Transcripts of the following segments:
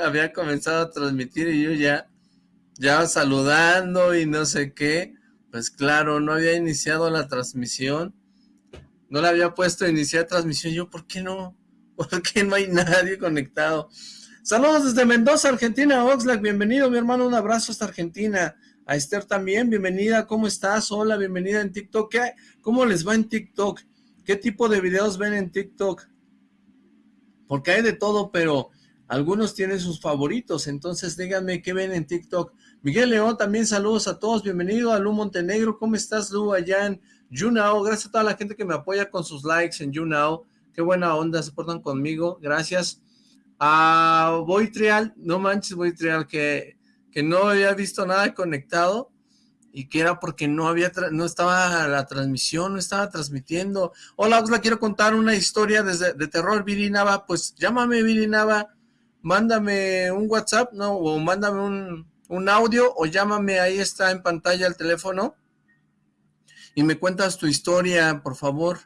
había comenzado a transmitir y yo ya, ya saludando y no sé qué. Pues claro, no había iniciado la transmisión. No le había puesto a iniciar transmisión. Yo, ¿por qué no? ¿Por qué no hay nadie conectado? Saludos desde Mendoza, Argentina. Oxlack, bienvenido, mi hermano. Un abrazo hasta Argentina. A Esther también, bienvenida. ¿Cómo estás? Hola, bienvenida en TikTok. ¿Qué, ¿Cómo les va en TikTok? ¿Qué tipo de videos ven en TikTok? Porque hay de todo, pero algunos tienen sus favoritos, entonces díganme qué ven en TikTok. Miguel León, también saludos a todos, bienvenido a Lu Montenegro, ¿cómo estás Lu allá en YouNow? Gracias a toda la gente que me apoya con sus likes en YouNow, qué buena onda, se portan conmigo, gracias. A Boytrial, no manches Boytrial, que, que no había visto nada conectado, y que era porque no había no estaba la transmisión, no estaba transmitiendo. Hola, os la quiero contar una historia desde, de terror, Viri Nava, pues llámame Viri Nava, mándame un WhatsApp, no, o mándame un, un audio, o llámame, ahí está en pantalla el teléfono, y me cuentas tu historia, por favor,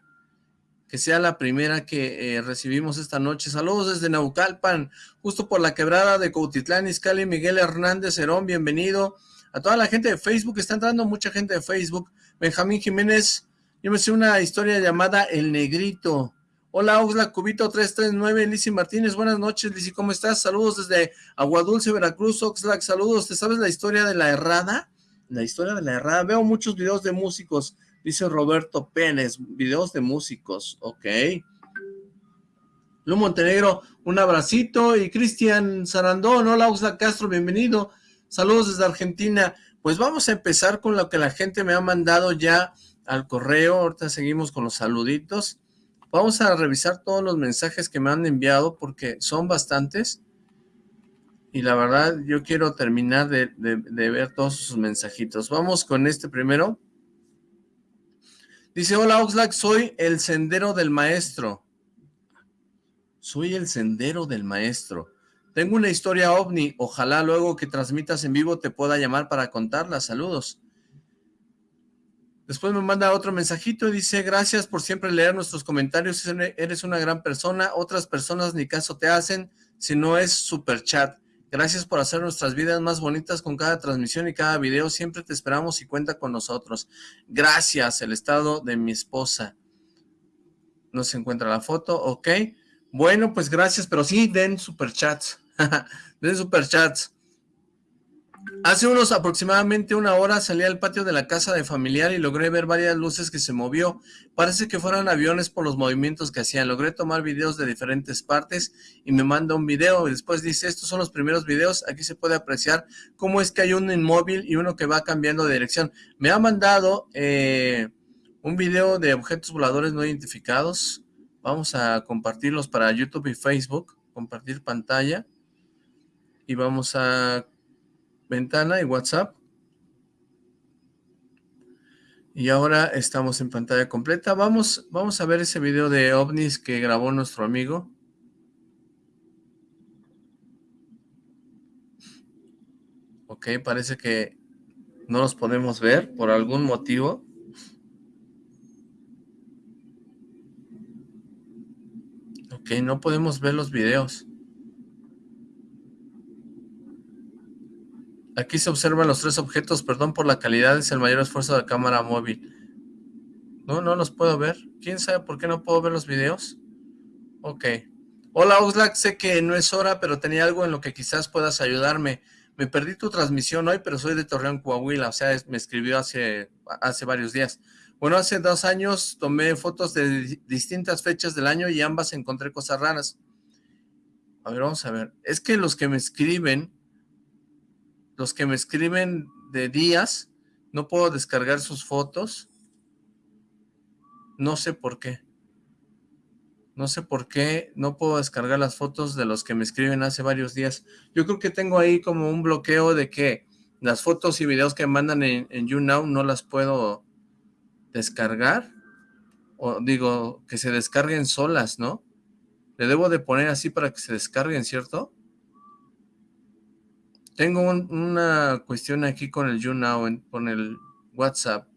que sea la primera que eh, recibimos esta noche. Saludos desde Naucalpan, justo por la quebrada de Cautitlán, Izcali, Miguel Hernández Herón, bienvenido. A toda la gente de Facebook, está entrando mucha gente de Facebook, Benjamín Jiménez, yo me sé una historia llamada El Negrito, hola Oxlack, Cubito 339, Lizzy Martínez, buenas noches Lizzy, ¿cómo estás? Saludos desde Aguadulce, Veracruz, Oxlack, saludos, ¿te sabes la historia de la errada? La historia de la errada, veo muchos videos de músicos, dice Roberto Pérez, videos de músicos, ok. Lu Montenegro, un abracito, y Cristian Sarandón, hola Oxlack Castro, bienvenido, Saludos desde Argentina. Pues vamos a empezar con lo que la gente me ha mandado ya al correo. Ahorita seguimos con los saluditos. Vamos a revisar todos los mensajes que me han enviado porque son bastantes. Y la verdad, yo quiero terminar de, ver todos sus mensajitos. Vamos con este primero. Dice, hola Oxlack, soy el sendero del maestro. Soy el sendero del maestro. Tengo una historia ovni, ojalá luego que transmitas en vivo te pueda llamar para contarla, saludos. Después me manda otro mensajito y dice, gracias por siempre leer nuestros comentarios, eres una gran persona, otras personas ni caso te hacen, si no es super chat. Gracias por hacer nuestras vidas más bonitas con cada transmisión y cada video, siempre te esperamos y cuenta con nosotros. Gracias, el estado de mi esposa. No se encuentra la foto, ok. Bueno, pues gracias, pero sí den superchats. de superchats. Hace unos aproximadamente una hora salí al patio de la casa de familiar y logré ver varias luces que se movió. Parece que fueran aviones por los movimientos que hacían. Logré tomar videos de diferentes partes y me manda un video y después dice, estos son los primeros videos. Aquí se puede apreciar cómo es que hay un inmóvil y uno que va cambiando de dirección. Me ha mandado eh, un video de objetos voladores no identificados. Vamos a compartirlos para YouTube y Facebook. Compartir pantalla y vamos a ventana y WhatsApp. Y ahora estamos en pantalla completa. Vamos, vamos a ver ese video de ovnis que grabó nuestro amigo. Ok, parece que no los podemos ver por algún motivo. Ok, no podemos ver los videos. Aquí se observan los tres objetos, perdón por la calidad, es el mayor esfuerzo de la cámara móvil. No, no los puedo ver. ¿Quién sabe por qué no puedo ver los videos? Ok. Hola Oxlack, sé que no es hora, pero tenía algo en lo que quizás puedas ayudarme. Me perdí tu transmisión hoy, pero soy de Torreón, Coahuila, o sea, me escribió hace, hace varios días. Bueno, hace dos años tomé fotos de distintas fechas del año y ambas encontré cosas raras. A ver, vamos a ver. Es que los que me escriben los que me escriben de días, no puedo descargar sus fotos. No sé por qué. No sé por qué no puedo descargar las fotos de los que me escriben hace varios días. Yo creo que tengo ahí como un bloqueo de que las fotos y videos que mandan en, YouNow no las puedo descargar. O digo, que se descarguen solas, ¿no? Le debo de poner así para que se descarguen, ¿cierto? Tengo una cuestión aquí con el YouNow, con el WhatsApp.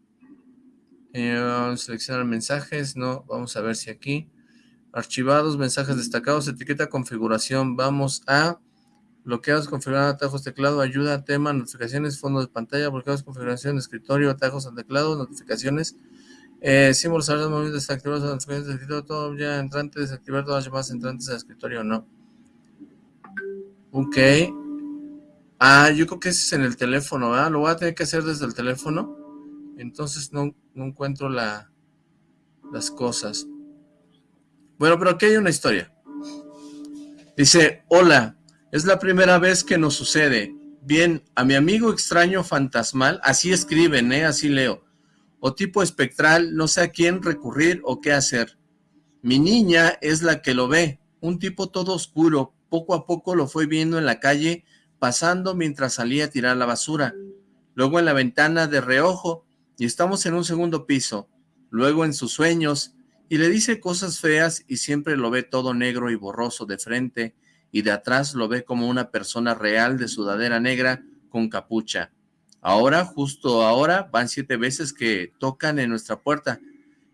Eh, vamos a seleccionar mensajes, no, vamos a ver si aquí. Archivados, mensajes destacados, etiqueta configuración. Vamos a bloqueados, configurar atajos teclado, ayuda, tema, notificaciones, fondo de pantalla, bloqueados, configuración, escritorio, atajos al teclado, notificaciones, eh, símbolos, alertas, móviles desactivados, notificaciones de escritorio, todo ya entrante, desactivar todas las llamadas entrantes al escritorio, no. Ok. Ah, yo creo que ese es en el teléfono, ¿verdad? Lo voy a tener que hacer desde el teléfono. Entonces no, no encuentro la, las cosas. Bueno, pero aquí hay una historia. Dice, hola, es la primera vez que nos sucede. Bien, a mi amigo extraño fantasmal, así escriben, ¿eh? Así leo. O tipo espectral, no sé a quién recurrir o qué hacer. Mi niña es la que lo ve, un tipo todo oscuro. Poco a poco lo fue viendo en la calle, pasando mientras salía a tirar la basura. Luego en la ventana de reojo, y estamos en un segundo piso. Luego en sus sueños, y le dice cosas feas y siempre lo ve todo negro y borroso de frente, y de atrás lo ve como una persona real de sudadera negra con capucha. Ahora, justo ahora, van siete veces que tocan en nuestra puerta,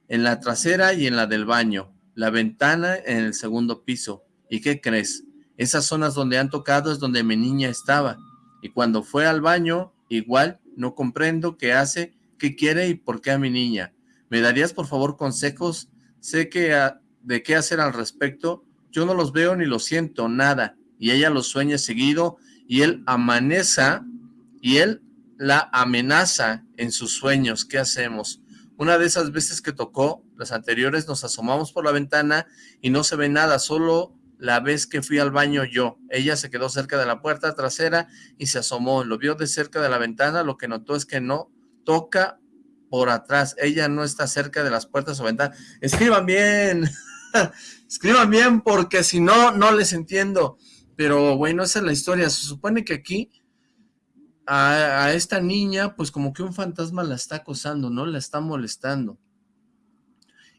en la trasera y en la del baño, la ventana en el segundo piso. ¿Y qué crees? Esas zonas donde han tocado es donde mi niña estaba. Y cuando fue al baño, igual, no comprendo qué hace, qué quiere y por qué a mi niña. ¿Me darías por favor consejos? Sé que de qué hacer al respecto, yo no los veo ni los siento, nada. Y ella los sueña seguido y él amaneza y él la amenaza en sus sueños. ¿Qué hacemos? Una de esas veces que tocó, las anteriores, nos asomamos por la ventana y no se ve nada, solo la vez que fui al baño yo. Ella se quedó cerca de la puerta trasera y se asomó. Lo vio de cerca de la ventana, lo que notó es que no toca por atrás. Ella no está cerca de las puertas o ventanas. Escriban bien. Escriban bien porque si no, no les entiendo. Pero bueno, esa es la historia. Se supone que aquí a, esta niña, pues como que un fantasma la está acosando, ¿no? La está molestando.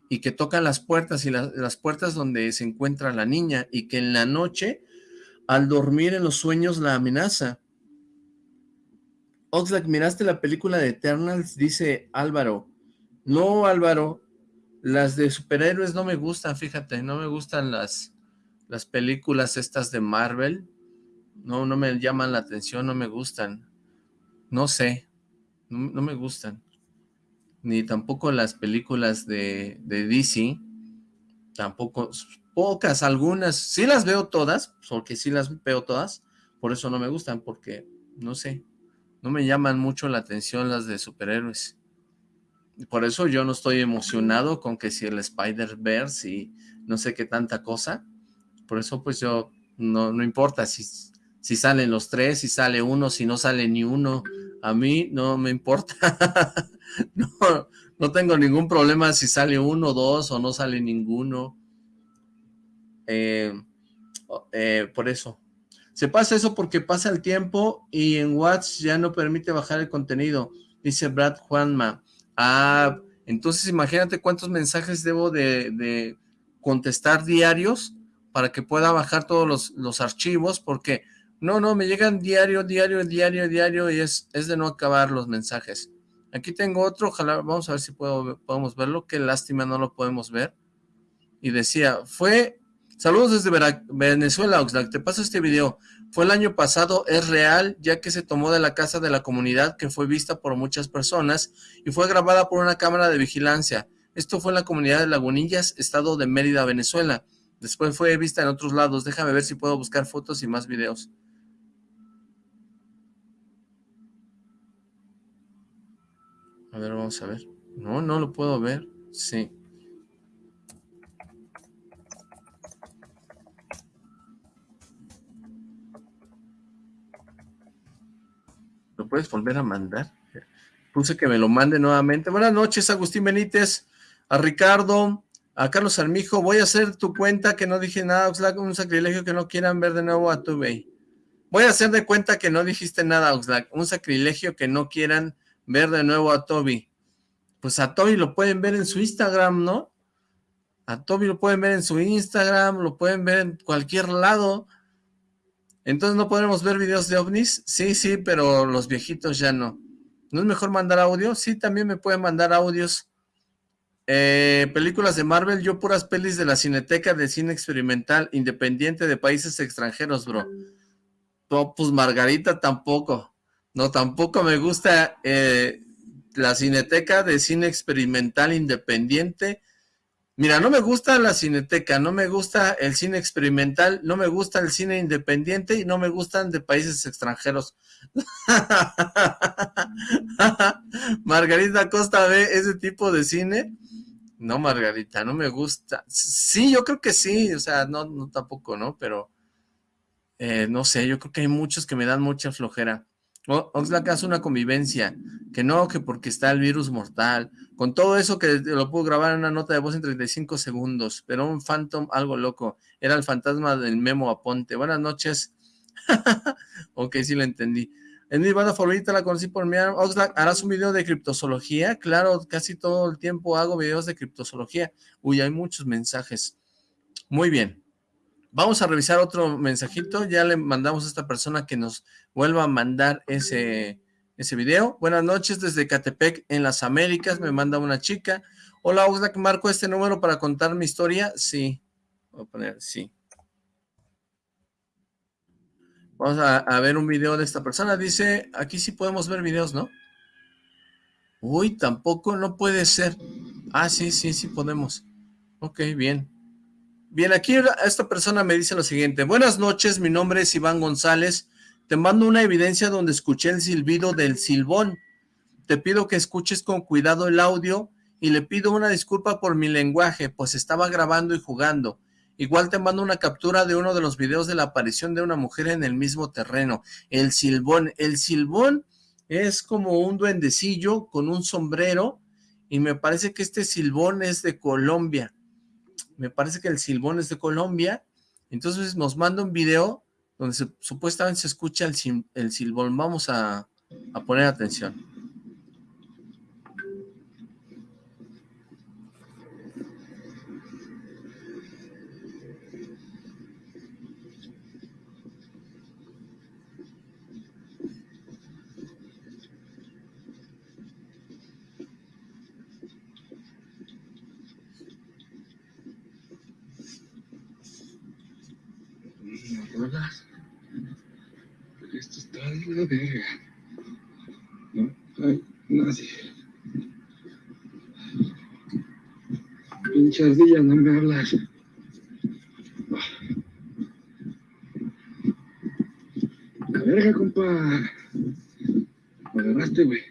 Y que tocan las puertas y las puertas donde se encuentra la niña y que en la noche, al dormir en los sueños, la amenaza. Oxlack, ¿miraste la película de Eternals? Dice Álvaro. No, Álvaro, las de superhéroes no me gustan, fíjate, no me gustan las, las películas estas de Marvel. No, no me llaman la atención, no me gustan. No sé, no, me gustan. Ni tampoco las películas de, de DC. Tampoco, pocas, algunas. Sí las veo todas, porque sí las veo todas. Por eso no me gustan, porque, no sé, no me llaman mucho la atención las de superhéroes por eso yo no estoy emocionado con que si el Spider-Verse y no sé qué tanta cosa. Por eso pues yo, no, no importa si, si salen los tres, si sale uno, si no sale ni uno. A mí no me importa. no, no tengo ningún problema si sale uno, dos o no sale ninguno. Eh, eh, por eso. Se pasa eso porque pasa el tiempo y en WhatsApp ya no permite bajar el contenido, dice Brad Juanma. Ah, entonces imagínate cuántos mensajes debo de, contestar diarios para que pueda bajar todos los, archivos, porque no, no, me llegan diario, diario, diario, diario, y es, es de no acabar los mensajes. Aquí tengo otro, ojalá, vamos a ver si puedo, podemos verlo, qué lástima no lo podemos ver. Y decía, fue, saludos desde Venezuela, Oxlack, te paso este video. Fue el año pasado, es real, ya que se tomó de la casa de la comunidad que fue vista por muchas personas y fue grabada por una cámara de vigilancia. Esto fue en la comunidad de Lagunillas, estado de Mérida, Venezuela. Después fue vista en otros lados. Déjame ver si puedo buscar fotos y más videos. A ver, vamos a ver. No, no lo puedo ver. Sí. ¿Lo puedes volver a mandar? Puse que me lo mande nuevamente. Buenas noches, Agustín Benítez, a Ricardo, a Carlos Armijo. Voy a hacer tu cuenta que no dije nada, Oxlack, un sacrilegio que no quieran ver de nuevo a tu Voy a hacer de cuenta que no dijiste nada, Oxlack. Un sacrilegio que no quieran ver de nuevo a Toby. Pues a Toby lo pueden ver en su Instagram, ¿no? A Toby lo pueden ver en su Instagram, lo pueden ver en cualquier lado. Entonces, ¿no podremos ver videos de ovnis? Sí, sí, pero los viejitos ya no. ¿No es mejor mandar audio? Sí, también me pueden mandar audios. Eh, películas de Marvel, yo puras pelis de la Cineteca de Cine Experimental Independiente de Países Extranjeros, bro. pues Margarita tampoco. No, tampoco me gusta eh, la Cineteca de Cine Experimental Independiente. Mira, no me gusta la Cineteca, no me gusta el cine experimental, no me gusta el cine independiente y no me gustan de países extranjeros. Margarita Costa ve ese tipo de cine. No, Margarita, no me gusta. Sí, yo creo que sí, o sea, no, no tampoco, ¿no? Pero, eh, no sé, yo creo que hay muchos que me dan mucha flojera. Oxlack hace una convivencia, que no, que porque está el virus mortal, con todo eso que lo puedo grabar en una nota de voz en 35 segundos, pero un phantom algo loco, era el fantasma del Memo Aponte. Buenas noches. ok, sí lo entendí. En mi banda favorita la conocí por mi Oxlack, ¿harás un video de criptozoología? Claro, casi todo el tiempo hago videos de criptozoología. Uy, hay muchos mensajes. Muy bien. Vamos a revisar otro mensajito, ya le mandamos a esta persona que nos vuelva a mandar ese, ese video. Buenas noches desde Catepec en las Américas, me manda una chica. Hola Oxlack, marco este número para contar mi historia. Sí, voy a poner sí. Vamos a, a, ver un video de esta persona. Dice, aquí sí podemos ver videos, ¿no? Uy, tampoco, no puede ser. Ah, sí, sí, sí podemos. Ok, bien. Bien, aquí esta persona me dice lo siguiente. Buenas noches, mi nombre es Iván González. Te mando una evidencia donde escuché el silbido del silbón. Te pido que escuches con cuidado el audio y le pido una disculpa por mi lenguaje, pues estaba grabando y jugando. Igual te mando una captura de uno de los videos de la aparición de una mujer en el mismo terreno. El silbón. El silbón es como un duendecillo con un sombrero y me parece que este silbón es de Colombia me parece que el silbón es de Colombia, entonces nos manda un video donde supuestamente se escucha el, silbón, vamos a poner atención. Esto está de la verga. No hay nadie. Ardilla, no hablas. La verga, compa. Me agarraste, güey.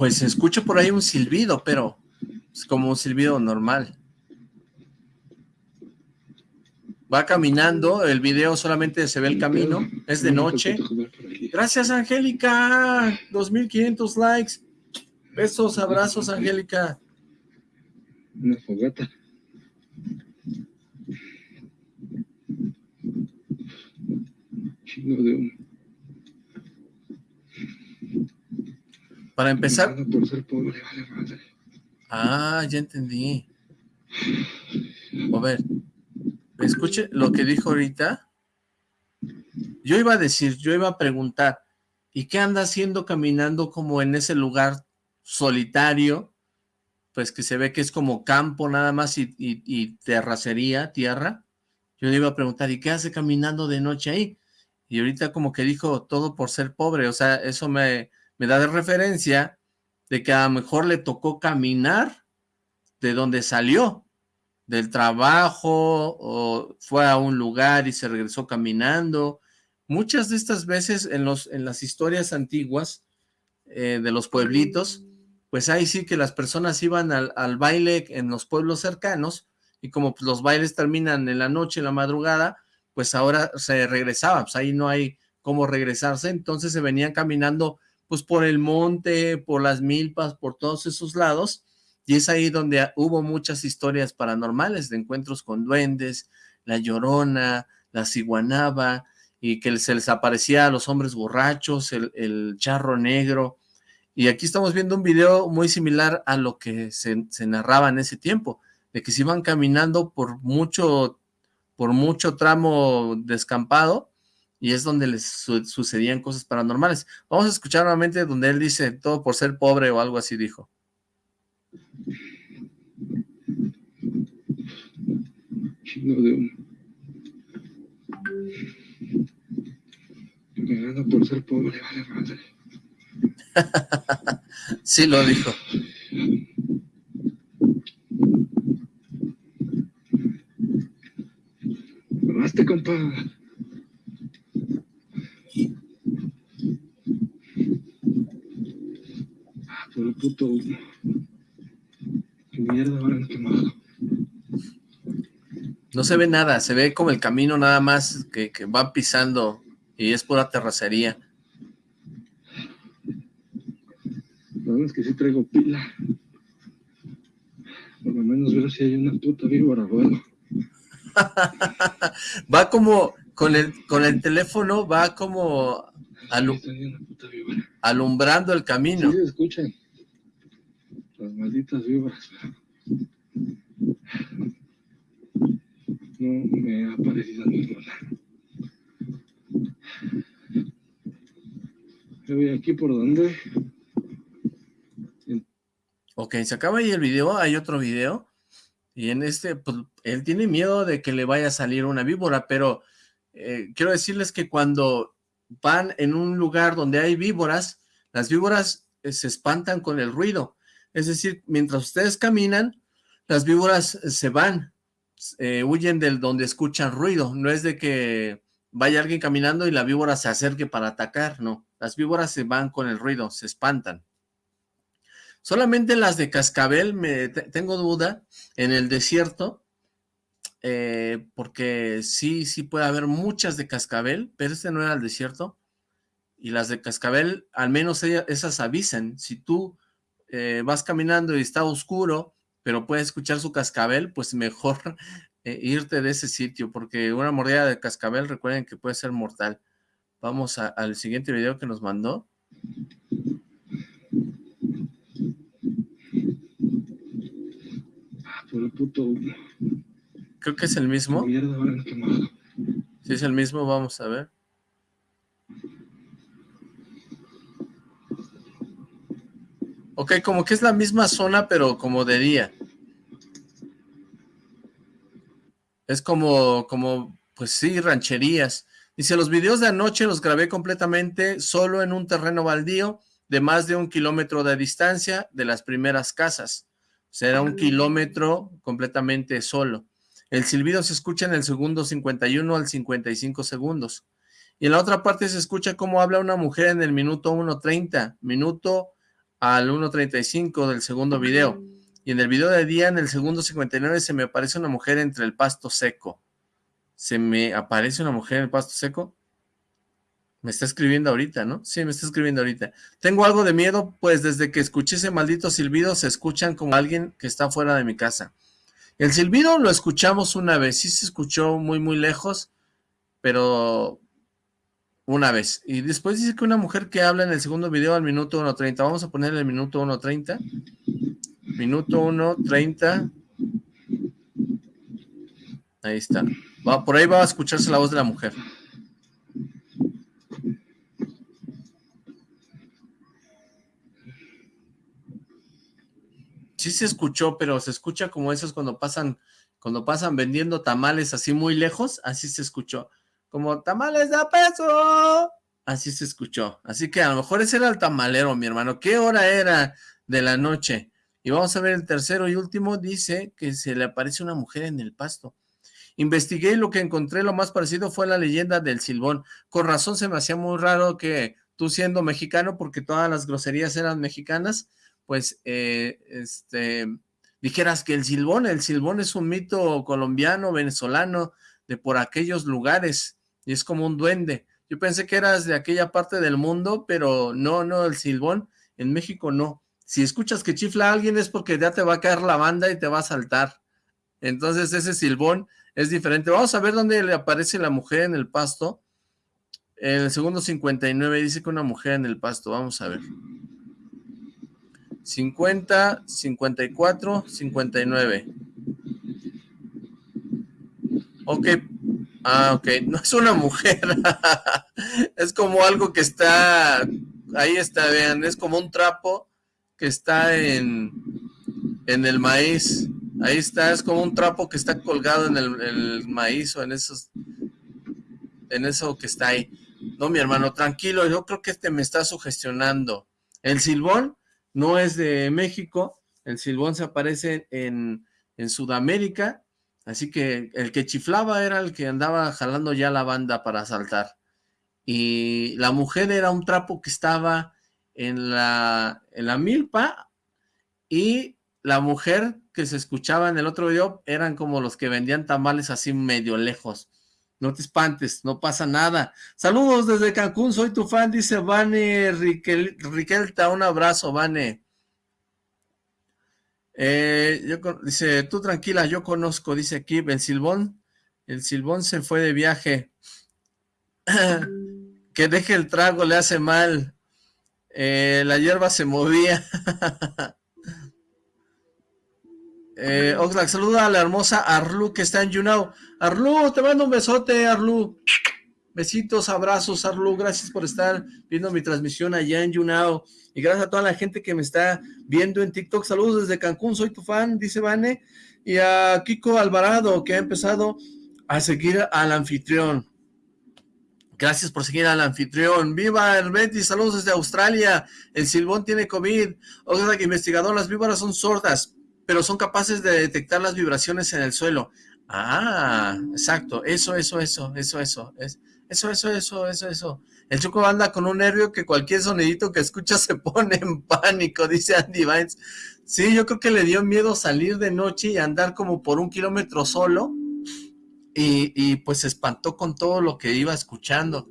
Pues se escucha por ahí un silbido, pero es como un silbido normal. Va caminando, el video solamente se ve el camino, es de noche. Gracias, Angélica, 2500 likes. Besos, abrazos, Angélica. Una fogata. Chingo de humo. Para empezar... Ah, ya entendí. A ver, escuche lo que dijo ahorita. Yo iba a decir, yo iba a preguntar, ¿y qué anda haciendo caminando como en ese lugar solitario? Pues que se ve que es como campo nada más y, y terracería, tierra. Yo le iba a preguntar, ¿y qué hace caminando de noche ahí? Y ahorita como que dijo, todo por ser pobre, o sea, eso me, me da de referencia de que a lo mejor le tocó caminar de donde salió, del trabajo, o fue a un lugar y se regresó caminando. Muchas de estas veces en, los, en las historias antiguas eh, de los pueblitos, pues ahí sí que las personas iban al, al baile en los pueblos cercanos, y como pues, los bailes terminan en la noche, en la madrugada, pues ahora se regresaba, pues ahí no hay cómo regresarse, entonces se venían caminando pues por el monte, por las milpas, por todos esos lados, y es ahí donde hubo muchas historias paranormales de encuentros con duendes, la llorona, la ciguanaba, y que se les aparecía a los hombres borrachos, el, charro negro, y aquí estamos viendo un video muy similar a lo que se, se narraba en ese tiempo. de que se iban caminando por mucho, por mucho tramo descampado y es donde les sucedían cosas paranormales. Vamos a escuchar nuevamente donde él dice, todo por ser pobre o algo así dijo. Chino de un... Me gana por ser pobre, vale madre. sí lo dijo. Basta, compa. Ah, por el puto. Qué mierda van quemado. No se ve nada, se ve como el camino nada más que, que va pisando y es pura terracería. Lo es que sí traigo pila. Por lo menos ver si hay una puta víbora, bueno. va como, con el, con el teléfono, va como alumbrando el camino. Sí, escuchan. Las malditas víboras. No me ha parecido ninguna. Yo voy aquí por donde Ok, se acaba ahí el video, hay otro video, y en este, pues, él tiene miedo de que le vaya a salir una víbora, pero eh, quiero decirles que cuando van en un lugar donde hay víboras, las víboras eh, se espantan con el ruido, es decir, mientras ustedes caminan, las víboras eh, se van, huyen del donde escuchan ruido, no es de que vaya alguien caminando y la víbora se acerque para atacar, no, las víboras se van con el ruido, se espantan. Solamente las de cascabel me tengo duda en el desierto, eh, porque sí, sí puede haber muchas de cascabel, pero este no era el desierto. Y las de cascabel, al menos esas avisan. Si tú eh, vas caminando y está oscuro, pero puedes escuchar su cascabel, pues mejor eh, irte de ese sitio, porque una mordida de cascabel, recuerden que puede ser mortal. Vamos al siguiente video que nos mandó. Creo que es el mismo. Si es el mismo, vamos a ver. Ok, como que es la misma zona, pero como de día. Es como, como, pues sí, rancherías. Dice, los videos de anoche los grabé completamente solo en un terreno baldío de más de un kilómetro de distancia de las primeras casas. Será un kilómetro completamente solo. El silbido se escucha en el segundo 51 al 55 segundos. Y en la otra parte se escucha cómo habla una mujer en el minuto 1.30, minuto al 1.35 del segundo video. Y en el video de día, en el segundo 59, se me aparece una mujer entre el pasto seco. ¿Se me aparece una mujer en el pasto seco? Me está escribiendo ahorita, ¿no? Sí, me está escribiendo ahorita. Tengo algo de miedo, pues desde que escuché ese maldito silbido se escuchan como alguien que está fuera de mi casa. El silbido lo escuchamos una vez, sí se escuchó muy, muy lejos, pero una vez. Y después dice que una mujer que habla en el segundo video al minuto 1.30. Vamos a poner el minuto 1.30. Minuto 1.30. Ahí está. Por ahí va a escucharse la voz de la mujer. Sí se escuchó, pero se escucha como esos cuando pasan, cuando pasan vendiendo tamales así muy lejos, así se escuchó. Como tamales de peso. Así se escuchó. Así que a lo mejor ese era el tamalero, mi hermano. ¿Qué hora era de la noche? Y vamos a ver el tercero y último. Dice que se le aparece una mujer en el pasto. Investigué y lo que encontré lo más parecido fue la leyenda del silbón. Con razón se me hacía muy raro que tú siendo mexicano, porque todas las groserías eran mexicanas, pues, eh, este, dijeras que el silbón, el silbón es un mito colombiano, venezolano, de por aquellos lugares, y es como un duende. Yo pensé que eras de aquella parte del mundo, pero no, no, el silbón, en México no. Si escuchas que chifla a alguien es porque ya te va a caer la banda y te va a saltar. Entonces ese silbón es diferente. Vamos a ver dónde le aparece la mujer en el pasto. En el segundo 59 dice que una mujer en el pasto. Vamos a ver. 50, 54, 59. Ok, ah, ok, no es una mujer, es como algo que está, ahí está, vean, es como un trapo que está en, en el maíz, ahí está, es como un trapo que está colgado en el, el maíz o en esos, en eso que está ahí. No, mi hermano, tranquilo, yo creo que este me está sugestionando. El silbón no es de México, el silbón se aparece en, en Sudamérica, así que el que chiflaba era el que andaba jalando ya la banda para saltar. Y la mujer era un trapo que estaba en la, en la milpa y la mujer que se escuchaba en el otro video eran como los que vendían tamales así medio lejos. No te espantes, no pasa nada. Saludos desde Cancún, soy tu fan, dice Vane Riquelta, un abrazo, Vane. Eh, dice, tú tranquila, yo conozco, dice aquí, el Silbón, el Silbón se fue de viaje. que deje el trago, le hace mal. Eh, la hierba se movía. Eh, Oxlack, saluda a la hermosa Arlu que está en YouNow. Arlu, te mando un besote, Arlu. Besitos, abrazos, Arlu. Gracias por estar viendo mi transmisión allá en YouNow. Y gracias a toda la gente que me está viendo en TikTok. Saludos desde Cancún, soy tu fan, dice Vane. Y a Kiko Alvarado, que ha empezado a seguir al anfitrión. Gracias por seguir al anfitrión. ¡Viva Hermetis! Saludos desde Australia. El silbón tiene COVID. Oxlack, investigador, las víboras son sordas pero son capaces de detectar las vibraciones en el suelo. Ah, exacto, eso, eso, eso, eso, eso, es, eso, eso, eso, eso, eso. El Choco anda con un nervio que cualquier sonidito que escucha se pone en pánico, dice Andy Vines. Sí, yo creo que le dio miedo salir de noche y andar como por un kilómetro solo, y, y pues se espantó con todo lo que iba escuchando.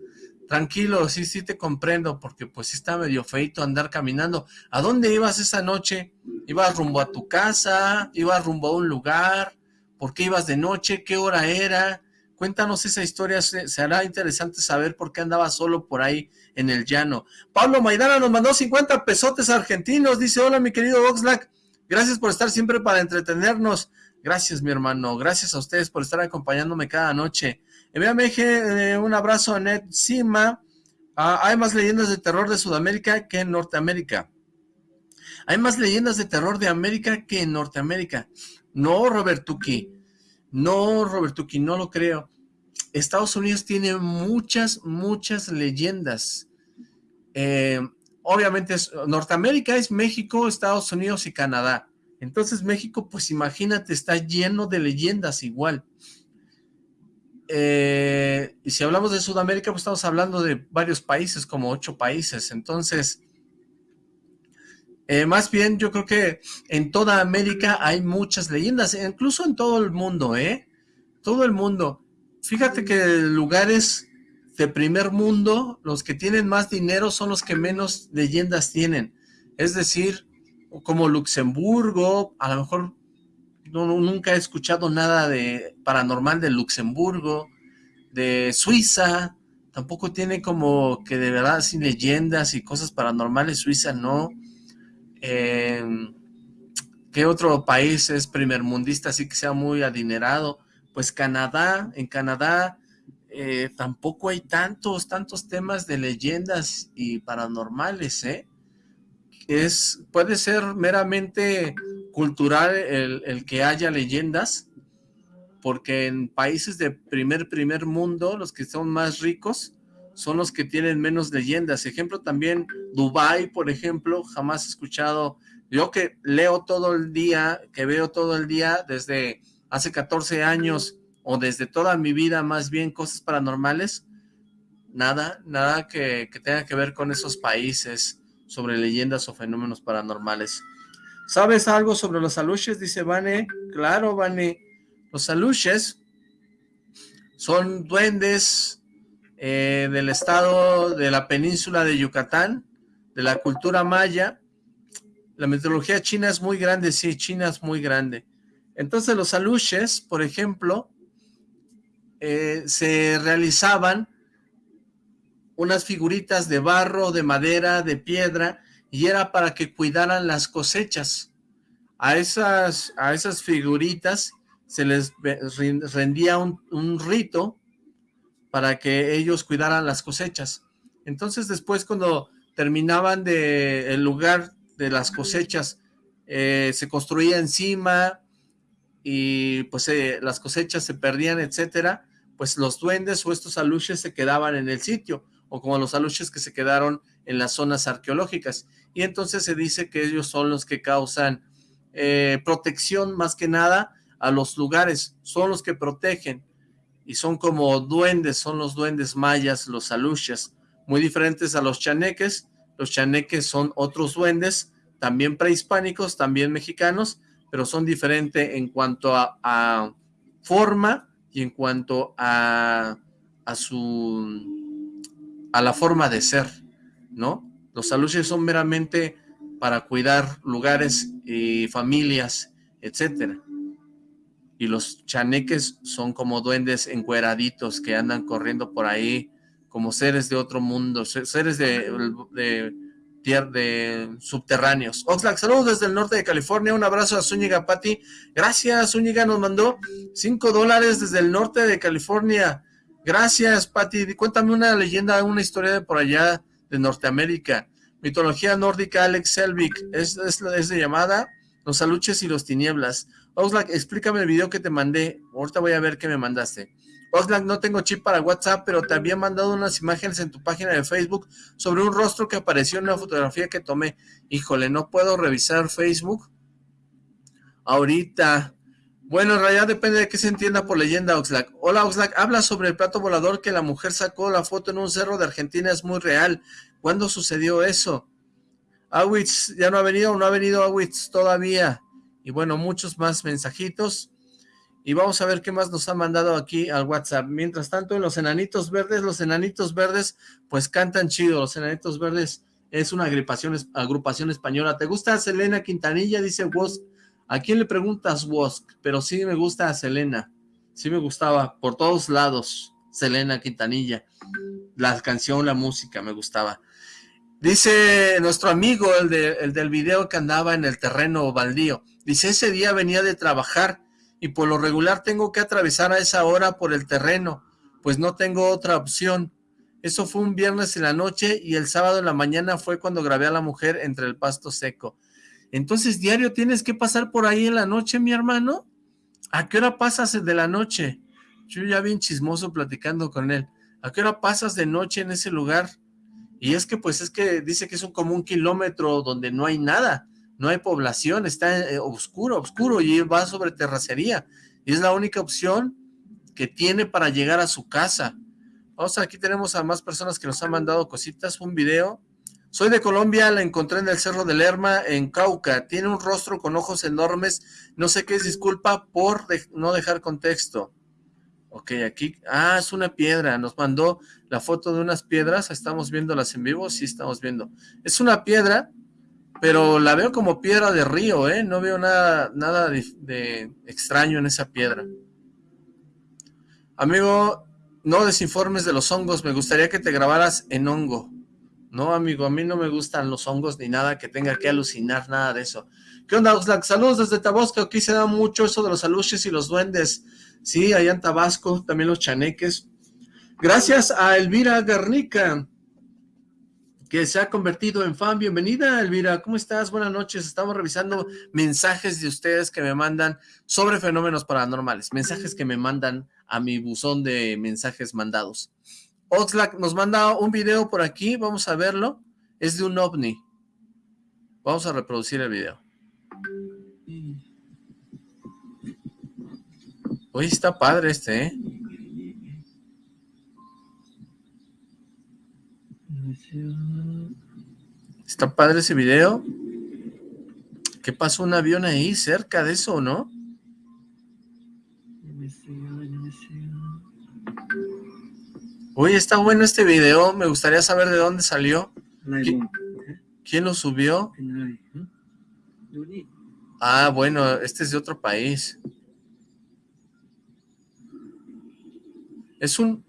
Tranquilo, sí, sí te comprendo, porque pues sí está medio feito andar caminando. ¿A dónde ibas esa noche? ¿Ibas rumbo a tu casa? ¿Ibas rumbo a un lugar? ¿Por qué ibas de noche? ¿Qué hora era? Cuéntanos esa historia, será interesante saber por qué andaba solo por ahí en el llano. Pablo Maidana nos mandó 50 pesotes argentinos, dice, hola mi querido Oxlack, gracias por estar siempre para entretenernos. Gracias mi hermano, gracias a ustedes por estar acompañándome cada noche. Envíame un abrazo a Ned Sima. Hay más leyendas de terror de Sudamérica que en Norteamérica. Hay más leyendas de terror de América que en Norteamérica. No, Robert Tuki. No, Robert Tuki, no lo creo. Estados Unidos tiene muchas, muchas leyendas. Eh, obviamente Norteamérica es México, Estados Unidos y Canadá. Entonces México, pues imagínate, está lleno de leyendas igual. Eh, y si hablamos de Sudamérica, pues estamos hablando de varios países, como ocho países. Entonces, eh, más bien yo creo que en toda América hay muchas leyendas, incluso en todo el mundo, ¿eh? Todo el mundo. Fíjate que lugares de primer mundo, los que tienen más dinero son los que menos leyendas tienen. Es decir, como Luxemburgo, a lo mejor no, nunca he escuchado nada de paranormal de Luxemburgo, de Suiza, tampoco tiene como que de verdad sin leyendas y cosas paranormales, Suiza no, eh, ¿Qué otro país es primermundista así que sea muy adinerado? Pues Canadá, en Canadá eh, tampoco hay tantos, tantos temas de leyendas y paranormales, ¿eh? Es, puede ser meramente cultural el, el que haya leyendas, porque en países de primer, primer mundo, los que son más ricos, son los que tienen menos leyendas. Ejemplo también, Dubai, por ejemplo, jamás he escuchado, yo que leo todo el día, que veo todo el día desde hace 14 años, o desde toda mi vida más bien, cosas paranormales, nada, nada que, tenga que ver con esos países sobre leyendas o fenómenos paranormales. ¿Sabes algo sobre los aluches? Dice Vane. Claro, Vane. Los aluches son duendes eh, del estado de la península de Yucatán, de la cultura maya. La mitología china es muy grande, sí, China es muy grande. Entonces los aluches, por ejemplo, eh, se realizaban unas figuritas de barro, de madera, de piedra, y era para que cuidaran las cosechas. A esas, a esas figuritas se les rendía un, rito para que ellos cuidaran las cosechas. Entonces después cuando terminaban de el lugar de las cosechas, eh, se construía encima y pues eh, las cosechas se perdían, etcétera, pues los duendes o estos aluches se quedaban en el sitio, o como los aluches que se quedaron en las zonas arqueológicas. Y entonces se dice que ellos son los que causan eh, protección más que nada a los lugares, son los que protegen, y son como duendes, son los duendes mayas, los aluches, muy diferentes a los chaneques, los chaneques son otros duendes, también prehispánicos, también mexicanos, pero son diferentes en cuanto a, forma y en cuanto a, a su a la forma de ser, ¿no? Los aluches son meramente para cuidar lugares y familias, etcétera. Y los chaneques son como duendes encueraditos que andan corriendo por ahí como seres de otro mundo, seres de, de, de subterráneos. Oxlack, saludos desde el norte de California, un abrazo a Zúñiga Pati, gracias Zúñiga, nos mandó 5 dólares desde el norte de California, gracias Pati, cuéntame una leyenda, una historia de por allá de Norteamérica, mitología nórdica Alex Selvig, es, es, de llamada Los Aluches y los Tinieblas, Oxlack, explícame el video que te mandé, ahorita voy a ver qué me mandaste. Oxlack, no tengo chip para WhatsApp, pero te había mandado unas imágenes en tu página de Facebook sobre un rostro que apareció en una fotografía que tomé. Híjole, no puedo revisar Facebook. Ahorita. Bueno, en realidad depende de qué se entienda por leyenda, Oxlack. Hola, Oxlack, habla sobre el plato volador que la mujer sacó la foto en un cerro de Argentina, es muy real. ¿Cuándo sucedió eso? Awitz, ¿ya no ha venido? No ha venido Awitz todavía. Y bueno, muchos más mensajitos y vamos a ver qué más nos ha mandado aquí al WhatsApp. Mientras tanto, en los enanitos verdes, los enanitos verdes, pues cantan chido. Los enanitos verdes es una agrupación, agrupación española. ¿Te gusta Selena Quintanilla? Dice Wosk. ¿A quién le preguntas Wosk? Pero sí me gusta a Selena. Sí me gustaba, por todos lados, Selena Quintanilla. La canción, la música, me gustaba. Dice nuestro amigo, el, el del video que andaba en el terreno baldío. Dice, ese día venía de trabajar y por lo regular tengo que atravesar a esa hora por el terreno, pues no tengo otra opción. Eso fue un viernes en la noche y el sábado en la mañana fue cuando grabé a la mujer entre el pasto seco. Entonces, diario tienes que pasar por ahí en la noche, mi hermano. ¿A qué hora pasas de la noche? Yo ya bien chismoso platicando con él. ¿A qué hora pasas de noche en ese lugar? Y es que, pues, es que dice que es un, como un kilómetro donde no hay nada no hay población, está eh, oscuro, oscuro y va sobre terracería. Y es la única opción que tiene para llegar a su casa. Vamos, aquí tenemos a más personas que nos han mandado cositas, un video. Soy de Colombia, la encontré en el Cerro de Lerma, en Cauca. Tiene un rostro con ojos enormes. No sé qué es, disculpa por no dejar contexto. Ok, aquí, ah, es una piedra. Nos mandó la foto de unas piedras. ¿Estamos viéndolas en vivo? Sí, estamos viendo. Es una piedra pero la veo como piedra de río, ¿eh? No veo nada, nada de, extraño en esa piedra. Amigo, no desinformes de los hongos, me gustaría que te grabaras en hongo. No, amigo, a mí no me gustan los hongos ni nada que tenga que alucinar, nada de eso. ¿Qué onda, Oxlack? Saludos desde Tabasco, aquí se da mucho eso de los aluches y los duendes. Sí, allá en Tabasco, también los chaneques. Gracias a Elvira Garnica que se ha convertido en fan. Bienvenida, Elvira. ¿Cómo estás? Buenas noches. Estamos revisando mensajes de ustedes que me mandan sobre fenómenos paranormales. Mensajes que me mandan a mi buzón de mensajes mandados. Oxlack nos manda un video por aquí. Vamos a verlo. Es de un ovni. Vamos a reproducir el video. Hoy está padre este, ¿eh? Está padre ese video. ¿Qué pasó un avión ahí cerca de eso, no? Uy, está bueno este video. Me gustaría saber de dónde salió. ¿Quién, lo subió? Ah, bueno, este es de otro país. Es un,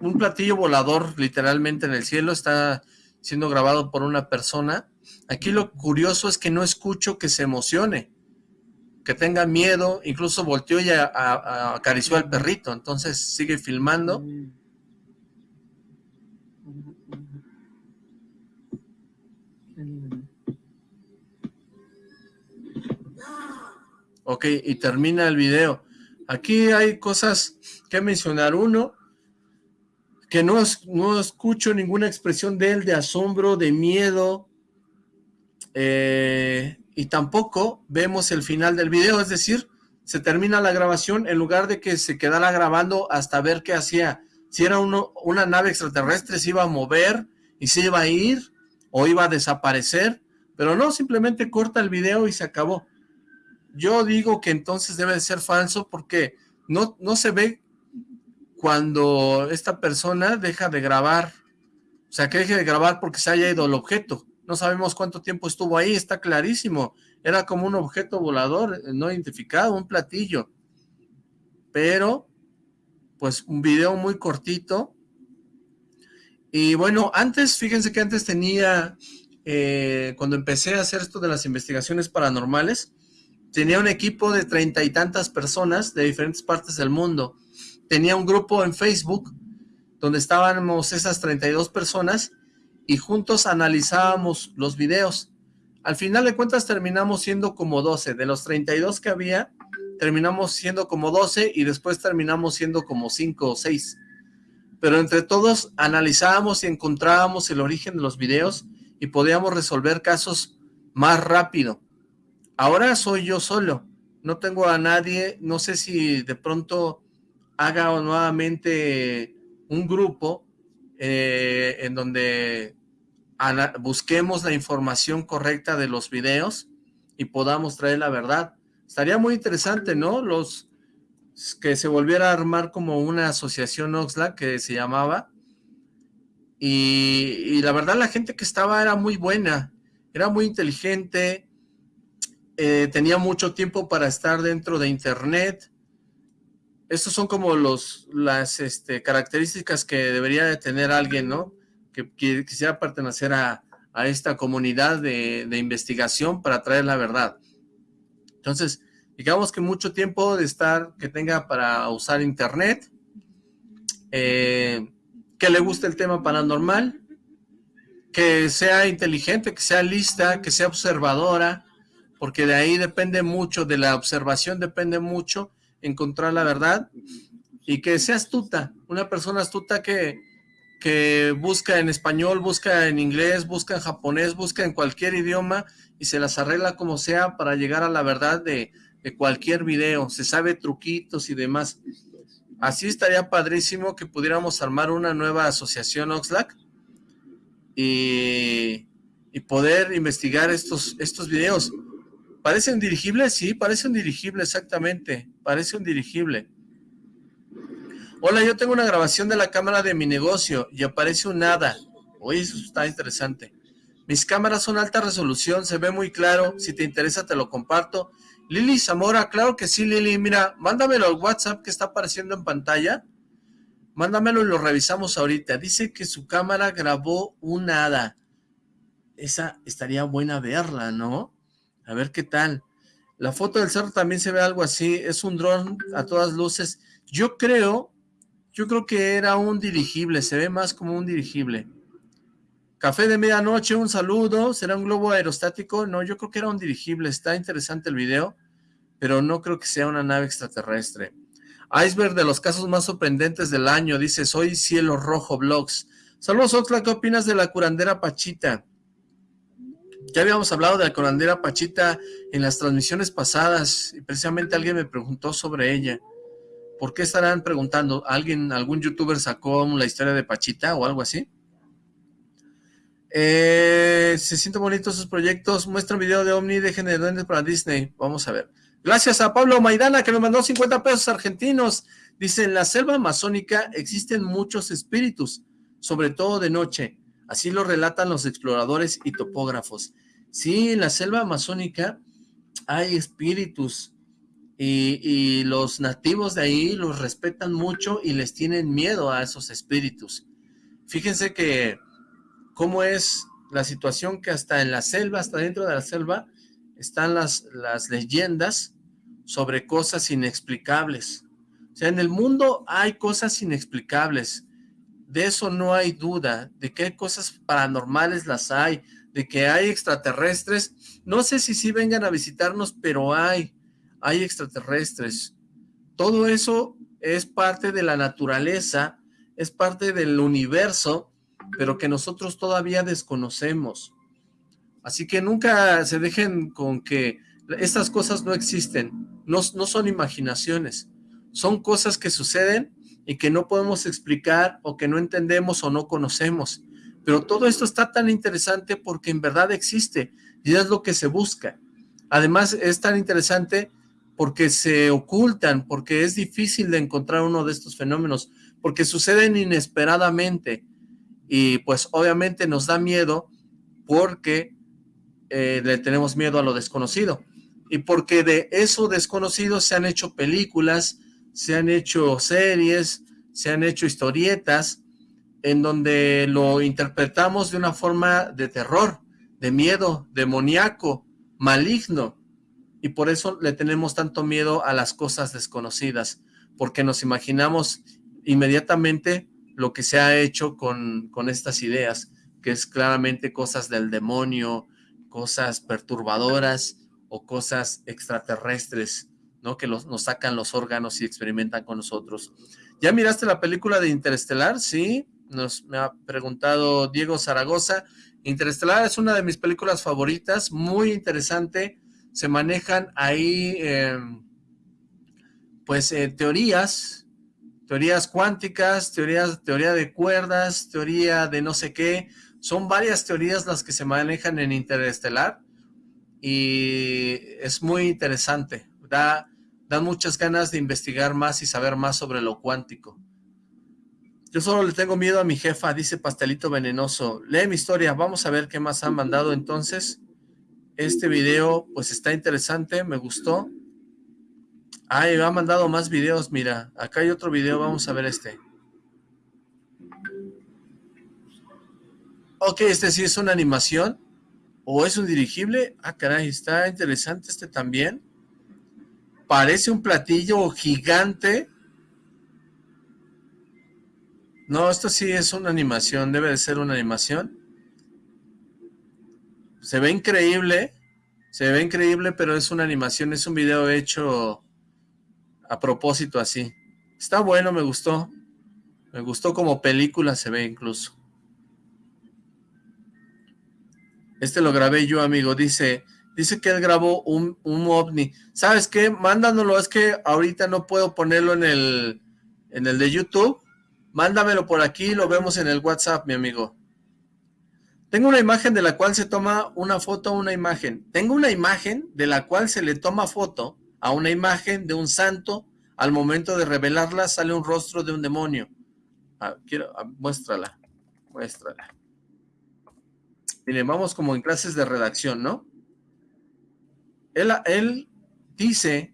un platillo volador literalmente en el cielo. Está siendo grabado por una persona. Aquí lo curioso es que no escucho que se emocione. que tenga miedo, incluso volteó y acarició al perrito, entonces sigue filmando. Ok, y termina el video. Aquí hay cosas que mencionar. Uno, que no, no escucho ninguna expresión de él de asombro, de miedo, eh, y tampoco vemos el final del video, es decir, se termina la grabación en lugar de que se quedara grabando hasta ver qué hacía. Si era uno, una nave extraterrestre, se iba a mover y se iba a ir o iba a desaparecer, pero no, simplemente corta el video y se acabó. Yo digo que entonces debe de ser falso porque no, no se ve cuando esta persona deja de grabar, o sea, que deje de grabar porque se haya ido el objeto. No sabemos cuánto tiempo estuvo ahí, está clarísimo. Era como un objeto volador eh, no identificado, un platillo. Pero, pues un video muy cortito. Y bueno, antes, fíjense que antes tenía, eh, cuando empecé a hacer esto de las investigaciones paranormales, tenía un equipo de treinta y tantas personas de diferentes partes del mundo. Tenía un grupo en Facebook donde estábamos esas 32 personas y juntos analizábamos los videos. Al final de cuentas terminamos siendo como 12. De los 32 que había, terminamos siendo como 12 y después terminamos siendo como 5 o 6. Pero entre todos analizábamos y encontrábamos el origen de los videos y podíamos resolver casos más rápido. Ahora soy yo solo, no tengo a nadie, no sé si de pronto haga nuevamente un grupo eh, en donde busquemos la información correcta de los videos y podamos traer la verdad. Estaría muy interesante, ¿no? Los que se volviera a armar como una asociación Oxlack que se llamaba y, la verdad la gente que estaba era muy buena, era muy inteligente, eh, tenía mucho tiempo para estar dentro de internet. Estos son como los, las este, características que debería de tener alguien, ¿no? Que, quisiera pertenecer a, esta comunidad de, investigación para traer la verdad. Entonces, digamos que mucho tiempo de estar, que tenga para usar internet, eh, que le guste el tema paranormal, que sea inteligente, que sea lista, que sea observadora, porque de ahí depende mucho, de la observación depende mucho encontrar la verdad, y que sea astuta, una persona astuta que, que busca en español, busca en inglés, busca en japonés, busca en cualquier idioma, y se las arregla como sea para llegar a la verdad de, de cualquier video, se sabe truquitos y demás. Así estaría padrísimo que pudiéramos armar una nueva asociación Oxlack y, y poder investigar estos, estos videos. ¿Parece un dirigible? Sí, parece un dirigible, exactamente. Parece un dirigible. Hola, yo tengo una grabación de la cámara de mi negocio y aparece un nada. Oye, eso está interesante. Mis cámaras son alta resolución, se ve muy claro. Si te interesa, te lo comparto. Lili Zamora, claro que sí, Lili. Mira, mándamelo al WhatsApp que está apareciendo en pantalla. Mándamelo y lo revisamos ahorita. Dice que su cámara grabó un hada. Esa estaría buena verla, ¿no? A ver qué tal. La foto del cerro también se ve algo así. Es un dron a todas luces. Yo creo, yo creo que era un dirigible. Se ve más como un dirigible. Café de medianoche, un saludo. ¿Será un globo aerostático? No, yo creo que era un dirigible. Está interesante el video, pero no creo que sea una nave extraterrestre. Iceberg de los casos más sorprendentes del año. Dice, soy Cielo Rojo Vlogs. Saludos, Oxla. ¿Qué opinas de la curandera Pachita? Ya habíamos hablado de la corandera Pachita en las transmisiones pasadas y precisamente alguien me preguntó sobre ella. ¿Por qué estarán preguntando? ¿Alguien, algún youtuber sacó la historia de Pachita o algo así? Eh, se sienten bonitos sus proyectos. Muestra un video de Omni, de duendes para Disney. Vamos a ver. Gracias a Pablo Maidana que me mandó 50 pesos argentinos. Dice, en la selva amazónica existen muchos espíritus, sobre todo de noche. Así lo relatan los exploradores y topógrafos. Sí, en la selva amazónica hay espíritus y, los nativos de ahí los respetan mucho y les tienen miedo a esos espíritus. Fíjense que cómo es la situación que hasta en la selva, hasta dentro de la selva, están las, las leyendas sobre cosas inexplicables. O sea, en el mundo hay cosas inexplicables, de eso no hay duda, de que hay cosas paranormales las hay, de que hay extraterrestres, no sé si sí vengan a visitarnos, pero hay, hay extraterrestres. Todo eso es parte de la naturaleza, es parte del universo, pero que nosotros todavía desconocemos. Así que nunca se dejen con que estas cosas no existen, no, no son imaginaciones, son cosas que suceden y que no podemos explicar o que no entendemos o no conocemos. Pero todo esto está tan interesante porque en verdad existe y es lo que se busca. Además es tan interesante porque se ocultan, porque es difícil de encontrar uno de estos fenómenos, porque suceden inesperadamente y pues obviamente nos da miedo porque eh, le tenemos miedo a lo desconocido y porque de eso desconocido se han hecho películas, se han hecho series, se han hecho historietas, en donde lo interpretamos de una forma de terror, de miedo, demoníaco, maligno, y por eso le tenemos tanto miedo a las cosas desconocidas, porque nos imaginamos inmediatamente lo que se ha hecho con, con estas ideas, que es claramente cosas del demonio, cosas perturbadoras o cosas extraterrestres, ¿no? Que nos sacan los órganos y experimentan con nosotros. ¿Ya miraste la película de Interestelar? Sí, nos me ha preguntado Diego Zaragoza. Interestelar es una de mis películas favoritas, muy interesante. Se manejan ahí, em, pues, eh, teorías, teorías cuánticas, teorías, teoría de cuerdas, teoría de no sé qué. Son varias teorías las que se manejan en Interestelar y es muy interesante. Da, muchas ganas de investigar más y saber más sobre lo cuántico. Yo solo le tengo miedo a mi jefa, dice Pastelito Venenoso. Lee mi historia, vamos a ver qué más han mandado entonces. Este video, pues está interesante, me gustó. Ay, me ha mandado más videos, mira. Acá hay otro video, vamos a ver este. Ok, este sí es una animación. ¿O es un dirigible? Ah, caray, está interesante este también. Parece un platillo gigante. No, esto sí es una animación, debe de ser una animación. Se ve increíble, se ve increíble, pero es una animación, es un video hecho a propósito así. Está bueno, me gustó. Me gustó como película se ve incluso. Este lo grabé yo, amigo, dice... Dice que él grabó un, un ovni. ¿Sabes qué? Mándanoslo, es que ahorita no puedo ponerlo en el, en el de YouTube. Mándamelo por aquí, lo vemos en el WhatsApp, mi amigo. Tengo una imagen de la cual se toma una foto a una imagen. Tengo una imagen de la cual se le toma foto a una imagen de un santo. Al momento de revelarla sale un rostro de un demonio. Quiero, ah, muéstrala, muéstrala. Miren, vamos como en clases de redacción, ¿no? Él, él dice,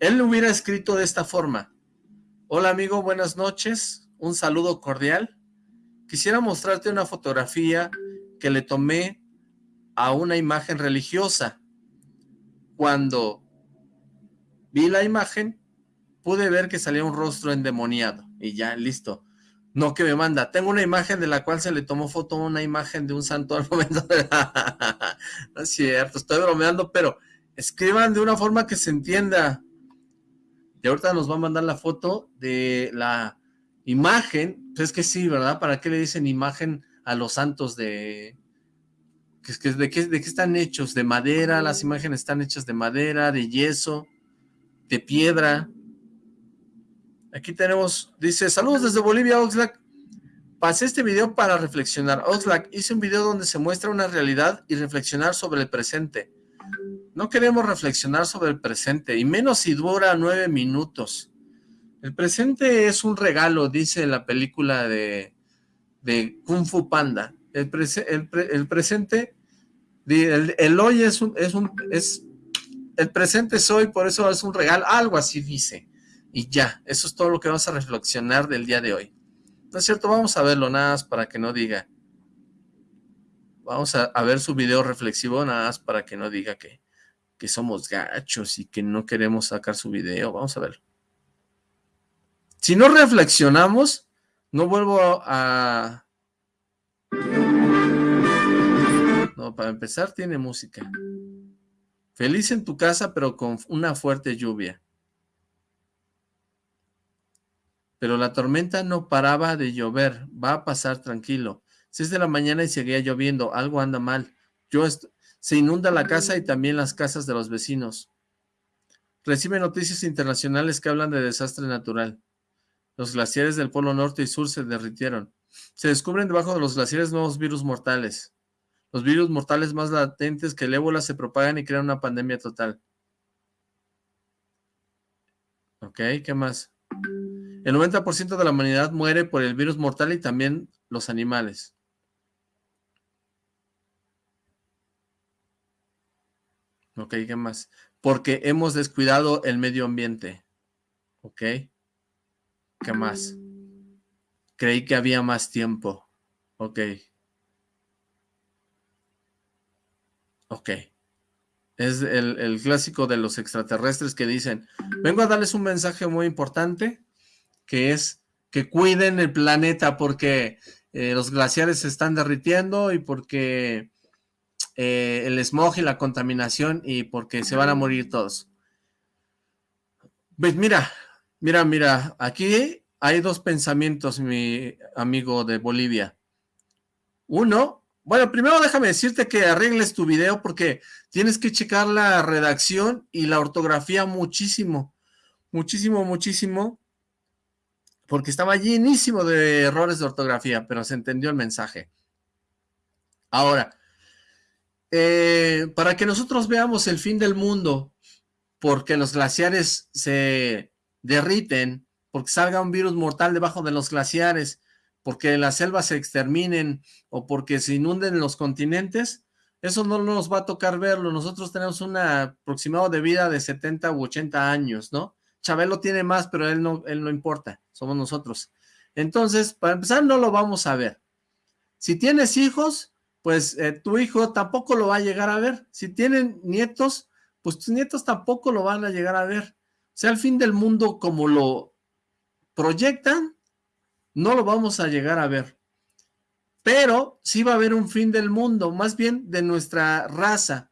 él lo hubiera escrito de esta forma. Hola amigo, buenas noches, un saludo cordial. Quisiera mostrarte una fotografía que le tomé a una imagen religiosa. Cuando vi la imagen, pude ver que salía un rostro endemoniado. Y ya, listo. No, que me manda. Tengo una imagen de la cual se le tomó foto una imagen de un santo al momento no es cierto, estoy bromeando, pero escriban de una forma que se entienda. Y ahorita nos va a mandar la foto de la imagen. Pues es que sí, ¿verdad? ¿Para qué le dicen imagen a los santos de... ¿De qué, ¿De qué están hechos? ¿De madera? Las imágenes están hechas de madera, de yeso, de piedra. Aquí tenemos, dice, saludos desde Bolivia, Oxlack. Pasé este video para reflexionar. Oxlack, hice un video donde se muestra una realidad y reflexionar sobre el presente. No queremos reflexionar sobre el presente, y menos si dura nueve minutos. El presente es un regalo, dice la película de, de Kung Fu Panda. El, el, presente, el, el, hoy es un, es un, es, el presente es hoy, por eso es un regalo, algo así dice. Y ya, eso es todo lo que vamos a reflexionar del día de hoy. ¿No es cierto? Vamos a verlo nada más para que no diga. Vamos a, ver su video reflexivo nada más para que no diga que, que somos gachos y que no queremos sacar su video. Vamos a ver. Si no reflexionamos, no vuelvo a... No, para empezar tiene música. Feliz en tu casa, pero con una fuerte lluvia. Pero la tormenta no paraba de llover. Va a pasar tranquilo. Seis de la mañana y seguía lloviendo. Algo anda mal. Yo se inunda la casa y también las casas de los vecinos. Recibe noticias internacionales que hablan de desastre natural. Los glaciares del Polo Norte y Sur se derritieron. Se descubren debajo de los glaciares nuevos virus mortales. Los virus mortales más latentes que el ébola se propagan y crean una pandemia total. Ok, ¿qué más? El 90% de la humanidad muere por el virus mortal y también los animales. Ok, ¿qué más? Porque hemos descuidado el medio ambiente. Ok. ¿Qué más? Creí que había más tiempo. Ok. Ok. Es el, clásico de los extraterrestres que dicen, vengo a darles un mensaje muy importante, que es que cuiden el planeta porque eh, los glaciares se están derritiendo y porque eh, el smog y la contaminación y porque se van a morir todos. Pues mira, mira, mira, aquí hay dos pensamientos, mi amigo de Bolivia. Uno bueno, primero déjame decirte que arregles tu video porque tienes que checar la redacción y la ortografía muchísimo, muchísimo, muchísimo, porque estaba llenísimo de errores de ortografía, pero se entendió el mensaje. Ahora, eh, para que nosotros veamos el fin del mundo, porque los glaciares se derriten, porque salga un virus mortal debajo de los glaciares, porque las selvas se exterminen o porque se inunden los continentes, eso no nos va a tocar verlo. Nosotros tenemos un aproximado de vida de 70 u 80 años, ¿no? Chabelo tiene más, pero él no, él no importa, somos nosotros. Entonces, para empezar, no lo vamos a ver. Si tienes hijos, pues eh, tu hijo tampoco lo va a llegar a ver. Si tienen nietos, pues tus nietos tampoco lo van a llegar a ver. O sea, al fin del mundo como lo proyectan, no lo vamos a llegar a ver. Pero sí va a haber un fin del mundo, más bien de nuestra raza,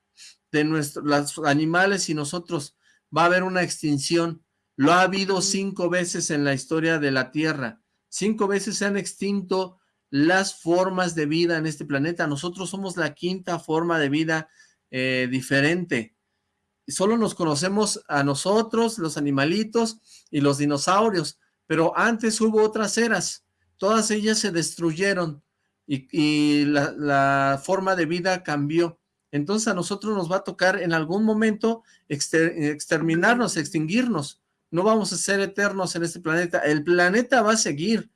de nuestros animales y nosotros. Va a haber una extinción. Lo ha habido cinco veces en la historia de la Tierra. Cinco veces se han extinto las formas de vida en este planeta. Nosotros somos la quinta forma de vida eh, diferente. Solo nos conocemos a nosotros, los animalitos y los dinosaurios pero antes hubo otras eras, todas ellas se destruyeron y, la, forma de vida cambió. Entonces a nosotros nos va a tocar en algún momento exterminarnos, extinguirnos. No vamos a ser eternos en este planeta. El planeta va a seguir.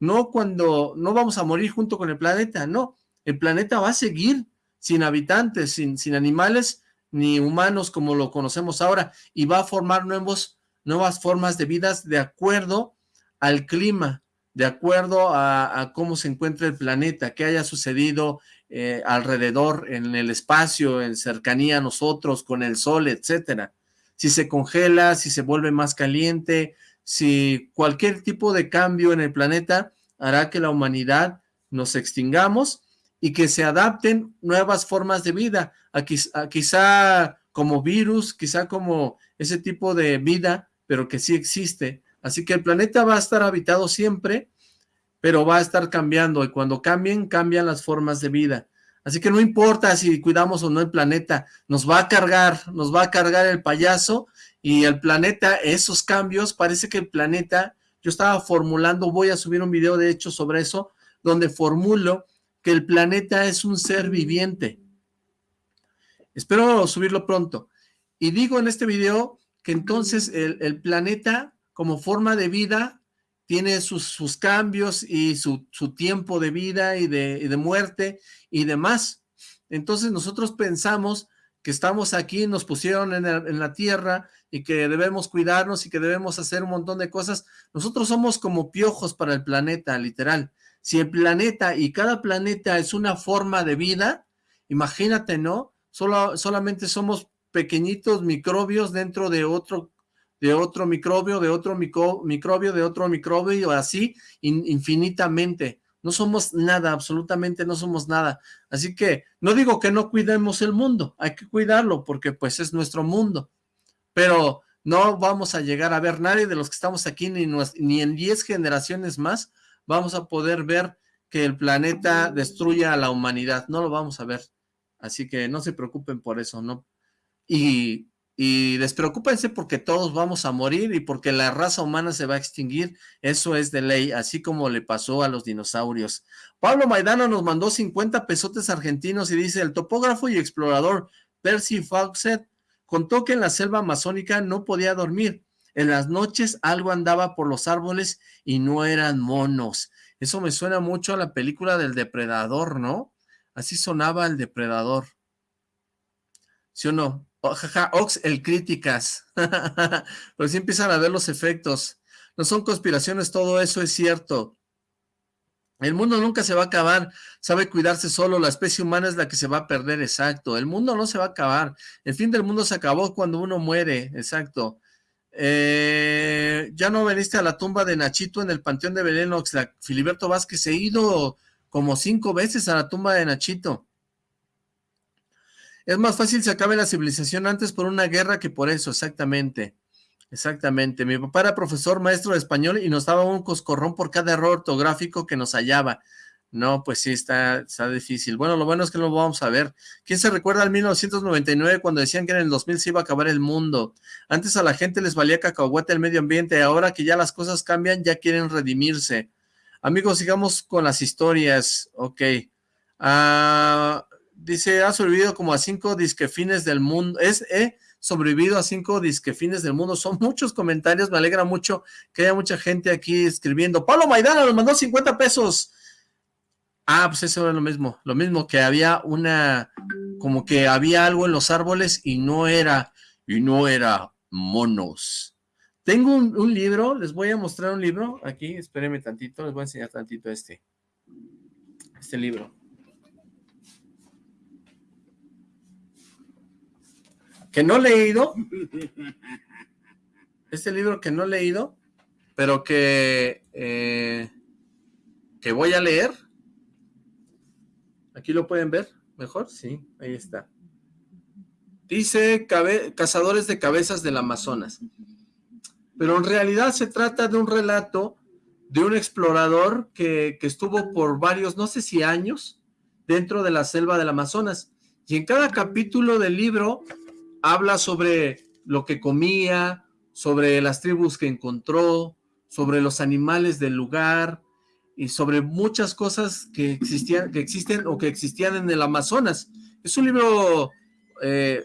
No cuando, no vamos a morir junto con el planeta, no. El planeta va a seguir sin habitantes, sin, sin animales ni humanos como lo conocemos ahora y va a formar nuevos nuevas formas de vidas de acuerdo al clima, de acuerdo a, cómo se encuentra el planeta, qué haya sucedido eh, alrededor, en el espacio, en cercanía a nosotros, con el sol, etcétera. Si se congela, si se vuelve más caliente, si cualquier tipo de cambio en el planeta hará que la humanidad nos extingamos y que se adapten nuevas formas de vida, quizá como virus, quizá como ese tipo de vida pero que sí existe. Así que el planeta va a estar habitado siempre, pero va a estar cambiando, y cuando cambien, cambian las formas de vida. Así que no importa si cuidamos o no el planeta, nos va a cargar, nos va a cargar el payaso, y el planeta, esos cambios, parece que el planeta, yo estaba formulando, voy a subir un video de hecho sobre eso, donde formulo que el planeta es un ser viviente. Espero subirlo pronto. Y digo en este video que entonces el, planeta como forma de vida tiene sus, cambios y su, tiempo de vida y de, muerte y demás. Entonces nosotros pensamos que estamos aquí, nos pusieron en, en, la tierra y que debemos cuidarnos y que debemos hacer un montón de cosas. Nosotros somos como piojos para el planeta, literal. Si el planeta y cada planeta es una forma de vida, imagínate, ¿no? Solo, solamente somos pequeñitos microbios dentro de otro, de otro microbio, de otro microbio, de otro microbio, así infinitamente. No somos nada, absolutamente no somos nada. Así que no digo que no cuidemos el mundo, hay que cuidarlo porque pues es nuestro mundo. Pero no vamos a llegar a ver nadie de los que estamos aquí, ni, ni en 10 generaciones más, vamos a poder ver que el planeta destruya a la humanidad. No lo vamos a ver. Así que no se preocupen por eso, ¿no? Y, y despreocúpense porque todos vamos a morir y porque la raza humana se va a extinguir. Eso es de ley, así como le pasó a los dinosaurios. Pablo Maidana nos mandó 50 pesotes argentinos y dice, el topógrafo y explorador Percy Fawcett contó que en la selva amazónica no podía dormir. En las noches algo andaba por los árboles y no eran monos. Eso me suena mucho a la película del depredador, ¿no? Así sonaba el depredador. ¿Sí o no? Jaja, Ox, el críticas. Pero sí empiezan a ver los efectos. No son conspiraciones, todo eso es cierto. El mundo nunca se va a acabar, sabe cuidarse solo, la especie humana es la que se va a perder, exacto. El mundo no se va a acabar, el fin del mundo se acabó cuando uno muere, exacto. Eh, ya no veniste a la tumba de Nachito en el Panteón de Belén, Filiberto Vázquez se ha ido como cinco veces a la tumba de Nachito. Es más fácil se acabe la civilización antes por una guerra que por eso, exactamente. Exactamente. Mi papá era profesor maestro de español y nos daba un coscorrón por cada error ortográfico que nos hallaba. No, pues sí, está, está difícil. Bueno, lo bueno es que lo vamos a ver. ¿Quién se recuerda al 1999 cuando decían que en el 2000 se iba a acabar el mundo? Antes a la gente les valía cacahuete el medio ambiente, ahora que ya las cosas cambian, ya quieren redimirse. Amigos, sigamos con las historias. Ok. Ah, dice, ha sobrevivido como a cinco disquefines del mundo. Es, eh, sobrevivido a cinco disquefines del mundo. Son muchos comentarios, me alegra mucho que haya mucha gente aquí escribiendo. Pablo Maidana nos mandó 50 pesos. Ah, pues eso era lo mismo, lo mismo que había una, como que había algo en los árboles y no era, y no era monos. Tengo un, libro, les voy a mostrar un libro, aquí, espérenme tantito, les voy a enseñar tantito este, este libro. Que no he leído, este libro que no he leído, pero que, eh, que voy a leer, Aquí lo pueden ver mejor, sí, ahí está. Dice Cazadores de Cabezas del Amazonas. Pero en realidad se trata de un relato de un explorador que, que estuvo por varios, no sé si años, dentro de la selva del Amazonas. Y en cada capítulo del libro habla sobre lo que comía, sobre las tribus que encontró, sobre los animales del lugar, y sobre muchas cosas que existían, que existen o que existían en el Amazonas. Es un libro eh,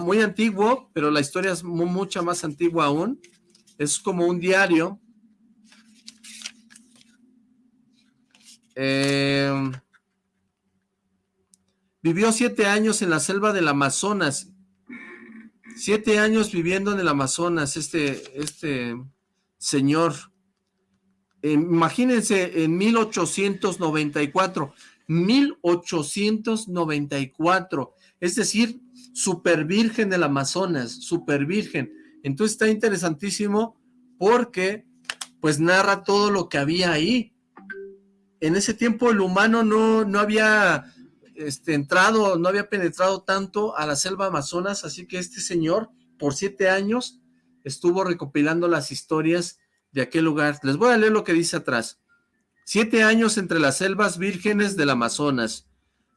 muy antiguo, pero la historia es mucha más antigua aún. Es como un diario. Eh, vivió siete años en la selva del Amazonas. Siete años viviendo en el Amazonas, este, este señor imagínense en 1894, 1894, es decir, super virgen del Amazonas, super virgen. Entonces está interesantísimo porque pues narra todo lo que había ahí. En ese tiempo el humano no, no había este, entrado, no había penetrado tanto a la selva Amazonas, así que este señor por siete años estuvo recopilando las historias de aquel lugar. Les voy a leer lo que dice atrás. Siete años entre las selvas vírgenes del Amazonas,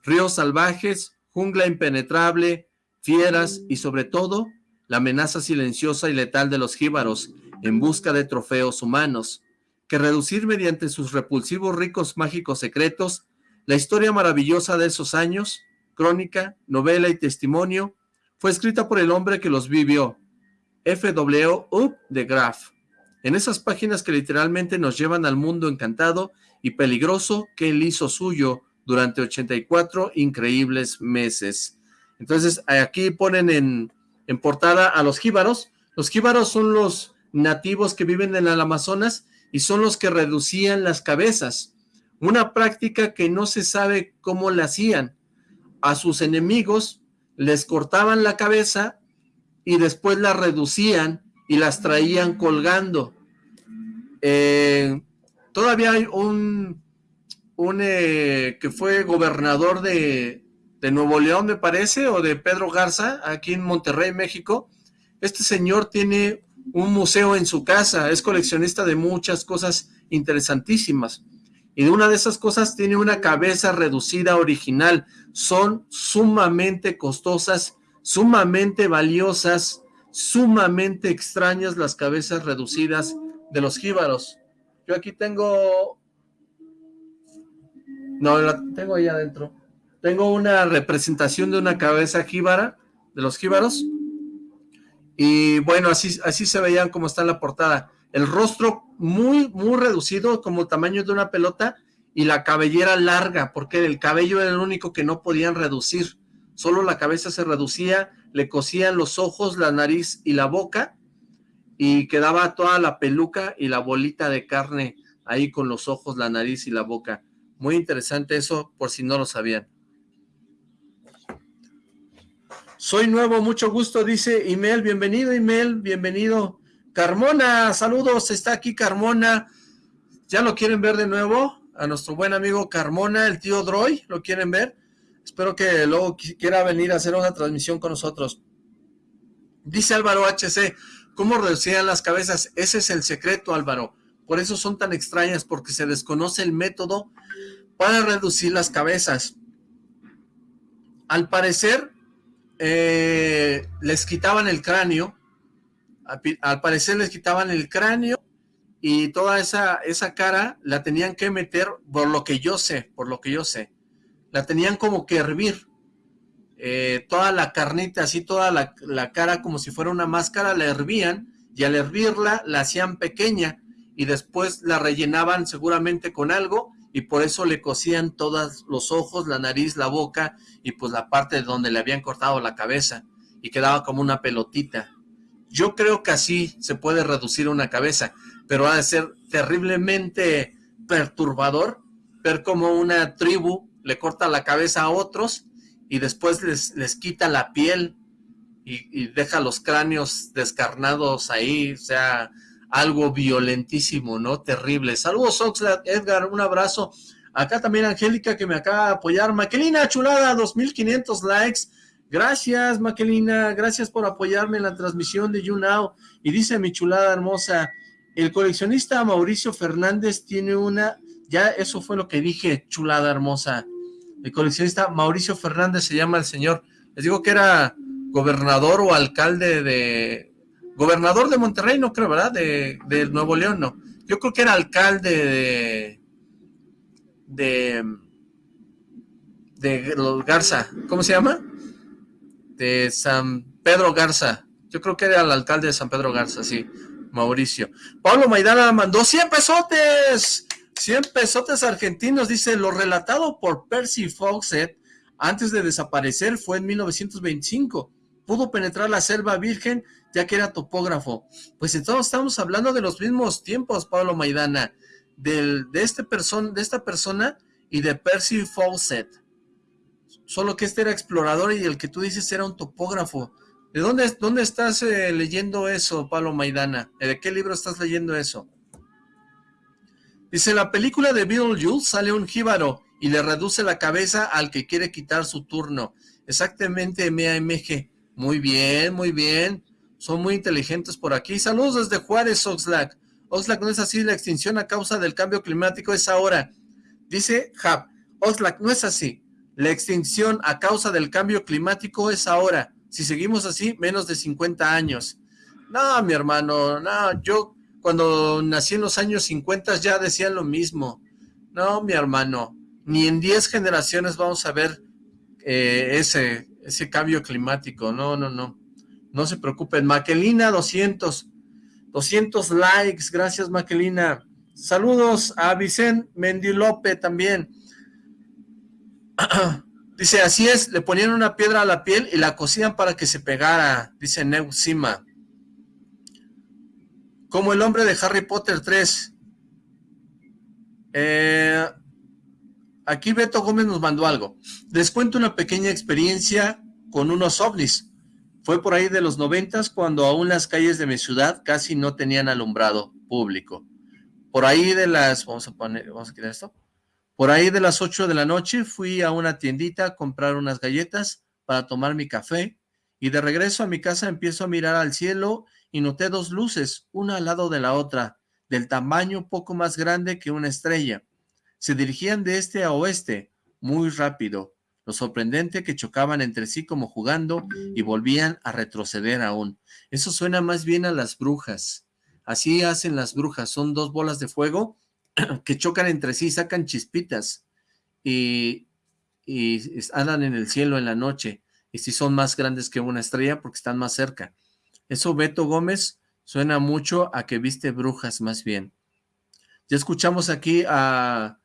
ríos salvajes, jungla impenetrable, fieras y sobre todo la amenaza silenciosa y letal de los jíbaros en busca de trofeos humanos, que reducir mediante sus repulsivos ricos mágicos secretos la historia maravillosa de esos años, crónica, novela y testimonio, fue escrita por el hombre que los vivió, F.W. U. de Graff en esas páginas que literalmente nos llevan al mundo encantado y peligroso que él hizo suyo durante 84 increíbles meses. Entonces, aquí ponen en, en portada a los jíbaros. Los jíbaros son los nativos que viven en el Amazonas y son los que reducían las cabezas. Una práctica que no se sabe cómo la hacían. A sus enemigos les cortaban la cabeza y después la reducían y las traían colgando. Eh, todavía hay un, un eh, que fue gobernador de, de Nuevo León, me parece, o de Pedro Garza, aquí en Monterrey, México. Este señor tiene un museo en su casa, es coleccionista de muchas cosas interesantísimas. Y de una de esas cosas tiene una cabeza reducida original. Son sumamente costosas, sumamente valiosas, sumamente extrañas las cabezas reducidas de los jíbaros. Yo aquí tengo... No, la tengo ahí adentro. Tengo una representación de una cabeza jíbara, de los jíbaros. Y bueno, así, así se veían como está en la portada. El rostro muy, muy reducido, como el tamaño de una pelota, y la cabellera larga, porque el cabello era el único que no podían reducir. Solo la cabeza se reducía, le cosían los ojos, la nariz y la boca, y quedaba toda la peluca y la bolita de carne ahí con los ojos, la nariz y la boca. Muy interesante eso, por si no lo sabían. Soy nuevo, mucho gusto, dice Imel. Bienvenido, Imel, bienvenido. Carmona, saludos, está aquí Carmona. ¿Ya lo quieren ver de nuevo? A nuestro buen amigo Carmona, el tío Droy, ¿lo quieren ver? Espero que luego quiera venir a hacer una transmisión con nosotros. Dice Álvaro HC, ¿cómo reducían las cabezas? Ese es el secreto, Álvaro. Por eso son tan extrañas, porque se desconoce el método para reducir las cabezas. Al parecer, eh, les quitaban el cráneo, al parecer les quitaban el cráneo y toda esa, esa cara la tenían que meter, por lo que yo sé, por lo que yo sé, la tenían como que hervir. Eh, toda la carnita, así toda la, la, cara como si fuera una máscara, la hervían y al hervirla la hacían pequeña y después la rellenaban seguramente con algo y por eso le cosían todos los ojos, la nariz, la boca y pues la parte de donde le habían cortado la cabeza y quedaba como una pelotita. Yo creo que así se puede reducir una cabeza, pero ha de ser terriblemente perturbador ver como una tribu le corta la cabeza a otros y después les, les quita la piel y, deja los cráneos descarnados ahí, o sea, algo violentísimo, ¿no? Terrible. Saludos, Oxlack, Edgar, un abrazo. Acá también Angélica que me acaba de apoyar. Maquelina, chulada, 2500 likes. Gracias, Maquelina, gracias por apoyarme en la transmisión de YouNow. Y dice mi chulada hermosa, el coleccionista Mauricio Fernández tiene una, ya eso fue lo que dije, chulada hermosa. El coleccionista Mauricio Fernández se llama el señor. Les digo que era gobernador o alcalde de... Gobernador de Monterrey, no creo, ¿verdad? De, de Nuevo León, no. Yo creo que era alcalde de... De... De Garza. ¿Cómo se llama? De San Pedro Garza. Yo creo que era el alcalde de San Pedro Garza, sí. Mauricio. Pablo Maidana mandó 100 pesotes. 100 pesotes argentinos, dice, lo relatado por Percy Fawcett antes de desaparecer fue en 1925. Pudo penetrar la selva virgen ya que era topógrafo. Pues entonces estamos hablando de los mismos tiempos, Pablo Maidana, del, de, este de esta persona y de Percy Fawcett. Solo que este era explorador y el que tú dices era un topógrafo. ¿De dónde, dónde estás eh, leyendo eso, Pablo Maidana? ¿De qué libro estás leyendo eso? Dice, la película de Beetlejuice sale un jíbaro y le reduce la cabeza al que quiere quitar su turno. Exactamente, MAMG. Muy bien, muy bien. Son muy inteligentes por aquí. Saludos desde Juárez, Oxlack. Oxlack no es así, la extinción a causa del cambio climático es ahora. Dice Hub, Oxlack no es así. La extinción a causa del cambio climático es ahora. Si seguimos así, menos de 50 años. No, mi hermano, no, yo cuando nací en los años 50 ya decían lo mismo. No, mi hermano, ni en 10 generaciones vamos a ver eh, ese, ese cambio climático. No, no, no. No se preocupen. Maquelina, 200. 200 likes. Gracias, Maquelina. Saludos a Vicente Mendilope también. Dice, así es, le ponían una piedra a la piel y la cosían para que se pegara, dice Neusima. Como el hombre de Harry Potter 3. Eh, aquí Beto Gómez nos mandó algo. Les cuento una pequeña experiencia con unos ovnis. Fue por ahí de los noventas cuando aún las calles de mi ciudad casi no tenían alumbrado público. Por ahí de las, vamos a poner, vamos a quitar esto. Por ahí de las 8 de la noche fui a una tiendita a comprar unas galletas para tomar mi café y de regreso a mi casa empiezo a mirar al cielo y noté dos luces, una al lado de la otra, del tamaño poco más grande que una estrella. Se dirigían de este a oeste, muy rápido. Lo sorprendente que chocaban entre sí como jugando y volvían a retroceder aún. Eso suena más bien a las brujas. Así hacen las brujas, son dos bolas de fuego que chocan entre sí, sacan chispitas y, y andan en el cielo en la noche. Y si son más grandes que una estrella porque están más cerca. Eso Beto Gómez suena mucho a que viste brujas más bien. Ya escuchamos aquí a,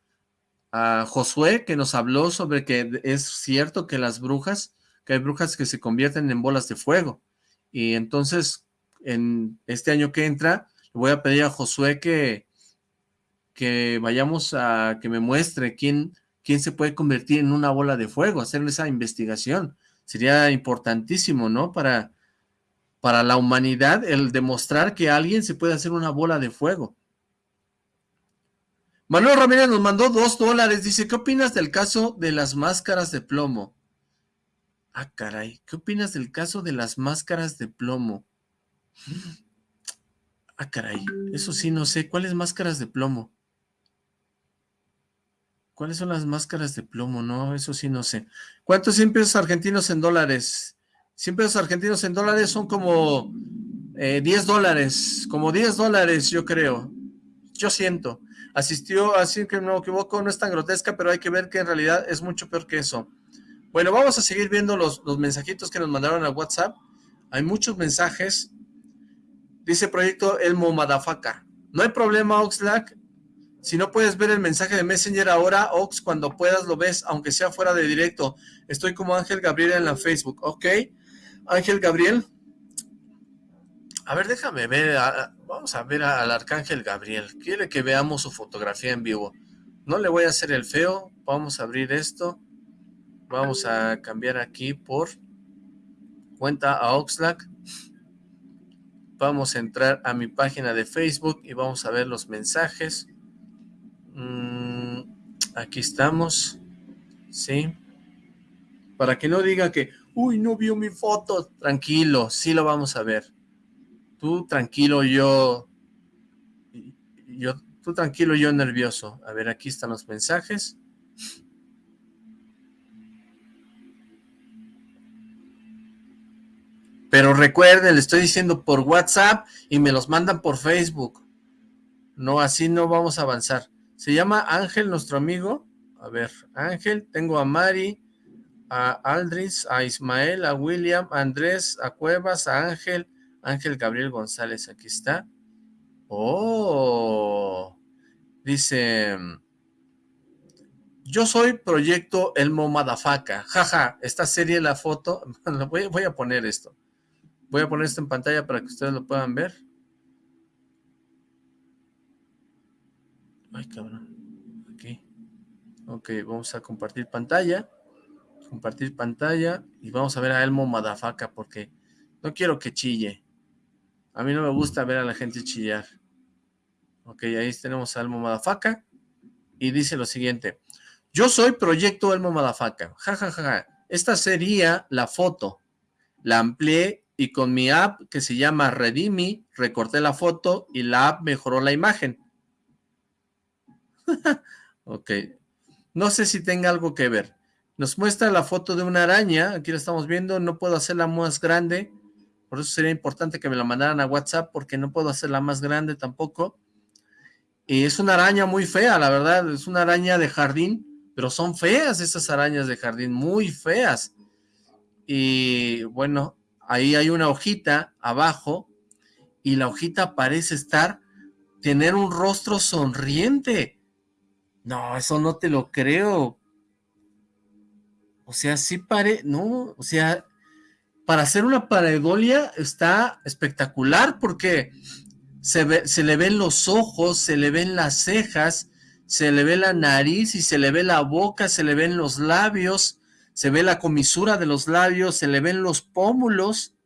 a Josué que nos habló sobre que es cierto que las brujas, que hay brujas que se convierten en bolas de fuego. Y entonces, en este año que entra, le voy a pedir a Josué que, que vayamos a que me muestre quién, quién se puede convertir en una bola de fuego, hacer esa investigación. Sería importantísimo, ¿no? Para, para la humanidad el demostrar que alguien se puede hacer una bola de fuego. Manuel Ramírez nos mandó dos dólares. Dice, ¿qué opinas del caso de las máscaras de plomo? Ah, caray. ¿Qué opinas del caso de las máscaras de plomo? Ah, caray. Eso sí, no sé. ¿Cuáles máscaras de plomo? ¿Cuáles son las máscaras de plomo? No, eso sí no sé. ¿Cuántos 100 pesos argentinos en dólares? 100 pesos argentinos en dólares son como 10 eh, dólares. Como 10 dólares, yo creo. Yo siento asistió, así que no me equivoco, no es tan grotesca, pero hay que ver que en realidad es mucho peor que eso. Bueno, vamos a seguir viendo los, los mensajitos que nos mandaron a WhatsApp. Hay muchos mensajes. Dice Proyecto Elmo Madafaka. No hay problema, Oxlack. Si no puedes ver el mensaje de Messenger ahora, Ox, cuando puedas lo ves, aunque sea fuera de directo. Estoy como Ángel Gabriel en la Facebook, ¿ok? Ángel Gabriel, a ver, déjame ver, vamos a ver al Arcángel Gabriel. Quiere que veamos su fotografía en vivo. No le voy a hacer el feo, vamos a abrir esto. Vamos a cambiar aquí por cuenta a Oxlack. Vamos a entrar a mi página de Facebook y vamos a ver los mensajes. Mm, aquí estamos. Sí. Para que no diga que, uy, no vio mi foto. Tranquilo, sí lo vamos a ver tú tranquilo, yo, yo, tú tranquilo, yo nervioso. A ver, aquí están los mensajes. Pero recuerden, le estoy diciendo por WhatsApp y me los mandan por Facebook. No, así no vamos a avanzar. Se llama Ángel, nuestro amigo. A ver, Ángel, tengo a Mari, a Aldris, a Ismael, a William, a Andrés, a Cuevas, a Ángel, Ángel Gabriel González, aquí está. Oh, dice, yo soy Proyecto Elmo Madafaka. Jaja, esta serie, la foto, voy a poner esto. Voy a poner esto en pantalla para que ustedes lo puedan ver. Ay, cabrón. Aquí. Ok, vamos a compartir pantalla. Compartir pantalla. Y vamos a ver a Elmo Madafaka porque no quiero que chille. A mí no me gusta ver a la gente chillar. Ok, ahí tenemos a Elmo Madafaka. Y dice lo siguiente. Yo soy Proyecto Elmo Madafaka. Ja, ja, ja, ja. Esta sería la foto. La amplié y con mi app que se llama Redimi, recorté la foto y la app mejoró la imagen. ok. No sé si tenga algo que ver. Nos muestra la foto de una araña. Aquí la estamos viendo. No puedo hacerla más grande por eso sería importante que me la mandaran a WhatsApp porque no puedo hacerla más grande tampoco. Y es una araña muy fea, la verdad, es una araña de jardín, pero son feas esas arañas de jardín, muy feas. Y bueno, ahí hay una hojita abajo y la hojita parece estar, tener un rostro sonriente. No, eso no te lo creo. O sea, sí pare, no, o sea, para hacer una pareidolia está espectacular porque se, se le ven los ojos, se le ven las cejas, se le ve la nariz y se le ve la boca, se le ven los labios, se ve la comisura de los labios, se le ven los pómulos,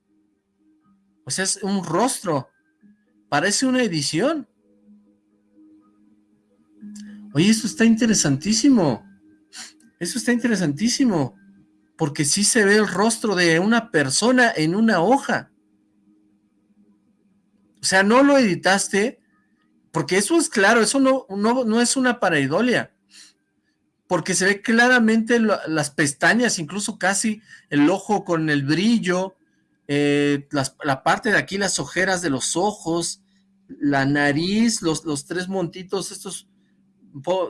o sea, es un rostro, parece una edición. Oye, esto está interesantísimo, eso está interesantísimo, porque sí se ve el rostro de una persona en una hoja. O sea, no lo editaste, porque eso es claro, eso no, no, no es una pareidolia porque se ve claramente las pestañas, incluso casi el ojo con el brillo, eh, la parte de aquí, las ojeras de los ojos, la nariz, los, los tres montitos, estos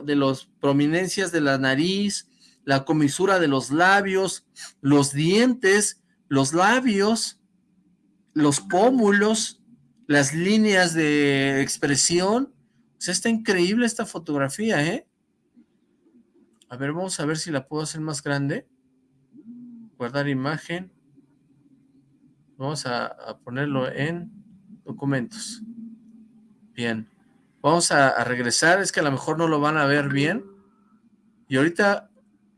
de las prominencias de la nariz, la comisura de los labios, los dientes, los labios, los pómulos, las líneas de expresión. O sea, está increíble esta fotografía, ¿eh? A ver, vamos a ver si la puedo hacer más grande. Guardar imagen. Vamos a, ponerlo en documentos. Bien. Vamos a, regresar. Es que a lo mejor no lo van a ver bien. Y ahorita,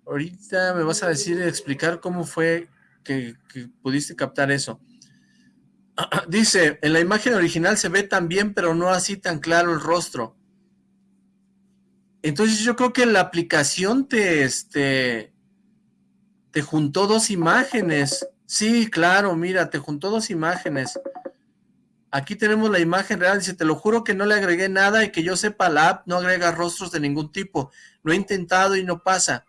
ahorita me vas a decir, explicar cómo fue que, que pudiste captar eso. Dice, en la imagen original se ve tan bien, pero no así tan claro el rostro. Entonces yo creo que la aplicación te, este, te juntó dos imágenes. Sí, claro, mira, te juntó dos imágenes. Aquí tenemos la imagen real, dice, te lo juro que no le agregué nada y que yo sepa la app no agrega rostros de ningún tipo. Lo he intentado y no pasa.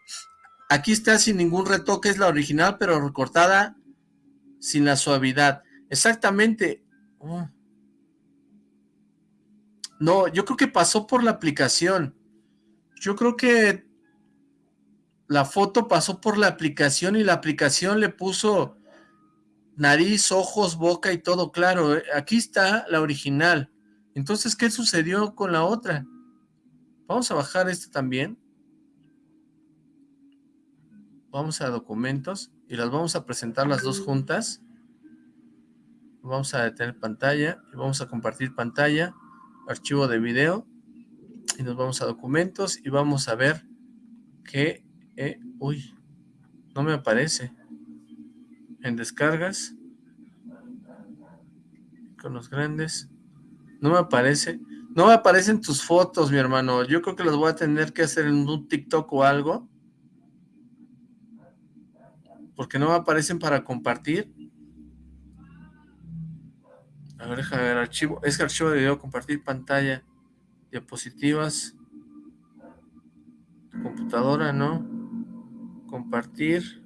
Aquí está sin ningún retoque, es la original, pero recortada sin la suavidad. Exactamente. Oh. No, yo creo que pasó por la aplicación. Yo creo que la foto pasó por la aplicación y la aplicación le puso nariz, ojos, boca y todo claro. Eh, aquí está la original. Entonces, ¿qué sucedió con la otra? Vamos a bajar esta también. Vamos a documentos y las vamos a presentar las dos juntas. Vamos a detener pantalla y vamos a compartir pantalla, archivo de video y nos vamos a documentos y vamos a ver que, eh, uy, no me aparece. En descargas, con los grandes, no me aparece. No me aparecen tus fotos, mi hermano. Yo creo que las voy a tener que hacer en un TikTok o algo. Porque no me aparecen para compartir. A ver, déjame ver, archivo. Es archivo de video, compartir pantalla diapositivas, computadora, ¿no? Compartir,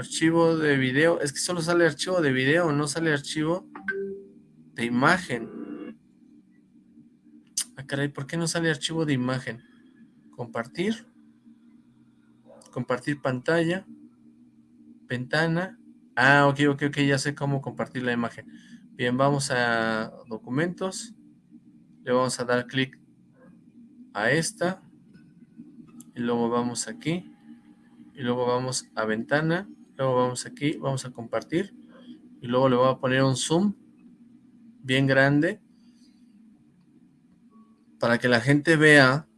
archivo de video, es que solo sale archivo de video, no sale archivo de imagen. Ah, caray, ¿por qué no sale archivo de imagen? Compartir, compartir pantalla, ventana, ah, ok, ok, ok, ya sé cómo compartir la imagen. Bien, vamos a documentos, le vamos a dar clic a esta. Y luego vamos aquí. Y luego vamos a ventana luego vamos aquí, vamos a compartir y luego le voy a poner un zoom bien grande para que la gente vea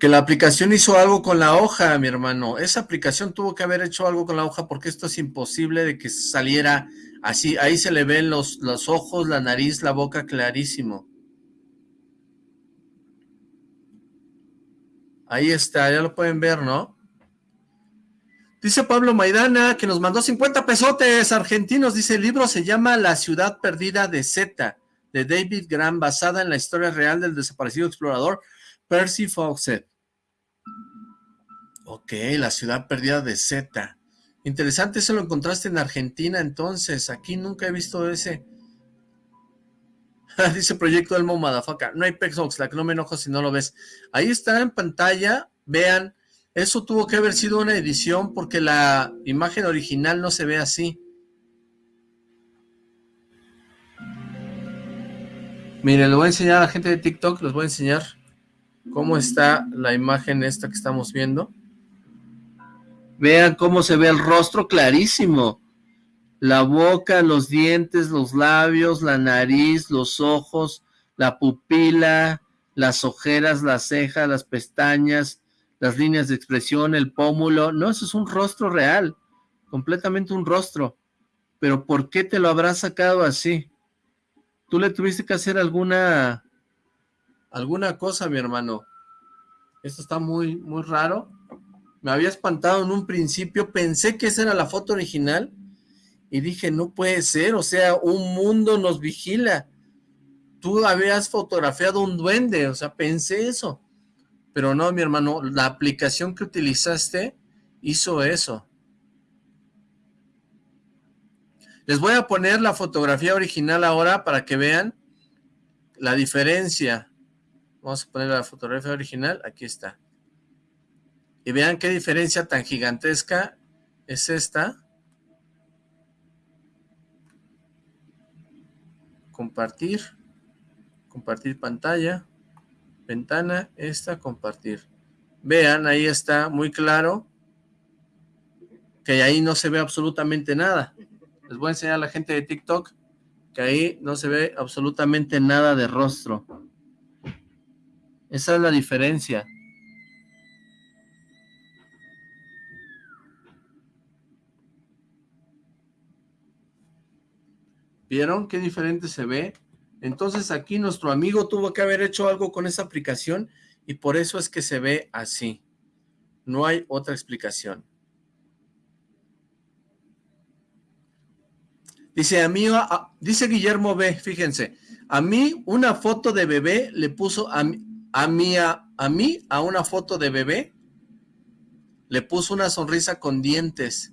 que la aplicación hizo algo con la hoja, mi hermano. Esa aplicación tuvo que haber hecho algo con la hoja porque esto es imposible de que saliera Así, ahí se le ven los, los ojos, la nariz, la boca clarísimo. Ahí está, ya lo pueden ver, ¿no? Dice Pablo Maidana que nos mandó 50 pesotes argentinos. Dice, el libro se llama La ciudad perdida de Z, de David Graham, basada en la historia real del desaparecido explorador Percy Fawcett. Ok, La ciudad perdida de Z. Interesante, eso lo encontraste en Argentina entonces. Aquí nunca he visto ese. Dice Proyecto Elmo Madafaka. No hay la que no me enojo si no lo ves. Ahí está en pantalla. Vean, eso tuvo que haber sido una edición porque la imagen original no se ve así. Miren, les voy a enseñar a la gente de TikTok, les voy a enseñar cómo está la imagen esta que estamos viendo. Vean cómo se ve el rostro clarísimo. La boca, los dientes, los labios, la nariz, los ojos, la pupila, las ojeras, las cejas, las pestañas, las líneas de expresión, el pómulo, no, eso es un rostro real, completamente un rostro, pero ¿por qué te lo habrás sacado así? Tú le tuviste que hacer alguna, alguna cosa, mi hermano, esto está muy, muy raro, me había espantado en un principio, pensé que esa era la foto original, y dije, no puede ser, o sea, un mundo nos vigila. Tú habías fotografiado un duende, o sea, pensé eso. Pero no, mi hermano, la aplicación que utilizaste hizo eso. Les voy a poner la fotografía original ahora para que vean la diferencia. Vamos a poner la fotografía original, aquí está. Y vean qué diferencia tan gigantesca es esta compartir, compartir pantalla, ventana, esta, compartir. Vean, ahí está muy claro que ahí no se ve absolutamente nada. Les voy a enseñar a la gente de TikTok que ahí no se ve absolutamente nada de rostro. Esa es la diferencia. ¿Vieron qué diferente se ve? Entonces aquí nuestro amigo tuvo que haber hecho algo con esa aplicación y por eso es que se ve así. No hay otra explicación. Dice, a mí, dice Guillermo B, fíjense, a mí una foto de bebé le puso a, a, mí, a, mí, a una foto de bebé, le puso una sonrisa con dientes.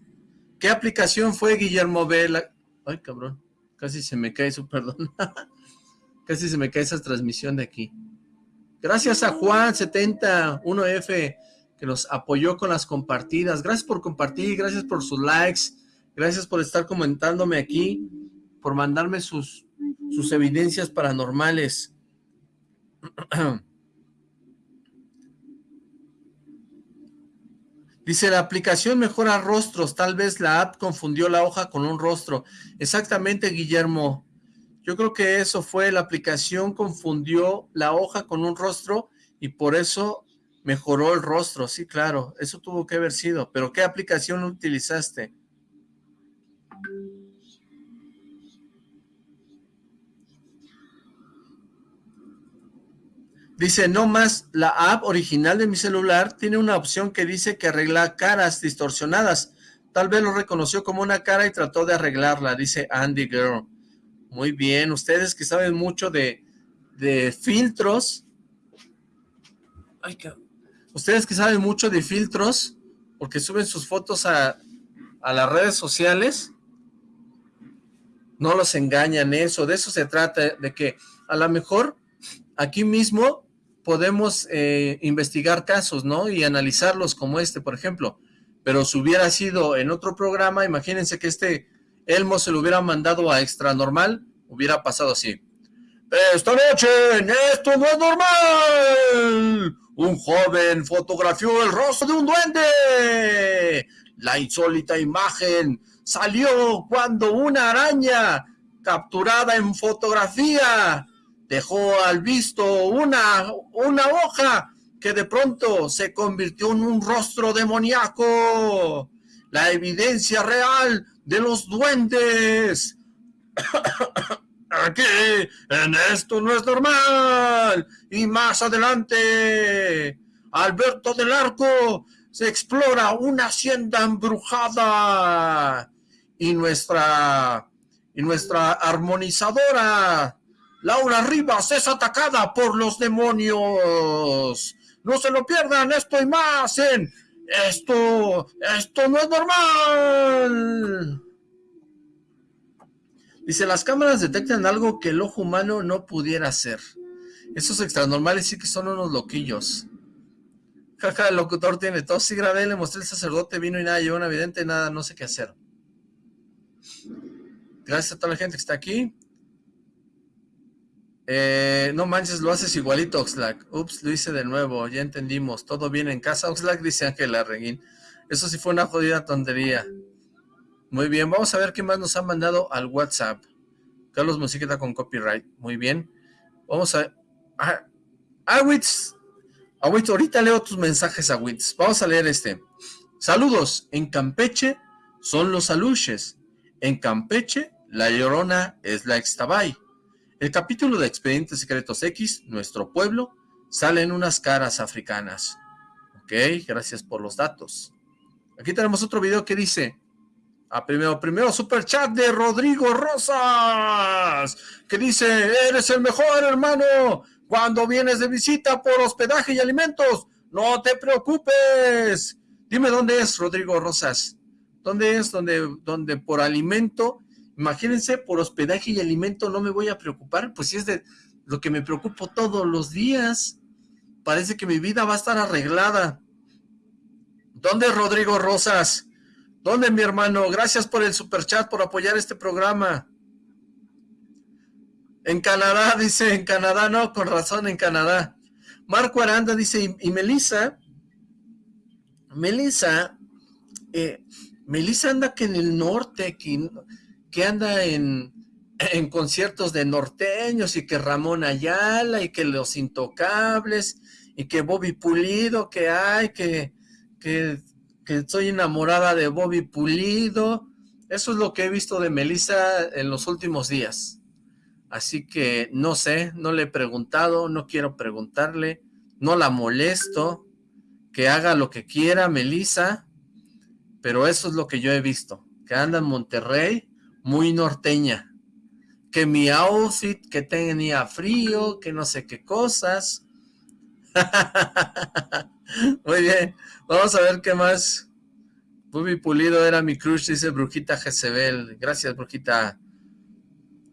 ¿Qué aplicación fue Guillermo B? Ay, cabrón. Casi se me cae su perdón. Casi se me cae esa transmisión de aquí. Gracias a Juan71F que nos apoyó con las compartidas. Gracias por compartir, gracias por sus likes, gracias por estar comentándome aquí, por mandarme sus, sus evidencias paranormales. Dice, la aplicación mejora rostros, tal vez la app confundió la hoja con un rostro. Exactamente, Guillermo. Yo creo que eso fue, la aplicación confundió la hoja con un rostro y por eso mejoró el rostro. Sí, claro, eso tuvo que haber sido. ¿Pero qué aplicación utilizaste? Dice, no más, la app original de mi celular tiene una opción que dice que arregla caras distorsionadas. Tal vez lo reconoció como una cara y trató de arreglarla, dice Andy Girl. Muy bien, ustedes que saben mucho de, de filtros. Ustedes que saben mucho de filtros, porque suben sus fotos a, a las redes sociales, no los engañan eso, de eso se trata, de que a lo mejor aquí mismo podemos eh, investigar casos, ¿no? Y analizarlos como este, por ejemplo. Pero si hubiera sido en otro programa, imagínense que este Elmo se lo hubiera mandado a Extra Normal, hubiera pasado así. Esta noche Esto No es Normal, un joven fotografió el rostro de un duende. La insólita imagen salió cuando una araña capturada en fotografía dejó al visto una, una hoja que de pronto se convirtió en un rostro demoníaco. La evidencia real de los duendes. Aquí, en esto no es normal. Y más adelante, Alberto del Arco se explora una hacienda embrujada. Y nuestra, y nuestra armonizadora Laura Rivas es atacada por los demonios. No se lo pierdan, esto y más en Esto, esto no es normal. Dice, las cámaras detectan algo que el ojo humano no pudiera hacer. Esos extranormales sí que son unos loquillos. Jaja, el locutor tiene tos. Sí grabé, le mostré el sacerdote, vino y nada, llevó una evidente, nada, no sé qué hacer. Gracias a toda la gente que está aquí. Eh, no manches, lo haces igualito, Oxlack. Ups, lo hice de nuevo, ya entendimos. Todo bien en casa, Oxlack, dice Ángela Reguín. Eso sí fue una jodida tontería. Muy bien, vamos a ver qué más nos han mandado al WhatsApp. Carlos Musiqueta con copyright. Muy bien. Vamos a... Ah, Awitz, Agüitos, ahorita leo tus mensajes, Agüitos. Vamos a leer este. Saludos. En Campeche son los aluches. En Campeche, la llorona es la extabay. El capítulo de Expedientes Secretos X, nuestro pueblo, sale en unas caras africanas. Ok, gracias por los datos. Aquí tenemos otro video que dice, a primero, primero super chat de Rodrigo Rosas, que dice, eres el mejor hermano, cuando vienes de visita por hospedaje y alimentos, no te preocupes. Dime dónde es Rodrigo Rosas, dónde es donde, donde por alimento, imagínense, por hospedaje y alimento no me voy a preocupar, pues si es de lo que me preocupo todos los días, parece que mi vida va a estar arreglada. ¿Dónde Rodrigo Rosas? ¿Dónde mi hermano? Gracias por el superchat, por apoyar este programa. En Canadá, dice, en Canadá, no, con razón, en Canadá. Marco Aranda dice, y, Melissa, Melissa, eh, Melissa anda que en el norte, que, que anda en, en conciertos de norteños y que Ramón Ayala y que Los Intocables y que Bobby Pulido, que hay, que, que, que estoy enamorada de Bobby Pulido. Eso es lo que he visto de Melissa en los últimos días. Así que no sé, no le he preguntado, no quiero preguntarle, no la molesto, que haga lo que quiera Melissa, pero eso es lo que yo he visto, que anda en Monterrey muy norteña, que mi outfit, que tenía frío, que no sé qué cosas. muy bien, vamos a ver qué más. Bubi Pulido era mi crush, dice Brujita Jezebel. Gracias, Brujita.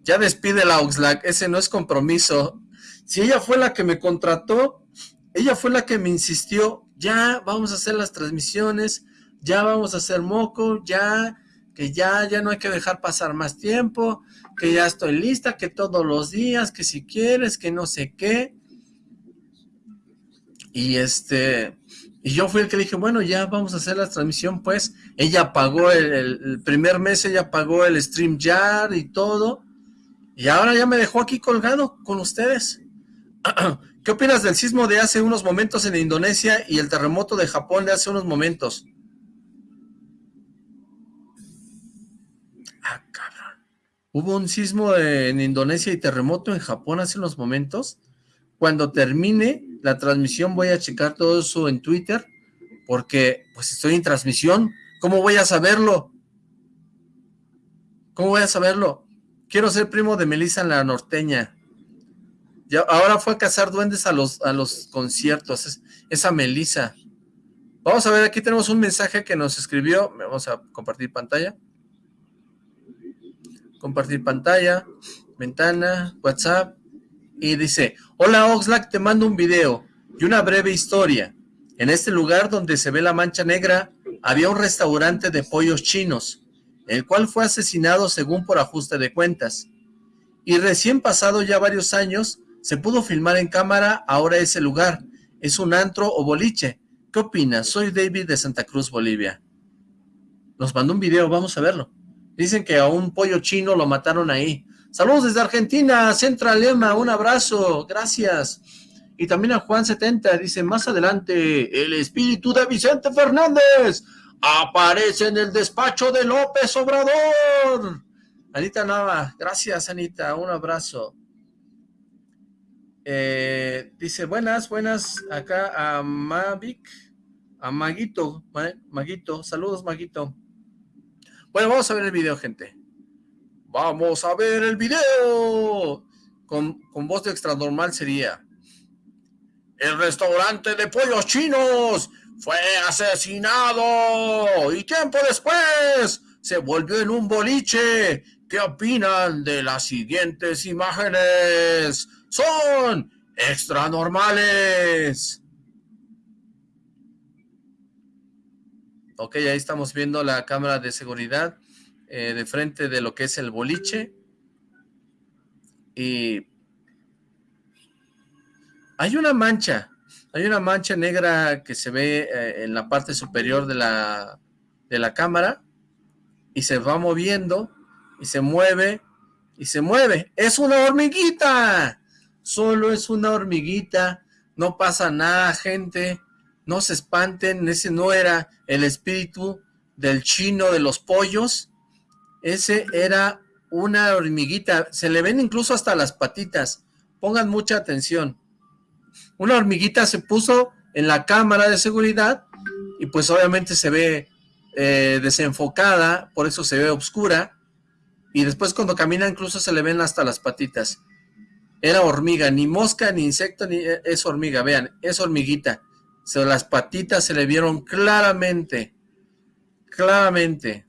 Ya despide la Oxlack, ese no es compromiso. Si ella fue la que me contrató, ella fue la que me insistió, ya vamos a hacer las transmisiones, ya vamos a hacer moco, ya, que ya, ya no hay que dejar pasar más tiempo, que ya estoy lista, que todos los días, que si quieres, que no sé qué. Y este, y yo fui el que dije, bueno, ya vamos a hacer la transmisión, pues. Ella pagó el, primer mes, ella pagó el StreamYard y todo. Y ahora ya me dejó aquí colgado con ustedes. ¿Qué opinas del sismo de hace unos momentos en Indonesia y el terremoto de Japón de hace unos momentos? ¿Hubo un sismo en Indonesia y terremoto en Japón hace unos momentos? Cuando termine la transmisión voy a checar todo eso en Twitter, porque pues estoy en transmisión. ¿Cómo voy a saberlo? ¿Cómo voy a saberlo? Quiero ser primo de Melissa en la norteña. Ya, ahora fue a cazar duendes a los, a los conciertos, esa Melissa. Vamos a ver, aquí tenemos un mensaje que nos escribió. Vamos a compartir pantalla. Compartir pantalla, ventana, WhatsApp. Y dice, hola Oxlack, te mando un video y una breve historia. En este lugar donde se ve la mancha negra, había un restaurante de pollos chinos el cual fue asesinado según por ajuste de cuentas. Y recién pasado ya varios años, se pudo filmar en cámara ahora ese lugar. Es un antro o boliche. ¿Qué opinas? Soy David de Santa Cruz, Bolivia. Nos mandó un video, vamos a verlo. Dicen que a un pollo chino lo mataron ahí. Saludos desde Argentina, Central Lema, un abrazo, gracias. Y también a Juan70, dice, más adelante, el espíritu de Vicente Fernández aparece en el despacho de López Obrador. Anita Nava, gracias Anita, un abrazo. Eh, dice, buenas, buenas, acá a Mavic, a Maguito, Maguito, saludos Maguito. Bueno, vamos a ver el video, gente. Vamos a ver el video. Con, con voz de extra normal sería... El restaurante de pollos chinos fue asesinado y tiempo después se volvió en un boliche. ¿Qué opinan de las siguientes imágenes? Son extranormales. Ok, ahí estamos viendo la cámara de seguridad eh, de frente de lo que es el boliche. Y hay una mancha hay una mancha negra que se ve eh, en la parte superior de la, de la cámara y se va moviendo y se mueve y se mueve. ¡Es una hormiguita! Solo es una hormiguita no pasa nada, gente, no se espanten, ese no era el espíritu del chino de los pollos, ese era una hormiguita, se le ven incluso hasta las patitas, pongan mucha atención. Una hormiguita se puso en la cámara de seguridad y pues obviamente se ve eh, desenfocada, por eso se ve oscura, y después cuando camina incluso se le ven hasta las patitas. Era hormiga, ni mosca, ni insecto, ni eh, es hormiga, vean, es hormiguita. Las patitas se le vieron claramente, claramente.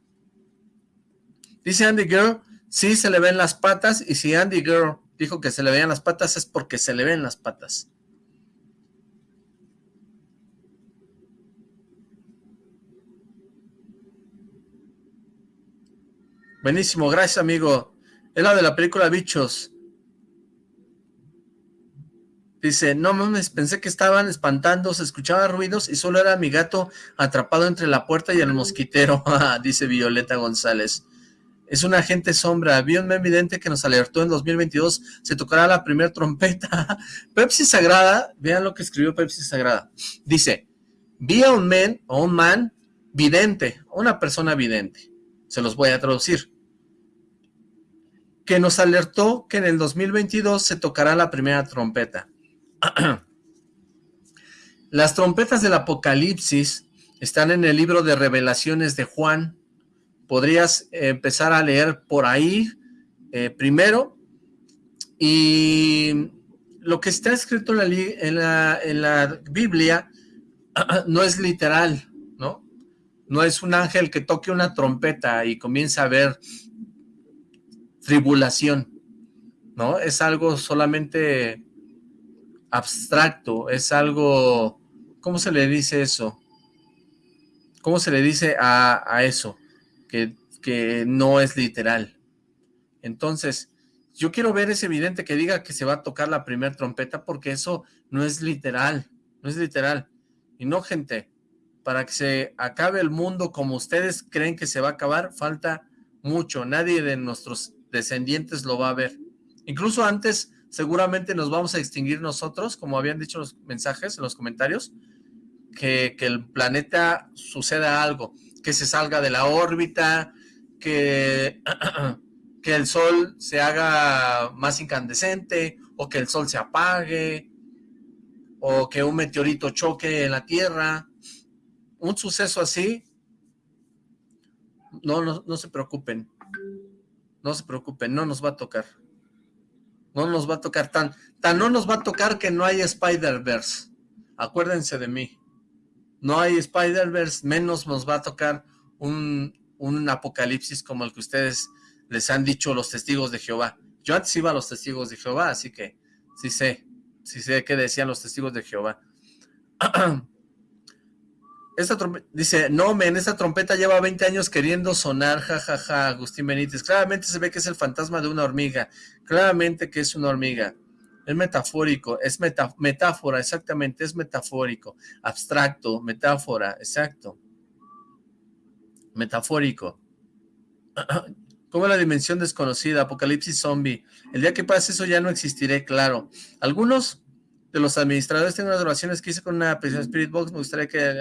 Dice Andy Girl, sí se le ven las patas, y si Andy Girl dijo que se le veían las patas es porque se le ven las patas. Buenísimo, gracias amigo. Es la de la película Bichos. Dice, no mames, pensé que estaban espantando, se escuchaban ruidos y solo era mi gato atrapado entre la puerta y el mosquitero, dice Violeta González. Es un agente sombra, vi un evidente que nos alertó en 2022, se tocará la primera trompeta. Pepsi Sagrada, vean lo que escribió Pepsi Sagrada. Dice, vi a un man, o un man, vidente, una persona vidente. Se los voy a traducir. Que nos alertó que en el 2022 se tocará la primera trompeta. Las trompetas del Apocalipsis están en el libro de Revelaciones de Juan. Podrías empezar a leer por ahí eh, primero. Y lo que está escrito en la, en la Biblia no es literal, ¿no? No es un ángel que toque una trompeta y comienza a ver tribulación, ¿no? Es algo solamente abstracto, es algo, ¿cómo se le dice eso? ¿Cómo se le dice a, eso? Que, que no es literal. Entonces, yo quiero ver ese evidente que diga que se va a tocar la primera trompeta porque eso no es literal, no es literal. Y no, gente, para que se acabe el mundo como ustedes creen que se va a acabar, falta mucho. Nadie de nuestros descendientes lo va a ver. Incluso antes seguramente nos vamos a extinguir nosotros, como habían dicho los mensajes en los comentarios, que, el planeta suceda algo, que se salga de la órbita, que, que el sol se haga más incandescente, o que el sol se apague, o que un meteorito choque en la Tierra. Un suceso así, no, no, no se preocupen, no se preocupen, no nos va a tocar. No nos va a tocar tan, tan no nos va a tocar que no hay Spider-Verse. Acuérdense de mí. No hay Spider-Verse, menos nos va a tocar un, un apocalipsis como el que ustedes les han dicho los testigos de Jehová. Yo antes iba a los testigos de Jehová, así que sí sé, sí sé qué decían los testigos de Jehová. Esta dice, no, men, esta trompeta lleva 20 años queriendo sonar, jajaja, ja, ja, Agustín Benítez. Claramente se ve que es el fantasma de una hormiga. Claramente que es una hormiga. Es metafórico, es metáfora, exactamente, es metafórico. Abstracto, metáfora, exacto. Metafórico. Como la dimensión desconocida, apocalipsis zombie. El día que pase eso ya no existiré, claro. Algunos de los administradores tengo unas oraciones que hice con una prisión Spirit Box, me gustaría que,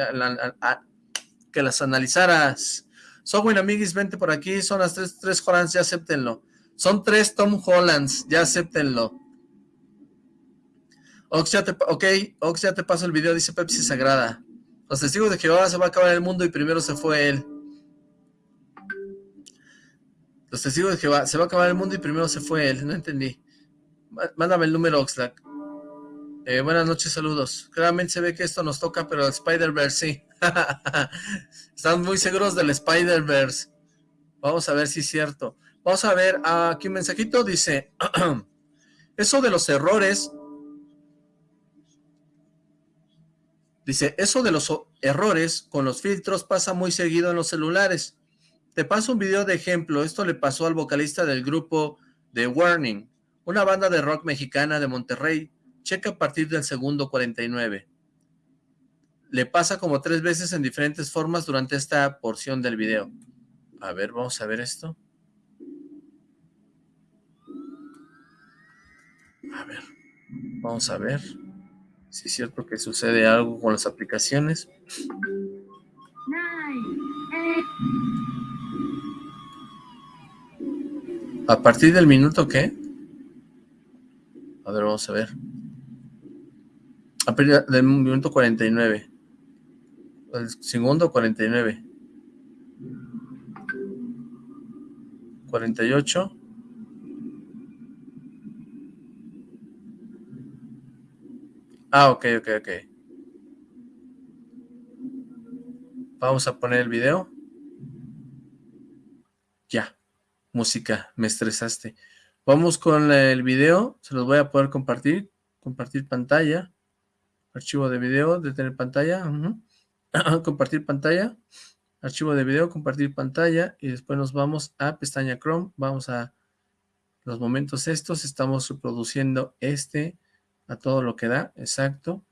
que las analizaras. Software Amiguis, vente por aquí, son las tres, tres Hollands, ya acéptenlo. Son tres Tom Hollands, ya acéptenlo. Ox, ya te, ok, Ox, ya te paso el video, dice Pepsi Sagrada. Los testigos de Jehová se va a acabar el mundo y primero se fue él. Los testigos de Jehová, se va a acabar el mundo y primero se fue él, no entendí. Mándame el número, Oxlack. Eh, buenas noches, saludos. Claramente se ve que esto nos toca, pero el Spider-Verse sí. Están muy seguros del Spider-Verse. Vamos a ver si es cierto. Vamos a ver, aquí un mensajito dice, eso de los errores, dice, eso de los errores con los filtros pasa muy seguido en los celulares. Te paso un video de ejemplo, esto le pasó al vocalista del grupo The Warning, una banda de rock mexicana de Monterrey, Checa a partir del segundo 49. Le pasa como tres veces en diferentes formas durante esta porción del video. A ver, vamos a ver esto. A ver, vamos a ver Si es cierto que sucede algo con las aplicaciones. ¿A partir del minuto qué? A ver, vamos a ver. A partir del minuto 49. El segundo 49. 48. Ah, ok, ok, ok. Vamos a poner el video. Ya. Música, me estresaste. Vamos con el video. Se los voy a poder compartir. Compartir pantalla. Archivo de video, detener pantalla. compartir pantalla. Archivo de video, compartir pantalla. Y después nos vamos a pestaña Chrome. Vamos a los momentos estos. Estamos reproduciendo este a todo lo que da, exacto.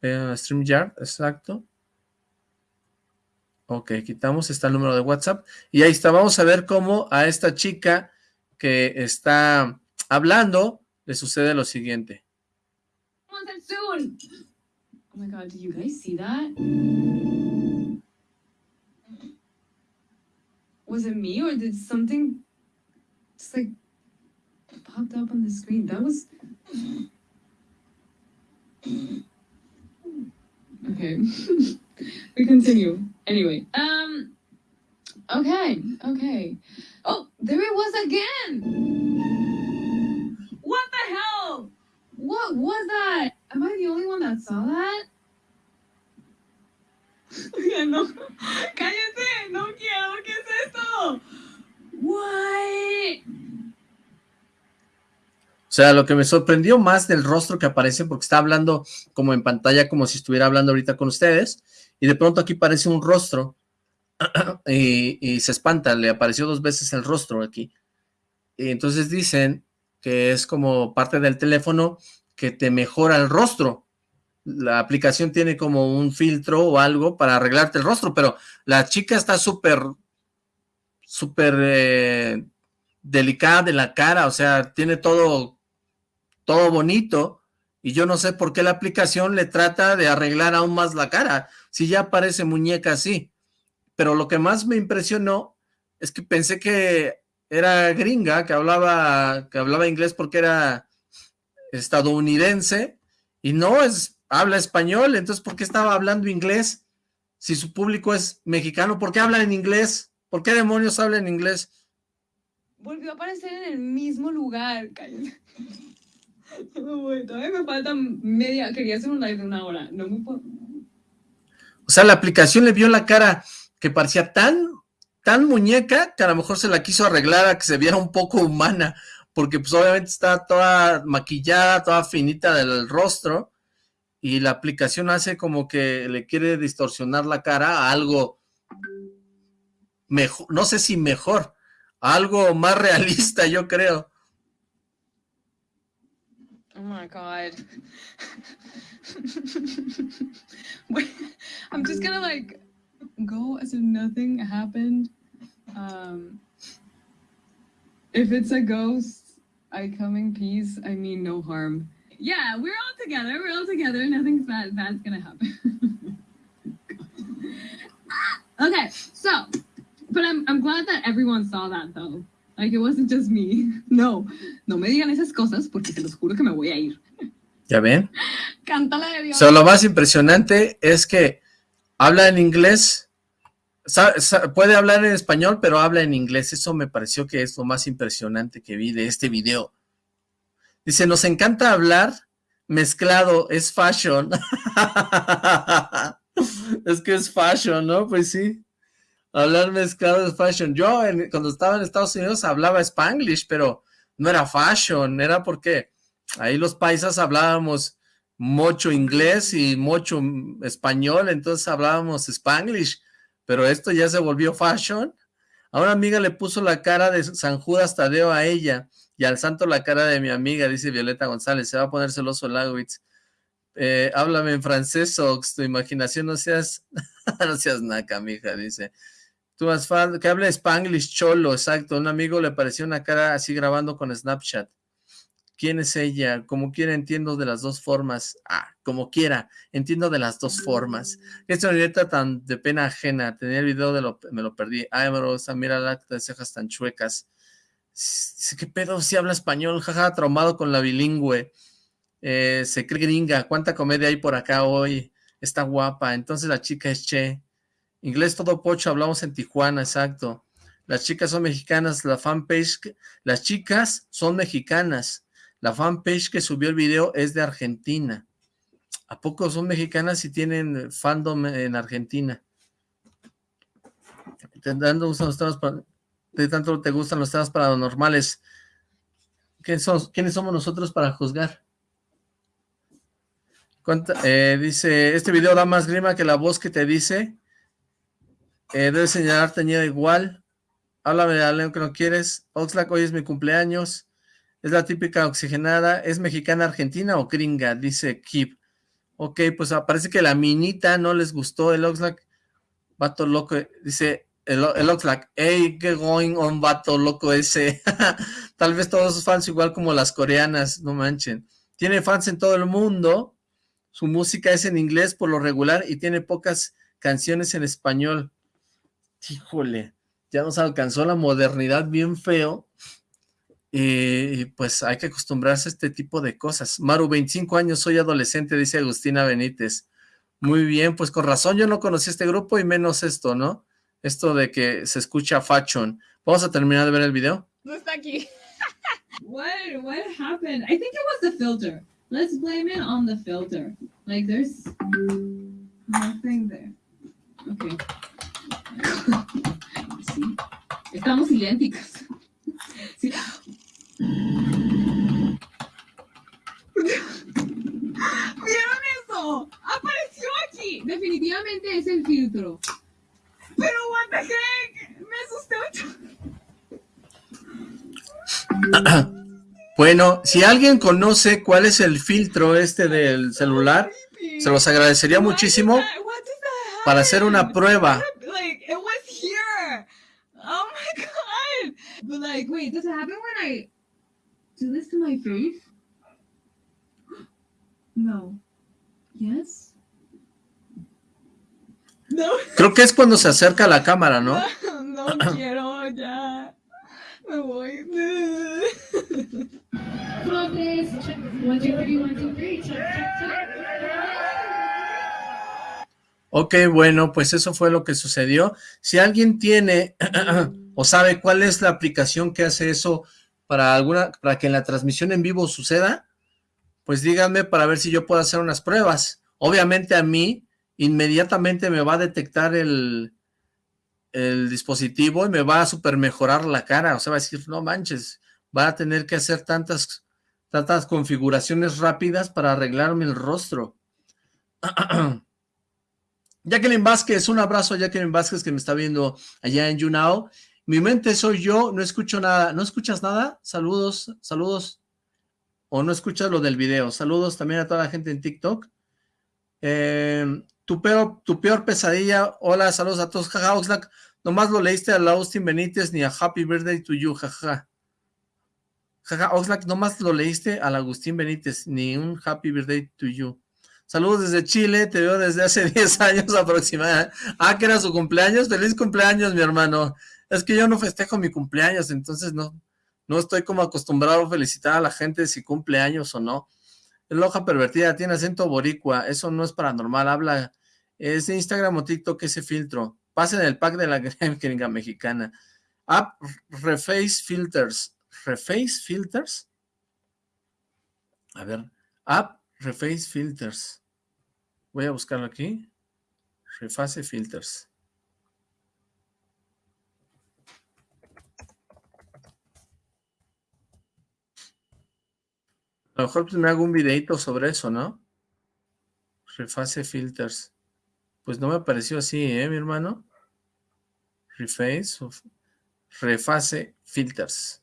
Eh, StreamYard, exacto. Ok, quitamos, está el número de WhatsApp. Y ahí está, vamos a ver cómo a esta chica que está hablando le sucede lo siguiente. Oh my god, do you guys see that? Was it me or did something just like popped up on the screen? That was Okay. we continue. Anyway. Um Okay, okay. Oh, there it was again! What the hell? What was that? Am I the only one that saw that? no. Cállate, no quiero, ¿qué es esto? What? O sea, lo que me sorprendió más del rostro que aparece, porque está hablando como en pantalla, como si estuviera hablando ahorita con ustedes, y de pronto aquí aparece un rostro, y, se espanta, le apareció dos veces el rostro aquí. Y entonces dicen que es como parte del teléfono que te mejora el rostro. La aplicación tiene como un filtro o algo para arreglarte el rostro, pero la chica está súper, súper eh, delicada de la cara, o sea, tiene todo todo bonito, y yo no sé por qué la aplicación le trata de arreglar aún más la cara, si ya parece muñeca así. Pero lo que más me impresionó es que pensé que era gringa, que hablaba, que hablaba inglés porque era estadounidense, y no, es habla español, entonces ¿por qué estaba hablando inglés? Si su público es mexicano, ¿por qué habla en inglés? ¿Por qué demonios habla en inglés? Volvió a aparecer en el mismo lugar, todavía me falta media, quería hacer un live de una hora, no me puedo... O sea, la aplicación le vio la cara que parecía tan, tan muñeca que a lo mejor se la quiso arreglar a que se viera un poco humana, porque pues obviamente está toda maquillada, toda finita del rostro, y la aplicación hace como que le quiere distorsionar la cara a algo mejor, no sé si mejor, algo más realista, yo creo. Oh my god. I'm just gonna like go as if nothing happened. Um, if it's a ghost, I come in peace. I mean no harm. Yeah, we're all together. We're all together. Nothing bad bad's gonna happen. okay, so, but I'm I'm glad that everyone saw that though. Like it wasn't just me. No, no me digan esas cosas porque se los juro que me voy a ir. ¿Ya ven? Cántala de Dios. So, lo más impresionante es que habla en inglés, puede hablar en español, pero habla en inglés. Eso me pareció que es lo más impresionante que vi de este video. Dice, nos encanta hablar mezclado, es fashion. es que es fashion, ¿no? Pues sí. Hablar mezclado es fashion. Yo cuando estaba en Estados Unidos hablaba spanglish, pero no era fashion, era porque ahí los paisas hablábamos mucho inglés y mucho español, entonces hablábamos spanglish, pero esto ya se volvió fashion. A una amiga le puso la cara de San Judas Tadeo a ella y al santo la cara de mi amiga, dice Violeta González, se va a poner celoso el Eh, háblame en francés, o tu imaginación no seas, no seas naca, mija, dice. Tú más que hable Spanglish cholo, exacto. Un amigo le pareció una cara así grabando con Snapchat. ¿Quién es ella? Como quiera entiendo de las dos formas. Ah, como quiera, entiendo de las dos formas. Esta neta tan de pena ajena. Tenía el video de lo, me lo perdí. Ay, Rosa, mira la de cejas tan chuecas. ¿Qué pedo? Si habla español, jaja, traumado con la bilingüe. Eh, se cree gringa. ¿Cuánta comedia hay por acá hoy? Está guapa. Entonces la chica es Che. Inglés todo pocho, hablamos en Tijuana, exacto. Las chicas son mexicanas, la fanpage, las chicas son mexicanas. La fanpage que subió el video es de Argentina. ¿A poco son mexicanas y tienen fandom en Argentina? ¿De tanto te gustan los temas paranormales? ¿Quiénes somos nosotros para juzgar? Eh, dice, este video da más grima que la voz que te dice. Eh, debe señalar teñida igual. Háblame de algo que no quieres. Oxlack, hoy es mi cumpleaños. Es la típica oxigenada. ¿Es mexicana, argentina o gringa? Dice Kip. Ok, pues parece que la minita no les gustó el Oxlack. Vato loco. Dice el, el Oxlack. Hey, qué going on, vato loco ese. Tal vez todos sus fans igual como las coreanas. No manchen. Tiene fans en todo el mundo. Su música es en inglés por lo regular y tiene pocas canciones en español. Híjole ya nos alcanzó la modernidad bien feo, y pues hay que acostumbrarse a este tipo de cosas. Maru, 25 años, soy adolescente, dice Agustina Benítez. Muy bien, pues con razón yo no conocí este grupo y menos esto, ¿no? Esto de que se escucha fashion. Vamos a terminar de ver el video. No está aquí. what, what happened? I think it was the filter. Let's blame it on the filter. Like there's nothing there. Okay. Estamos idénticas. ¿Vieron eso? Apareció aquí. Definitivamente es el filtro. Pero what the heck? Me asusté mucho. Bueno, si alguien conoce cuál es el filtro este del celular, se los agradecería muchísimo para hacer una prueba. But like, wait, does it happen when I do this to my face? No. Yes. No. Creo que es cuando se acerca a la cámara, ¿no? No, no quiero, ya. Me voy. Ok, bueno, pues eso fue lo que sucedió. Si alguien tiene o sabe cuál es la aplicación que hace eso para alguna para que en la transmisión en vivo suceda, pues díganme para ver si yo puedo hacer unas pruebas. Obviamente a mí inmediatamente me va a detectar el, el dispositivo y me va a super mejorar la cara, o sea, va a decir, no manches, va a tener que hacer tantas, tantas configuraciones rápidas para arreglarme el rostro. Jacqueline Vázquez, un abrazo a Jacqueline Vázquez que me está viendo allá en YouNow. Mi mente soy yo, no escucho nada. ¿No escuchas nada? Saludos, saludos. O no escuchas lo del video. Saludos también a toda la gente en TikTok. Em, tu, peor, tu peor pesadilla. Hola, saludos a todos. Jaja, Oxlack. Nomás lo leíste a Austin Benítez ni a Happy Birthday to you, jaja. Jaja, Oxlack, nomás lo leíste al Agustín Benítez, ni un Happy Birthday to you. Saludos desde Chile, te veo desde hace 10 años aproximadamente. Ah, que era su cumpleaños. Feliz cumpleaños, mi hermano es que yo no festejo mi cumpleaños, entonces no, no estoy como acostumbrado a felicitar a la gente si cumple años o no. Es loja pervertida, tiene acento boricua, eso no es paranormal, habla, es Instagram o TikTok ese filtro. Pasen el pack de la gringa mexicana. App Reface Filters. ¿Reface Filters? A ver, App Reface Filters. Voy a buscarlo aquí. Reface Filters. A lo mejor pues, me hago un videito sobre eso, ¿no? Reface filters. Pues no me apareció así, ¿eh, mi hermano? Reface, reface filters.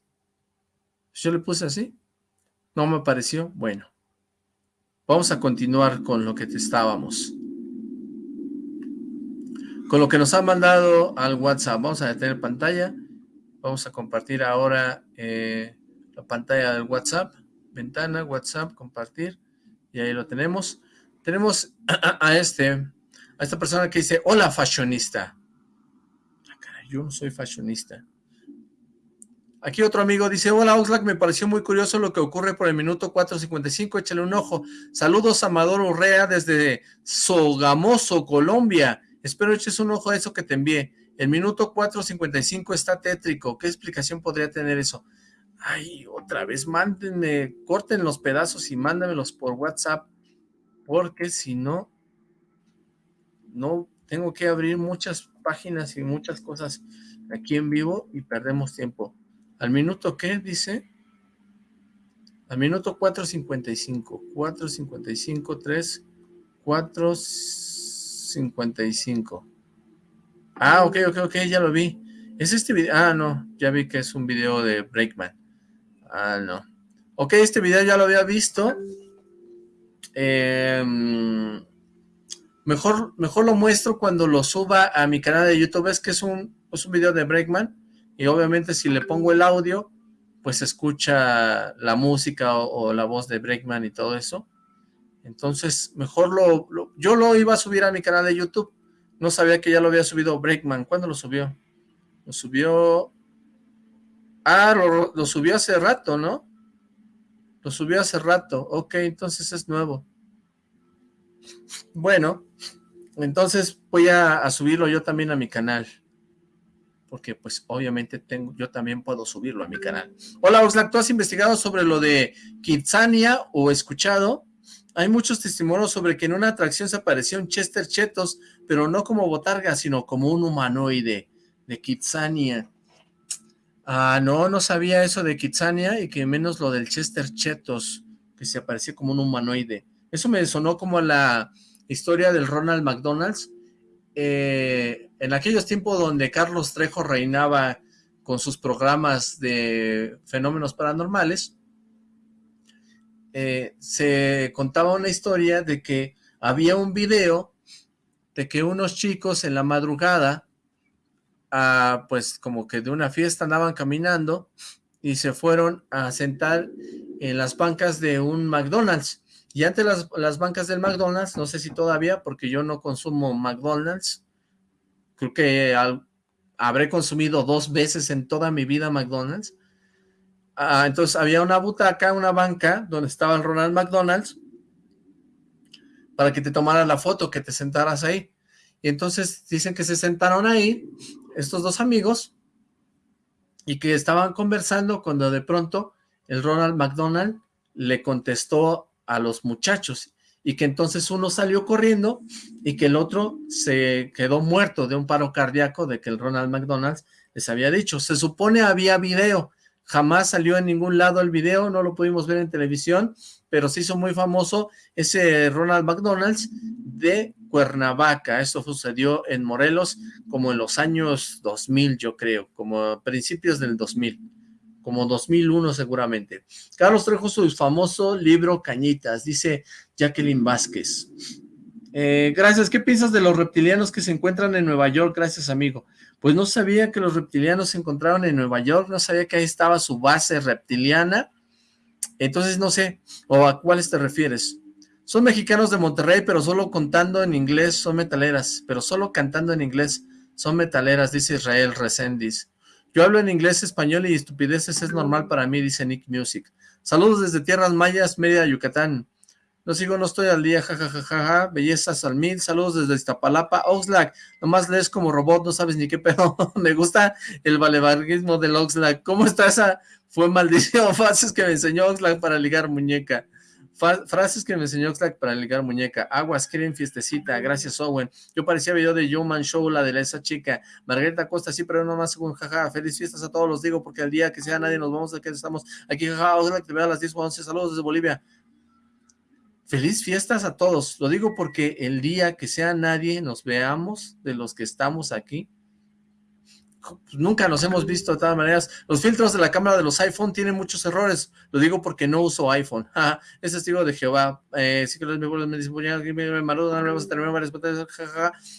Yo le puse así. No me apareció. Bueno. Vamos a continuar con lo que te estábamos. Con lo que nos ha mandado al WhatsApp. Vamos a detener pantalla. Vamos a compartir ahora eh, la pantalla del WhatsApp. Ventana, WhatsApp, compartir, y ahí lo tenemos. Tenemos a, este, a esta persona que dice, hola fashionista. Ah, yo no soy fashionista. Aquí otro amigo dice, hola Oxlack, me pareció muy curioso lo que ocurre por el minuto 4.55, échale un ojo. Saludos Amador Urrea desde Sogamoso, Colombia. Espero eches un ojo a eso que te envié. El minuto 4.55 está tétrico. ¿Qué explicación podría tener eso? Ay, otra vez, mándenme, corten los pedazos y mándamelos por WhatsApp, porque si no, no tengo que abrir muchas páginas y muchas cosas aquí en vivo y perdemos tiempo. ¿Al minuto qué? Dice. Al minuto 4.55. 4.55, 3, 4.55. Ah, ok, ok, ok, ya lo vi. ¿Es este video? Ah, no, ya vi que es un video de Breakman. Ah, no. Ok, este video ya lo había visto. Em, mejor, mejor lo muestro cuando lo suba a mi canal de YouTube. Es que es un, es un video de Breakman y obviamente si le pongo el audio, pues escucha la música o, la voz de Breakman y todo eso. Entonces, mejor lo, Yo lo iba a subir a mi canal de YouTube. No sabía que ya lo había subido Breakman. ¿Cuándo lo subió? Lo subió... Ah, lo, subió hace rato, ¿no? Lo subió hace rato. Ok, entonces es nuevo. Bueno, entonces voy a subirlo yo también a mi canal porque pues obviamente tengo, yo también puedo subirlo a mi canal. Hola Oxlack, ¿tú has investigado sobre lo de Kitsania o escuchado? Hay muchos testimonios sobre que en una atracción se apareció un Chester Chetos, pero no como botarga, sino como un humanoide de Kitsania. Ah, no, no sabía eso de Kitsania y que menos lo del Chester Chetos, que se apareció como un humanoide. Eso me sonó como la historia del Ronald McDonald's, eh, en aquellos tiempos donde Carlos Trejo reinaba con sus programas de fenómenos paranormales, eh, se contaba una historia de que había un video de que unos chicos en la madrugada, pues como que de una fiesta andaban caminando y se fueron a sentar en las bancas de un McDonald's. Y antes las, las bancas del McDonald's, no sé si todavía, porque yo no consumo McDonald's, creo que habré consumido dos veces en toda mi vida McDonald's. Ah, entonces había una butaca, una banca, donde estaba el Ronald McDonald's, para que te tomaras la foto, que te sentaras ahí. Y entonces dicen que se sentaron ahí, estos dos amigos, y que estaban conversando cuando de pronto el Ronald McDonald le contestó a los muchachos y que entonces uno salió corriendo y que el otro se quedó muerto de un paro cardíaco de que el Ronald McDonald les había dicho. Se supone había video, jamás salió en ningún lado el video, no lo pudimos ver en televisión, pero se hizo muy famoso ese Ronald McDonald's de Cuernavaca. Esto sucedió en Morelos como en los años 2000, yo creo, como principios del 2000 como 2001 seguramente. Carlos Trejo su famoso libro Cañitas, dice Jacqueline Vázquez. Eh, gracias, ¿qué piensas de los reptilianos que se encuentran en Nueva York? Gracias, amigo. Pues no sabía que los reptilianos se encontraron en Nueva York, no sabía que ahí estaba su base reptiliana, entonces no sé, o a cuáles te refieres. Son mexicanos de Monterrey, pero solo contando en inglés son metaleras, pero solo cantando en inglés son metaleras, dice Israel Resendiz. Yo hablo en inglés, español y estupideces es normal para mí, dice Nick Music. Saludos desde Tierras Mayas, Media Yucatán. No sigo, no estoy al día, jajajaja, bellezas al mil, saludos desde Iztapalapa, Oxlack, nomás lees como robot, no sabes ni qué pedo, me gusta el valevarguismo del Oxlack, ¿cómo está esa? Fue maldición, fases que me enseñó Oxlack para ligar muñeca frases que me enseñó Oxlack para ligar muñeca. Aguas, quieren fiestecita. Gracias, Owen. Yo parecía video de Joe Man Show, la de esa chica. Margarita Costa, sí, pero no más según jaja. Feliz fiestas a todos, los digo, porque al día que sea nadie nos vamos a que estamos aquí, jaja. Oxlack, te veo a las 10 o 11. Saludos desde Bolivia. Feliz fiestas a todos. Lo digo porque el día que sea nadie nos veamos de los que estamos aquí, nunca nos hemos visto de todas maneras. Los filtros de la cámara de los iPhone tienen muchos errores. Lo digo porque no uso iPhone. es testigo de Jehová. Eh, sí que los me dicen,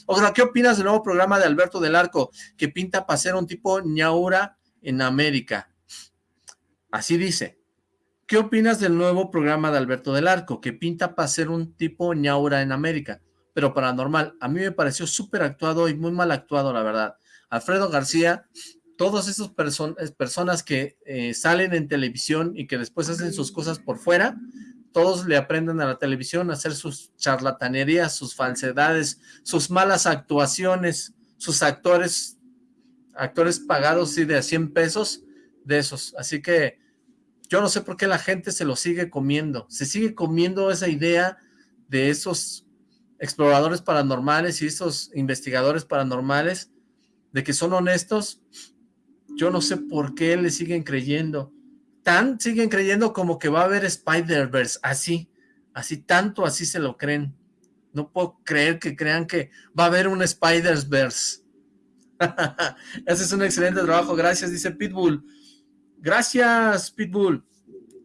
Ojalá, ¿qué opinas del nuevo programa de Alberto del Arco? Que pinta para ser un tipo ñaura en América. Así dice. ¿Qué opinas del nuevo programa de Alberto del Arco, que pinta para ser un tipo ñaura en América, pero paranormal? A mí me pareció súper actuado y muy mal actuado, la verdad. Alfredo García, todas esas personas que eh, salen en televisión y que después hacen sus cosas por fuera, todos le aprenden a la televisión a hacer sus charlatanerías, sus falsedades, sus malas actuaciones, sus actores, actores pagados de a 100 pesos, de esos. Así que yo no sé por qué la gente se lo sigue comiendo. Se sigue comiendo esa idea de esos exploradores paranormales y esos investigadores paranormales, de que son honestos. Yo no sé por qué le siguen creyendo tan siguen creyendo como que va a haber Spider-Verse, así, así tanto así se lo creen. No puedo creer que crean que va a haber un Spider-Verse. Ese es un excelente trabajo, gracias, dice Pitbull. Gracias, Pitbull.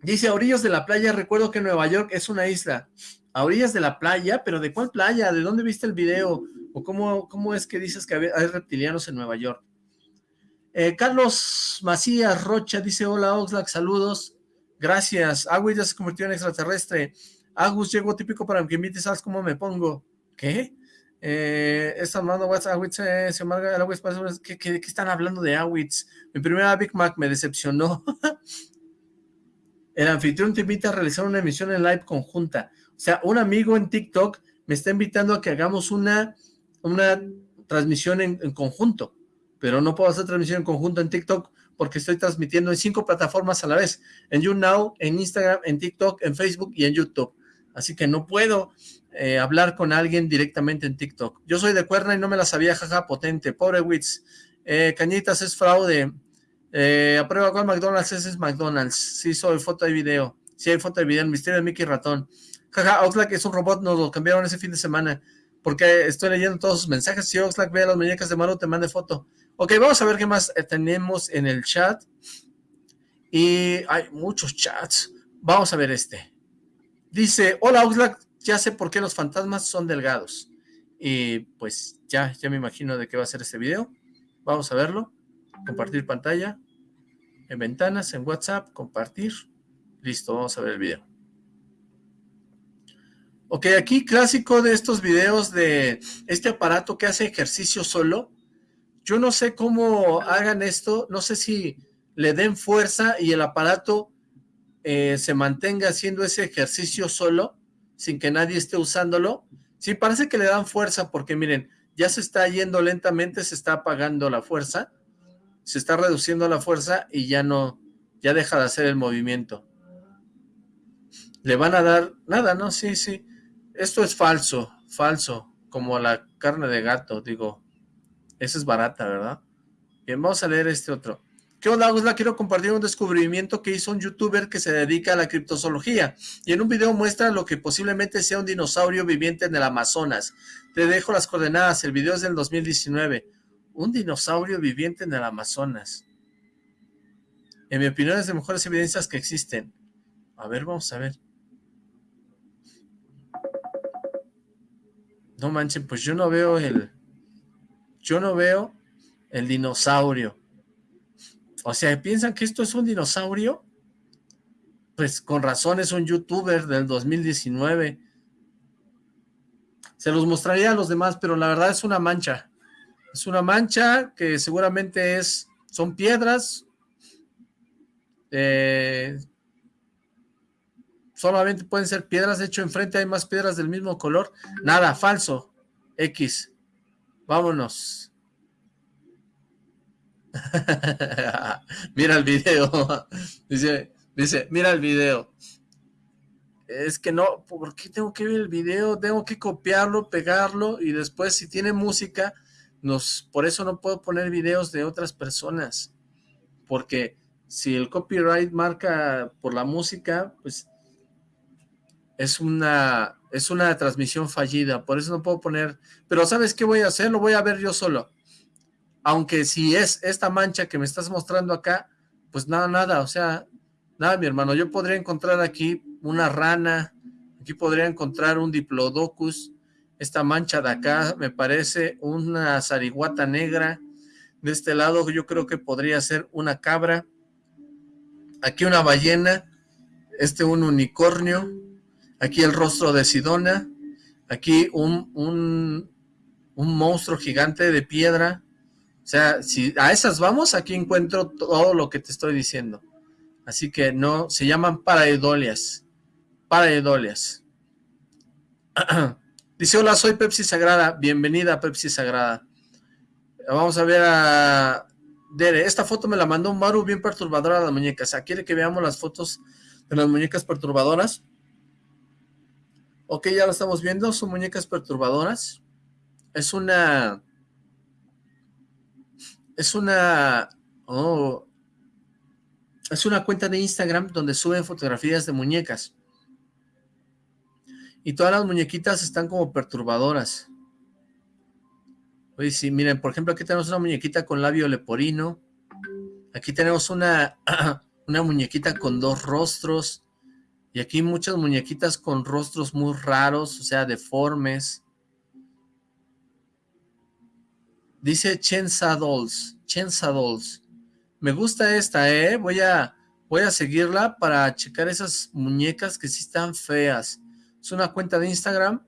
Dice, a orillas de la playa, recuerdo que Nueva York es una isla. A orillas de la playa, pero ¿de cuál playa? ¿De dónde viste el video? ¿O cómo, cómo es que dices que hay reptilianos en Nueva York? Eh, Carlos Macías Rocha dice, hola Oxlack, saludos, gracias. Agus ya se convirtió en extraterrestre. Agus llegó típico para que invites, ¿sabes cómo me pongo? ¿Qué? Eh, está hablando WhatsApp, Awitz, eh, se amarga el Awitz, ¿qué, qué, qué están hablando de Awitz? Mi primera Big Mac me decepcionó. el anfitrión te invita a realizar una emisión en live conjunta. O sea, un amigo en TikTok me está invitando a que hagamos una, una transmisión en, conjunto pero no puedo hacer transmisión en conjunto en TikTok porque estoy transmitiendo en cinco plataformas a la vez, en YouNow, en Instagram, en TikTok, en Facebook y en YouTube. Así que no puedo eh, hablar con alguien directamente en TikTok. Yo soy de Cuerna y no me la sabía, jaja, potente. Pobre Wits. Eh, Cañitas es fraude. Eh, aprueba cuál McDonald's, ese es McDonald's. Sí, soy foto y video. Sí, hay foto y video. El misterio de Mickey Ratón. Jaja, Oxlack es un robot, nos lo cambiaron ese fin de semana. Porque estoy leyendo todos sus mensajes. Si Oxlack ve a las muñecas de Maru, te mande foto. Ok, vamos a ver qué más eh, tenemos en el chat. Y hay muchos chats. Vamos a ver este. Dice, hola Oxlack, ya sé por qué los fantasmas son delgados. Y pues ya, ya me imagino de qué va a ser este video. Vamos a verlo. Compartir pantalla. En ventanas, en WhatsApp, compartir. Listo, vamos a ver el video. Ok, aquí clásico de estos videos de este aparato que hace ejercicio solo yo no sé cómo hagan esto, no sé si le den fuerza y el aparato eh, se mantenga haciendo ese ejercicio solo, sin que nadie esté usándolo. Sí, parece que le dan fuerza porque miren, ya se está yendo lentamente, se está apagando la fuerza, se está reduciendo la fuerza y ya no, ya deja de hacer el movimiento. Le van a dar, nada, ¿no? Sí, sí. Esto es falso, falso, como la carne de gato, digo, esa es barata, ¿verdad? Bien, vamos a leer este otro. ¿Qué onda, Gusla? Quiero compartir un descubrimiento que hizo un youtuber que se dedica a la criptozoología y en un video muestra lo que posiblemente sea un dinosaurio viviente en el Amazonas. Te dejo las coordenadas, el video es del 2019. Un dinosaurio viviente en el Amazonas. En mi opinión es de mejores evidencias que existen. A ver, vamos a ver. No manchen, pues yo no veo el yo no veo el dinosaurio. O sea, ¿piensan que esto es un dinosaurio? Pues con razón es un youtuber del 2019. Se los mostraría a los demás, pero la verdad es una mancha. Es una mancha que seguramente es, son piedras. Eh, solamente pueden ser piedras, de hecho enfrente hay más piedras del mismo color. Nada, falso. X. Vámonos. mira el video. dice, dice, mira el video. Es que no, ¿por qué tengo que ver el video? Tengo que copiarlo, pegarlo y después si tiene música, nos, por eso no puedo poner videos de otras personas. Porque si el copyright marca por la música, pues es una es una transmisión fallida, por eso no puedo poner, pero ¿sabes qué voy a hacer? Lo voy a ver yo solo, aunque si es esta mancha que me estás mostrando acá, pues nada, nada, o sea, nada mi hermano, yo podría encontrar aquí una rana, aquí podría encontrar un diplodocus, esta mancha de acá me parece una zariguata negra, de este lado yo creo que podría ser una cabra, aquí una ballena, este un unicornio, aquí el rostro de Sidona, aquí un, un, un monstruo gigante de piedra, o sea, si a esas vamos, aquí encuentro todo lo que te estoy diciendo. Así que no, se llaman paraidolias. Paraidolias. Dice, hola, soy Pepsi Sagrada. Bienvenida, Pepsi Sagrada. Vamos a ver a Dere. Esta foto me la mandó Maru bien perturbadora de las muñecas. ¿sea, ¿Quiere que veamos las fotos de las muñecas perturbadoras? Ok, ya lo estamos viendo. Son muñecas perturbadoras. Es una... Es una... Oh, es una cuenta de Instagram donde suben fotografías de muñecas. Y todas las muñequitas están como perturbadoras. Oye, sí, miren, por ejemplo, aquí tenemos una muñequita con labio leporino. Aquí tenemos una, una muñequita con dos rostros. Y aquí muchas muñequitas con rostros muy raros, o sea, deformes. Dice Chensa Dolls. Chensa Dolls. Me gusta esta, ¿eh? Voy a, voy a seguirla para checar esas muñecas que sí están feas. Es una cuenta de Instagram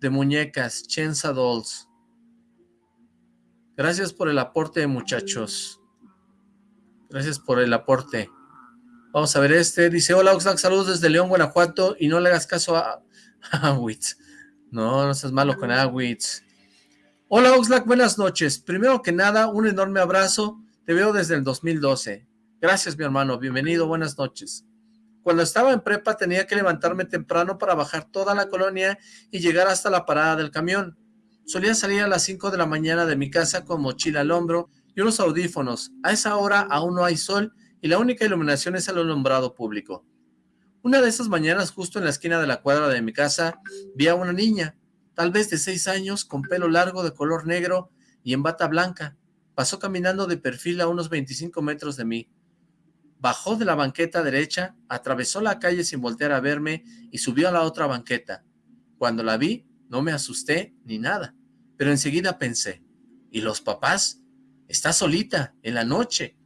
de muñecas, Chensa Dolls. Gracias por el aporte, muchachos. Gracias por el aporte. Vamos a ver este. Dice, hola Oxlack, saludos desde León, Guanajuato. Y no le hagas caso a, Awitz. No, no seas malo con Awitz. Hola Oxlack, buenas noches. Primero que nada, un enorme abrazo te veo desde el 2012. Gracias, mi hermano. Bienvenido. Buenas noches. Cuando estaba en prepa tenía que levantarme temprano para bajar toda la colonia y llegar hasta la parada del camión. Solía salir a las 5 de la mañana de mi casa con mochila al hombro y unos audífonos. A esa hora aún no hay sol y la única iluminación es el alumbrado público. Una de esas mañanas, justo en la esquina de la cuadra de mi casa, vi a una niña, tal vez de seis años, con pelo largo de color negro y en bata blanca. Pasó caminando de perfil a unos 25 metros de mí. Bajó de la banqueta derecha, atravesó la calle sin voltear a verme y subió a la otra banqueta. Cuando la vi, no me asusté ni nada, pero enseguida pensé, ¿y los papás? Está solita, en la noche.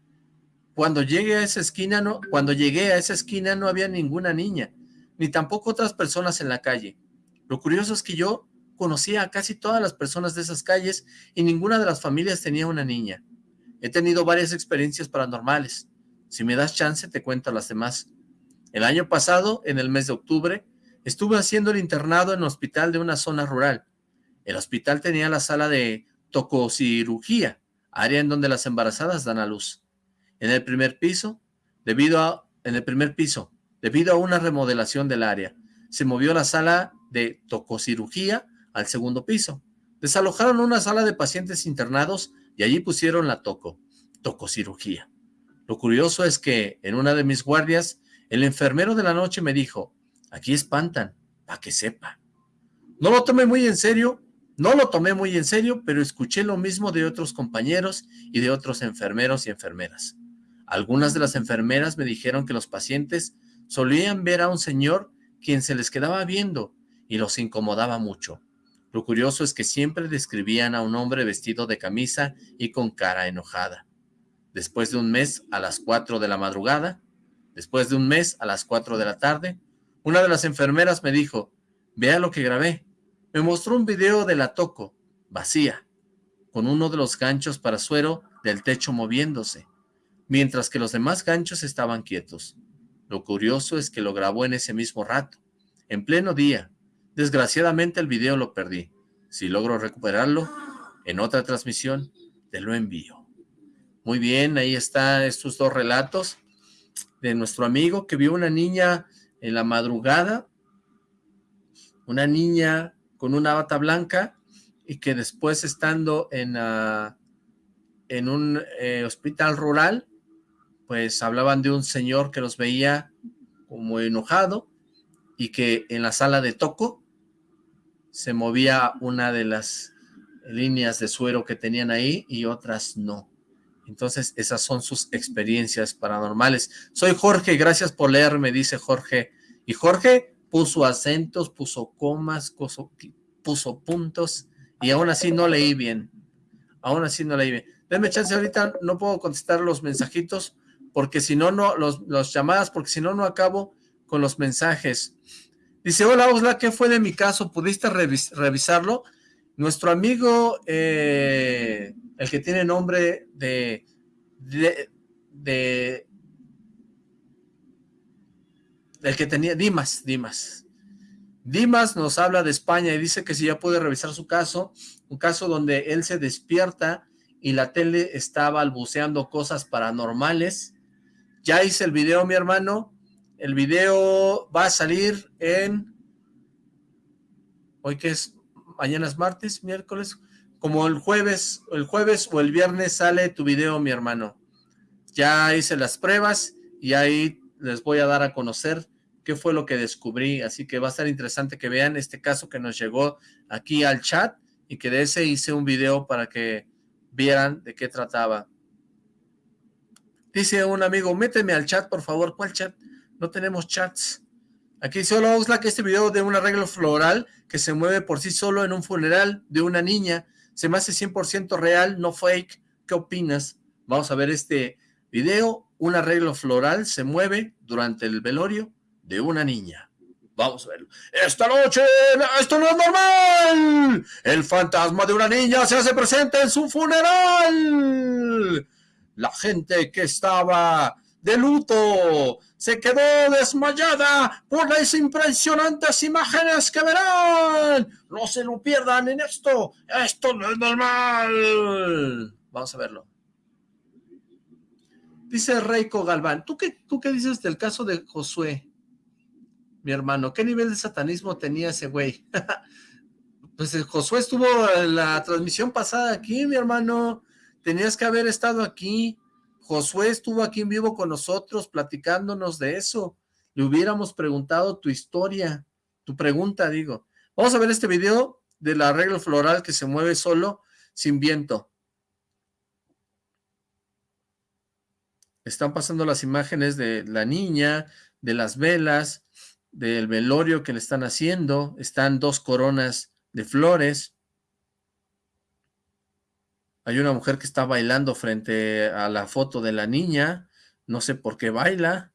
Cuando llegué a esa esquina no, cuando llegué a esa esquina no había ninguna niña, ni tampoco otras personas en la calle. Lo curioso es que yo conocía a casi todas las personas de esas calles y ninguna de las familias tenía una niña. He tenido varias experiencias paranormales. Si me das chance, te cuento las demás. El año pasado, en el mes de octubre, estuve haciendo el internado en un hospital de una zona rural. El hospital tenía la sala de tococirugía, área en donde las embarazadas dan a luz. En el primer piso, debido a, en el primer piso, debido a una remodelación del área, se movió la sala de tococirugía al segundo piso. Desalojaron una sala de pacientes internados y allí pusieron la toco, tococirugía. Lo curioso es que en una de mis guardias, el enfermero de la noche me dijo, aquí espantan, para que sepa. No lo tomé muy en serio, no lo tomé muy en serio, pero escuché lo mismo de otros compañeros y de otros enfermeros y enfermeras. Algunas de las enfermeras me dijeron que los pacientes solían ver a un señor quien se les quedaba viendo y los incomodaba mucho. Lo curioso es que siempre describían a un hombre vestido de camisa y con cara enojada. Después de un mes, a las 4 de la madrugada, después de un mes, a las 4 de la tarde, una de las enfermeras me dijo, vea lo que grabé. Me mostró un video de la Toco, vacía, con uno de los ganchos para suero del techo moviéndose, mientras que los demás ganchos estaban quietos. Lo curioso es que lo grabó en ese mismo rato, en pleno día, Desgraciadamente el video lo perdí. Si logro recuperarlo, en otra transmisión te lo envío. Muy bien, ahí están estos dos relatos de nuestro amigo que vio una niña en la madrugada, una niña con una bata blanca y que después estando en, ah, en un eh, hospital rural, pues hablaban de un señor que los veía como enojado y que en la sala de toco se movía una de las líneas de suero que tenían ahí y otras no. Entonces, esas son sus experiencias paranormales. Soy Jorge, gracias por leerme, dice Jorge. Y Jorge puso acentos, puso comas, puso, puntos, y aún así no leí bien. Aún así no leí bien. Denme chance, ahorita no puedo contestar los mensajitos, porque si no, no, los, los llamadas, porque si no, no acabo con los mensajes. Dice, hola Osla, ¿qué fue de mi caso? ¿Pudiste revisarlo? Nuestro amigo, eh, el que tiene nombre de, de, de, el que tenía, Dimas, Dimas. Dimas nos habla de España y dice que si ya puede revisar su caso, un caso donde él se despierta y la tele está balbuceando cosas paranormales. Ya hice el video, mi hermano, el video va a salir en... Hoy que es, mañana es martes, miércoles, como el jueves, el jueves o el viernes sale tu video, mi hermano. Ya hice las pruebas y ahí les voy a dar a conocer qué fue lo que descubrí, así que va a estar interesante que vean este caso que nos llegó aquí al chat y que de ese hice un video para que vieran de qué trataba. Dice un amigo, méteme al chat, por favor. ¿Cuál chat? No tenemos chats. Aquí dice, hola que este video de un arreglo floral que se mueve por sí solo en un funeral de una niña. Se me hace 100% real, no fake. ¿Qué opinas? Vamos a ver este video. Un arreglo floral se mueve durante el velorio de una niña. Vamos a verlo. Esta noche, esto no es normal. El fantasma de una niña se hace presente en su funeral. La gente que estaba de luto se quedó desmayada por las impresionantes imágenes que verán. No se lo pierdan en esto. Esto no es normal. Vamos a verlo. Dice Reiko Galván, ¿tú qué, ¿tú qué dices del caso de Josué? Mi hermano, ¿qué nivel de satanismo tenía ese güey? pues Josué estuvo en la transmisión pasada aquí, mi hermano. Tenías que haber estado aquí. Josué estuvo aquí en vivo con nosotros platicándonos de eso. Le hubiéramos preguntado tu historia, tu pregunta, digo. Vamos a ver este video del arreglo floral que se mueve solo, sin viento. Están pasando las imágenes de la niña, de las velas, del velorio que le están haciendo. Están dos coronas de flores. Hay una mujer que está bailando frente a la foto de la niña. No sé por qué baila.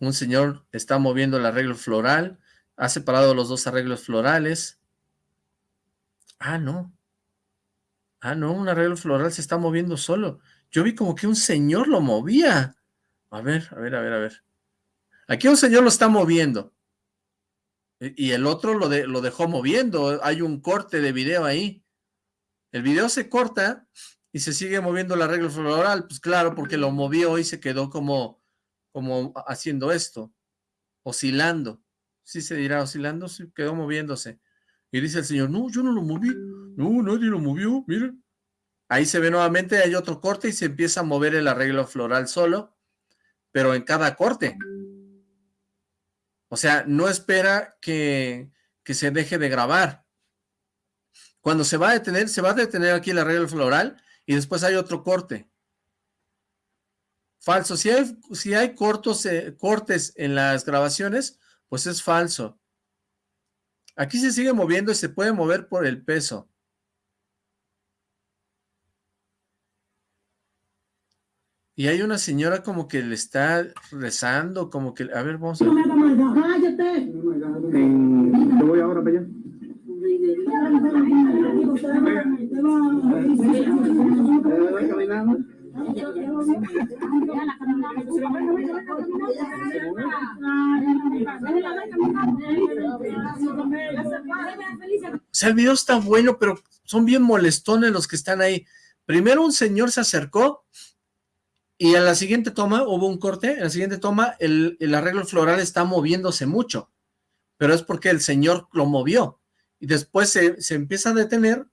Un señor está moviendo el arreglo floral. Ha separado los dos arreglos florales. Ah, no. Ah, no, un arreglo floral se está moviendo solo. Yo vi como que un señor lo movía. A ver, a ver, a ver, a ver. Aquí un señor lo está moviendo. Y el otro lo, lo dejó moviendo. Hay un corte de video ahí. El video se corta y se sigue moviendo el arreglo floral. Pues claro, porque lo movió y se quedó como, como haciendo esto. Oscilando. ¿Sí se dirá oscilando? Sí, quedó moviéndose. Y dice el señor, no, yo no lo moví. No, nadie lo movió, miren. Ahí se ve nuevamente, hay otro corte y se empieza a mover el arreglo floral solo, pero en cada corte. O sea, no espera que, se deje de grabar. Cuando se va a detener, se va a detener aquí el arreglo floral y después hay otro corte. Falso. Si hay, si hay cortos, eh, cortes en las grabaciones, pues es falso. Aquí se sigue moviendo y se puede mover por el peso. Y hay una señora como que le está rezando, como que... A ver, vamos a. ¡Cállate! Yo voy ahora para allá. O sea, el video está bueno, pero son bien molestones los que están ahí. Primero un señor se acercó y en la siguiente toma, hubo un corte, en la siguiente toma el, arreglo floral está moviéndose mucho, pero es porque el señor lo movió. Y después se, empieza a detener,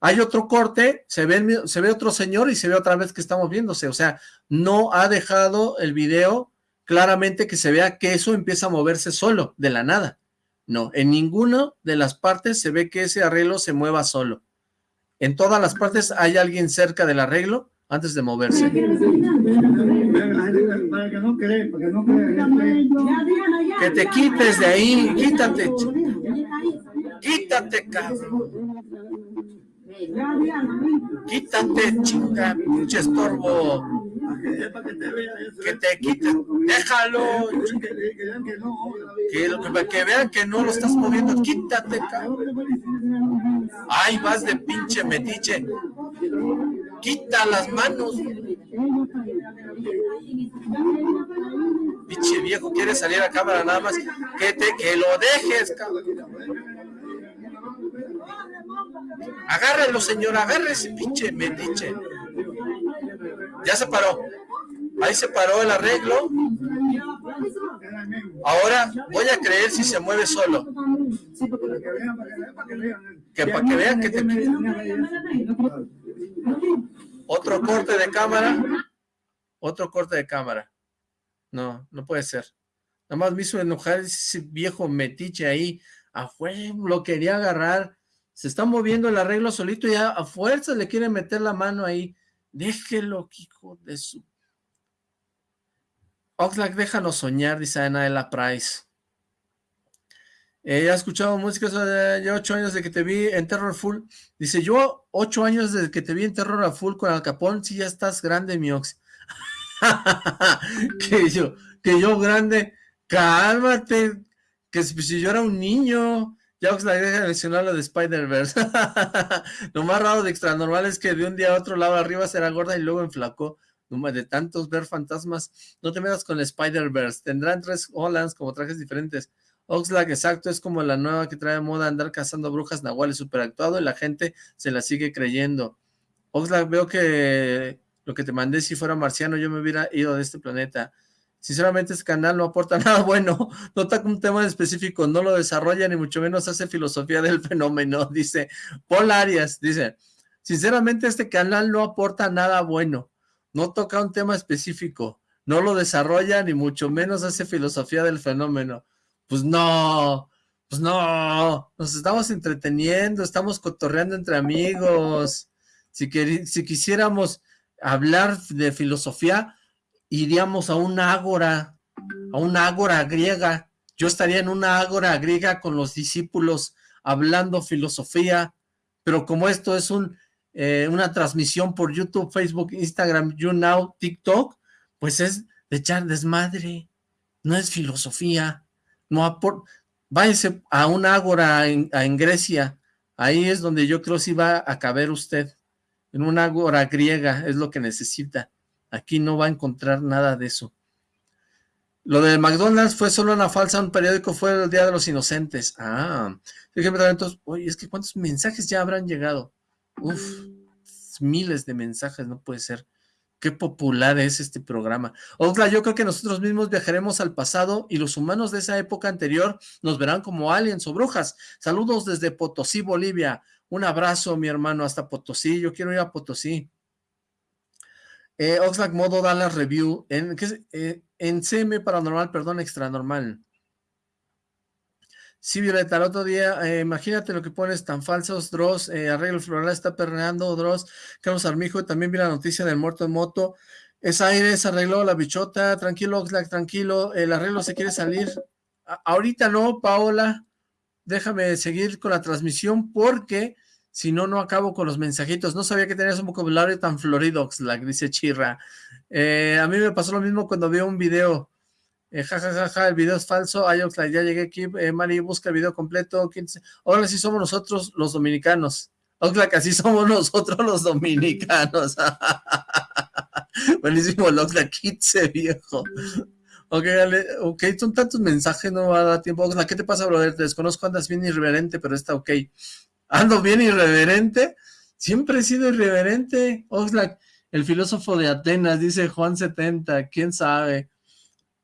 hay otro corte, se ve, se ve otro señor y se ve otra vez que está moviéndose. O sea, no ha dejado el video claramente que se vea que eso empieza a moverse solo, de la nada. No, en ninguna de las partes se ve que ese arreglo se mueva solo. En todas las partes hay alguien cerca del arreglo antes de moverse. Que te quites de ahí, quítate. Quítate, cabrón. Quítate, chinga, pinche estorbo. Que te quite, déjalo. Que, que vean que no lo estás moviendo, quítate, cabrón. Ay, vas de pinche metiche. Quita las manos. Pinche viejo, quiere salir a cámara nada más. Que te, que lo dejes. Agárrelo, señor, agarre ese pinche metiche. Ya se paró. Ahí se paró el arreglo. Ahora voy a creer si se mueve solo. Que para que vean que te... Otro corte de cámara. Otro corte de cámara. No, no puede ser. Nada más me hizo enojar ese viejo metiche ahí. A lo quería agarrar. Se está moviendo el arreglo solito y a fuerza le quiere meter la mano ahí. Déjelo, hijo de su... Oxlack, déjanos soñar, dice Anaela Price. Eh, ya he escuchado música de ocho años de que te vi en Terror Full. Dice, yo ocho años desde que te vi en Terror Full con Al Capón, si ya estás grande, mi Ox. que yo, que yo grande, cálmate, que si yo era un niño, ya os la deja de mencionar lo de Spider-Verse. lo más raro de extra normal es que de un día a otro lado arriba será gorda y luego enflacó. De tantos ver fantasmas, no te metas con Spider-Verse. Tendrán tres Hollands como trajes diferentes. Oxlack, exacto, es como la nueva que trae moda andar cazando brujas nahuales super actuado y la gente se la sigue creyendo. Oxlack, veo que lo que te mandé si fuera marciano yo me hubiera ido de este planeta. Sinceramente, este canal no aporta nada bueno, no toca un tema específico, no lo desarrolla, ni mucho menos hace filosofía del fenómeno, dice Paul Arias, dice, sinceramente este canal no aporta nada bueno, no toca un tema específico, no lo desarrolla, ni mucho menos hace filosofía del fenómeno. Pues no, pues no, nos estamos entreteniendo, estamos cotorreando entre amigos. Si, si quisiéramos hablar de filosofía, iríamos a una ágora, a una ágora griega. Yo estaría en una ágora griega con los discípulos hablando filosofía, pero como esto es un, eh, una transmisión por YouTube, Facebook, Instagram, YouNow, TikTok, pues es de echar desmadre, no es filosofía, no váyase a una ágora en, en, Grecia, ahí es donde yo creo si va a caber usted, en una ágora griega, es lo que necesita. Aquí no va a encontrar nada de eso. Lo de McDonald's fue solo una falsa, un periódico fue el Día de los Inocentes. Ah, entonces, oye, es que ¿cuántos mensajes ya habrán llegado? Uf, miles de mensajes, no puede ser. Qué popular es este programa. Oxla, yo creo que nosotros mismos viajaremos al pasado y los humanos de esa época anterior nos verán como aliens o brujas. Saludos desde Potosí, Bolivia. Un abrazo, mi hermano, hasta Potosí. Yo quiero ir a Potosí. Eh, Oxlack modo Dallas Review. En, eh, en CM Paranormal, perdón, Extra Normal. Sí, Violeta, el otro día, eh, imagínate lo que pones tan falsos, Dross, eh, arreglo floral está perreando, Dross, Carlos Armijo, también vi la noticia del muerto en moto, es aire, se arregló la bichota, tranquilo, Oxlack, tranquilo, el arreglo se quiere salir, ahorita no, Paola, déjame seguir con la transmisión porque si no, no acabo con los mensajitos. No sabía que tenías un vocabulario tan florido, Oxlack, dice Chirra. Eh, a mí me pasó lo mismo cuando vi un video. Eh, ja, ja, ja, ja, el video es falso. Ay, Oxlack, ya llegué aquí. Eh, Mari, busca el video completo. Ahora sí somos nosotros los dominicanos. Oxlack, así somos nosotros los dominicanos. Buenísimo, Oxlack, quitse, viejo. Ok, ok, son tantos mensajes, no va a dar tiempo. Oxlack, ¿qué te pasa, brother? Te desconozco, andas bien irreverente, pero está ok ando bien irreverente, siempre he sido irreverente, Oxlack, el filósofo de Atenas, dice Juan 70, quién sabe.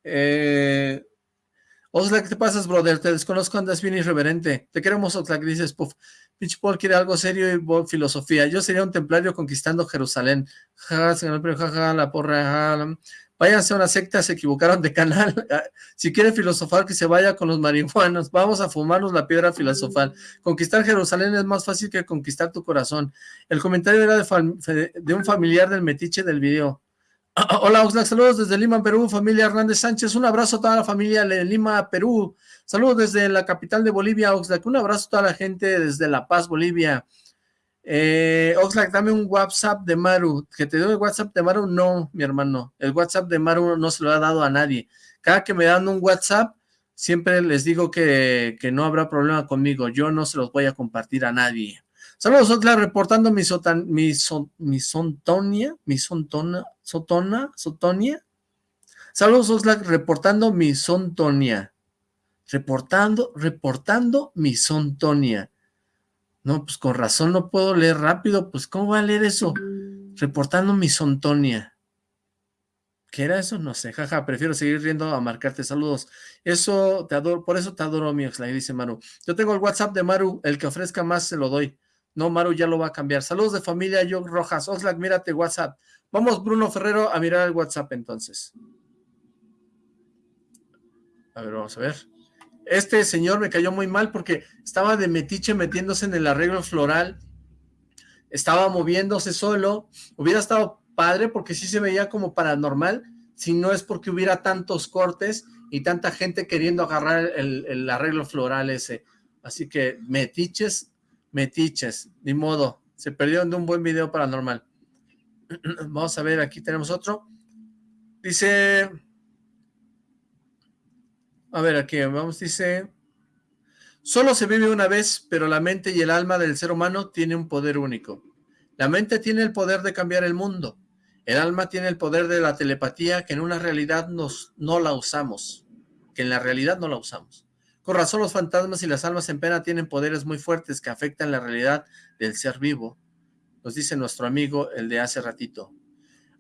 Eh, Oxlack, ¿qué te pasas, brother? Te desconozco, andas bien irreverente. Te queremos, Oxlack, dices, puff. Pinch Paul quiere algo serio y filosofía. Yo sería un templario conquistando Jerusalén. Ja, ja, ja, la porra, váyanse a una secta, se equivocaron de canal, si quiere filosofar que se vaya con los marihuanos, vamos a fumarnos la piedra filosofal, conquistar Jerusalén es más fácil que conquistar tu corazón, el comentario era de un familiar del metiche del video, Hola Oxlack, saludos desde Lima, Perú, familia Hernández Sánchez, un abrazo a toda la familia de Lima, Perú, saludos desde la capital de Bolivia, Oxlack, un abrazo a toda la gente desde La Paz, Bolivia, Eh, Oxlack, dame un WhatsApp de Maru. ¿Que te doy el WhatsApp de Maru? No, mi hermano. El WhatsApp de Maru no se lo ha dado a nadie. Cada que me dan un WhatsApp, siempre les digo que, que no habrá problema conmigo. Yo no se los voy a compartir a nadie. Saludos, Oxlack, reportando mi, sotan, mi, mi sontonia, mi sontona, sotona, sotonia. Saludos, Oxlack, reportando mi sontonia. Reportando, reportando mi sontonia. No, pues con razón no puedo leer rápido, pues ¿cómo voy a leer eso? Reportando mi sontonia. ¿Qué era eso? No sé, jaja, prefiero seguir riendo a marcarte saludos. Eso te adoro, por eso te adoro, mi Oxlack, dice Maru. Yo tengo el WhatsApp de Maru, el que ofrezca más se lo doy. No, Maru ya lo va a cambiar. Saludos de familia, Yo Rojas. Oxlack, mírate WhatsApp. Vamos, Bruno Ferrero, a mirar el WhatsApp entonces. A ver, vamos a ver. Este señor me cayó muy mal porque estaba de metiche metiéndose en el arreglo floral. Estaba moviéndose solo. Hubiera estado padre porque sí se veía como paranormal, si no es porque hubiera tantos cortes y tanta gente queriendo agarrar el, el arreglo floral ese. Así que metiches, metiches, ni modo. Se perdieron de un buen video paranormal. Vamos a ver, aquí tenemos otro. Dice... A ver, aquí vamos, dice... Solo se vive una vez, pero la mente y el alma del ser humano tiene un poder único. La mente tiene el poder de cambiar el mundo. El alma tiene el poder de la telepatía que en una realidad nos, no la usamos. Que en la realidad no la usamos. Con razón los fantasmas y las almas en pena tienen poderes muy fuertes que afectan la realidad del ser vivo. Nos dice nuestro amigo, el de hace ratito.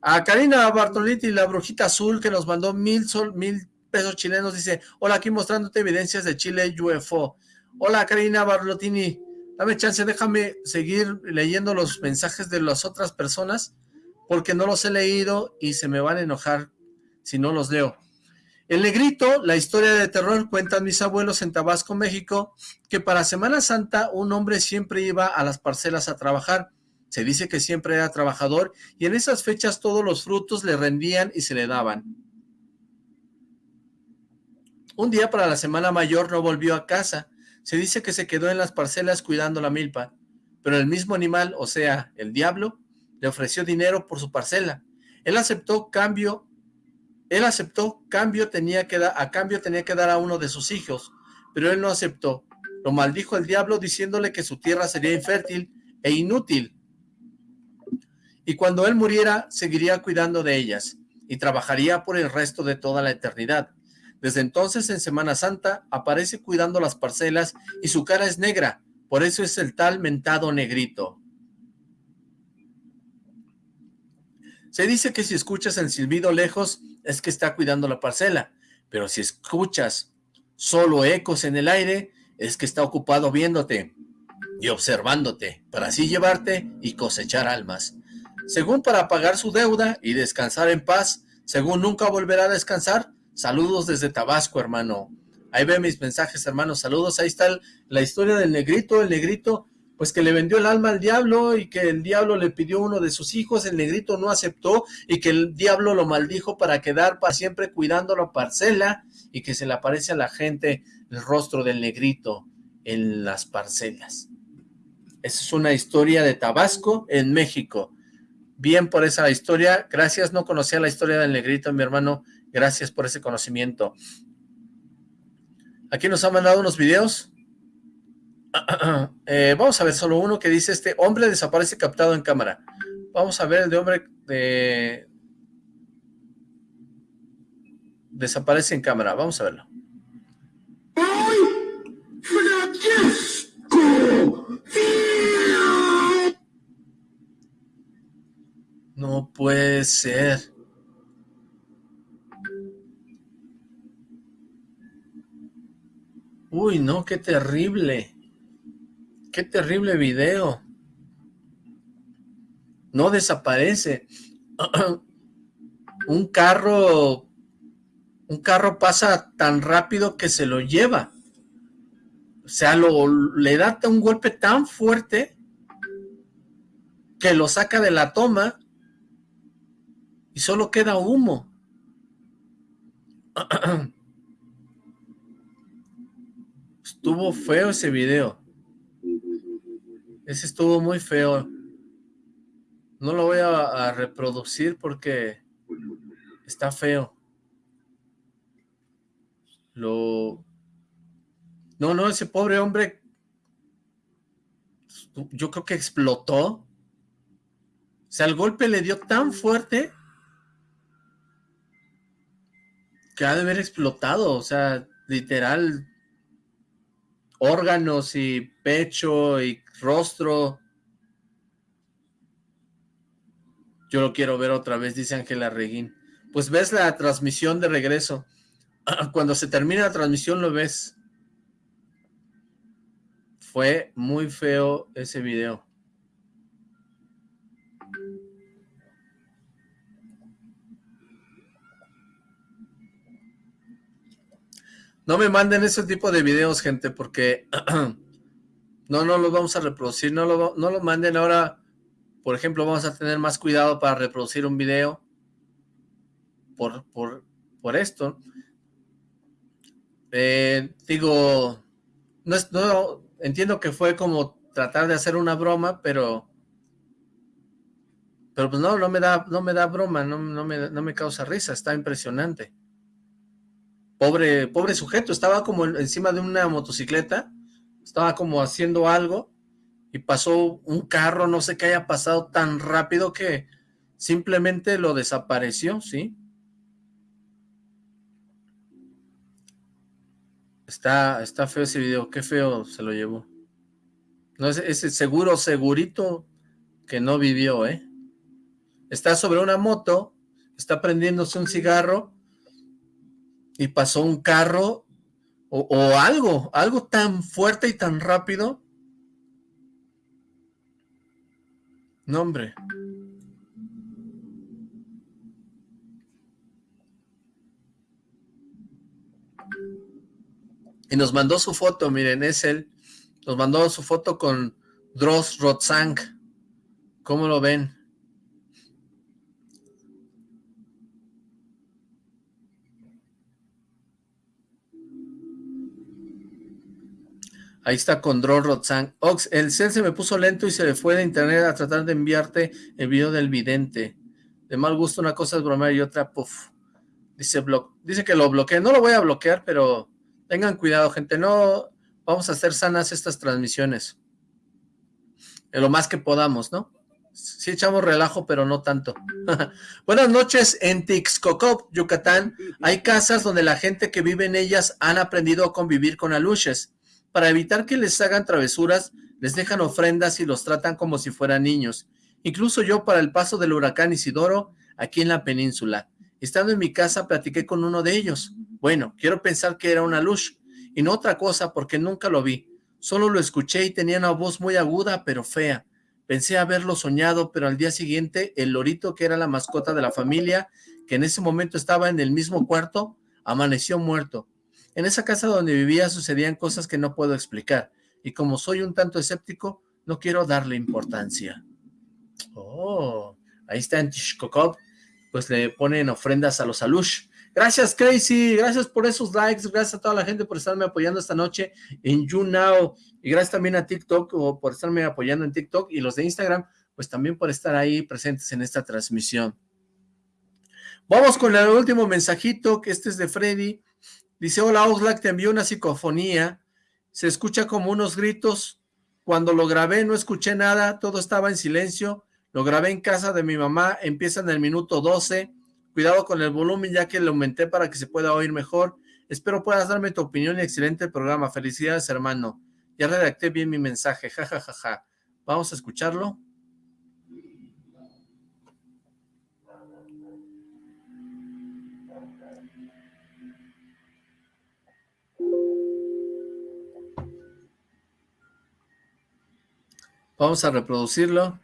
A Karina Bartoliti, la brujita azul, que nos mandó mil, sol, mil pesos chilenos, dice, hola, aquí mostrándote evidencias de Chile UFO. Hola, Karina Barlotini, dame chance, déjame seguir leyendo los mensajes de las otras personas, porque no los he leído y se me van a enojar si no los leo. El Negrito, la historia de terror, cuentan mis abuelos en Tabasco, México, que para Semana Santa un hombre siempre iba a las parcelas a trabajar. Se dice que siempre era trabajador y en esas fechas todos los frutos le rendían y se le daban. Un día para la Semana Mayor no volvió a casa. Se dice que se quedó en las parcelas cuidando la milpa, pero el mismo animal, o sea, el diablo, le ofreció dinero por su parcela. Él aceptó cambio, él aceptó cambio tenía que a cambio tenía que dar a uno de sus hijos, pero él no aceptó. Lo maldijo el diablo diciéndole que su tierra sería infértil e inútil. Y cuando él muriera, seguiría cuidando de ellas y trabajaría por el resto de toda la eternidad. Desde entonces, en Semana Santa, aparece cuidando las parcelas y su cara es negra, por eso es el tal mentado negrito. Se dice que si escuchas el silbido lejos, es que está cuidando la parcela, pero si escuchas solo ecos en el aire, es que está ocupado viéndote y observándote, para así llevarte y cosechar almas. Según para pagar su deuda y descansar en paz, según nunca volverá a descansar, Saludos desde Tabasco, hermano. Ahí ve mis mensajes, hermano. Saludos. Ahí está la historia del negrito. El negrito, pues que le vendió el alma al diablo y que el diablo le pidió uno de sus hijos. El negrito no aceptó y que el diablo lo maldijo para quedar para siempre cuidando la parcela y que se le aparece a la gente el rostro del negrito en las parcelas. Esa es una historia de Tabasco en México. Bien por esa historia. Gracias, no conocía la historia del negrito, mi hermano. Gracias por ese conocimiento. Aquí nos han mandado unos videos. Eh, vamos a ver solo uno que dice este hombre desaparece captado en cámara. Vamos a ver el de hombre de... Desaparece en cámara. Vamos a verlo. No puede ser. Uy, no, qué terrible. Qué terrible video. No desaparece. un carro, un carro pasa tan rápido que se lo lleva. O sea, lo, le da un golpe tan fuerte que lo saca de la toma y solo queda humo. Estuvo feo ese video. Ese estuvo muy feo. No lo voy a, reproducir porque está feo. Lo... No, no, ese pobre hombre, yo creo que explotó. O sea, el golpe le dio tan fuerte que ha de haber explotado. O sea, literal, órganos y pecho y rostro. Yo lo quiero ver otra vez, dice Ángela Reguín. Pues ves la transmisión de regreso. Cuando se termina la transmisión lo ves. Fue muy feo ese video. No me manden ese tipo de videos, gente, porque no, no los vamos a reproducir, no lo, no lo manden ahora, por ejemplo, vamos a tener más cuidado para reproducir un video por, por, por esto. Eh, digo, no, no, entiendo que fue como tratar de hacer una broma, pero pero pues no, no me da, no me da broma, no, no, me, no me causa risa, está impresionante. Pobre, pobre sujeto, estaba como encima de una motocicleta, estaba como haciendo algo, y pasó un carro, no sé qué haya pasado tan rápido que simplemente lo desapareció, ¿sí? Está, está feo ese video, qué feo se lo llevó. No, ese, ese seguro, segurito que no vivió, ¿eh? Está sobre una moto, está prendiéndose un cigarro y pasó un carro o, algo, algo tan fuerte y tan rápido. No, hombre. Y nos mandó su foto, miren, es él. Nos mandó su foto con Dross Rotzang. ¿Cómo lo ven? Ahí está con Dross Rotzang. Ox, el cel se me puso lento y se le fue de internet a tratar de enviarte el video del vidente. De mal gusto una cosa es bromear y otra, puff. Dice, dice que lo bloqueé. No lo voy a bloquear, pero Tengan cuidado, gente, no vamos a hacer sanas estas transmisiones. Lo más que podamos, ¿no? Sí echamos relajo, pero no tanto. Buenas noches, en Tixcocop, Yucatán, hay casas donde la gente que vive en ellas han aprendido a convivir con aluches. Para evitar que les hagan travesuras, les dejan ofrendas y los tratan como si fueran niños. Incluso yo para el paso del huracán Isidoro, aquí en la península. Estando en mi casa, platiqué con uno de ellos. Bueno, quiero pensar que era una luz, y no otra cosa porque nunca lo vi. Solo lo escuché y tenía una voz muy aguda, pero fea. Pensé haberlo soñado, pero al día siguiente, el lorito que era la mascota de la familia, que en ese momento estaba en el mismo cuarto, amaneció muerto. En esa casa donde vivía sucedían cosas que no puedo explicar, y como soy un tanto escéptico, no quiero darle importancia. Oh, ahí está en Tishkokov, pues le ponen ofrendas a los alush. Gracias, Crazy. Gracias por esos likes. Gracias a toda la gente por estarme apoyando esta noche en YouNow. Y gracias también a TikTok o por estarme apoyando en TikTok. Y los de Instagram, pues también por estar ahí presentes en esta transmisión. Vamos con el último mensajito, que este es de Freddy. Dice, hola Oxlack, te envió una psicofonía. Se escucha como unos gritos. Cuando lo grabé no escuché nada, todo estaba en silencio. Lo grabé en casa de mi mamá, empieza en el minuto 12 Cuidado con el volumen ya que lo aumenté para que se pueda oír mejor. Espero puedas darme tu opinión y excelente programa. Felicidades, hermano. Ya redacté bien mi mensaje. Ja, ja, ja, ja. Vamos a escucharlo. Vamos a reproducirlo.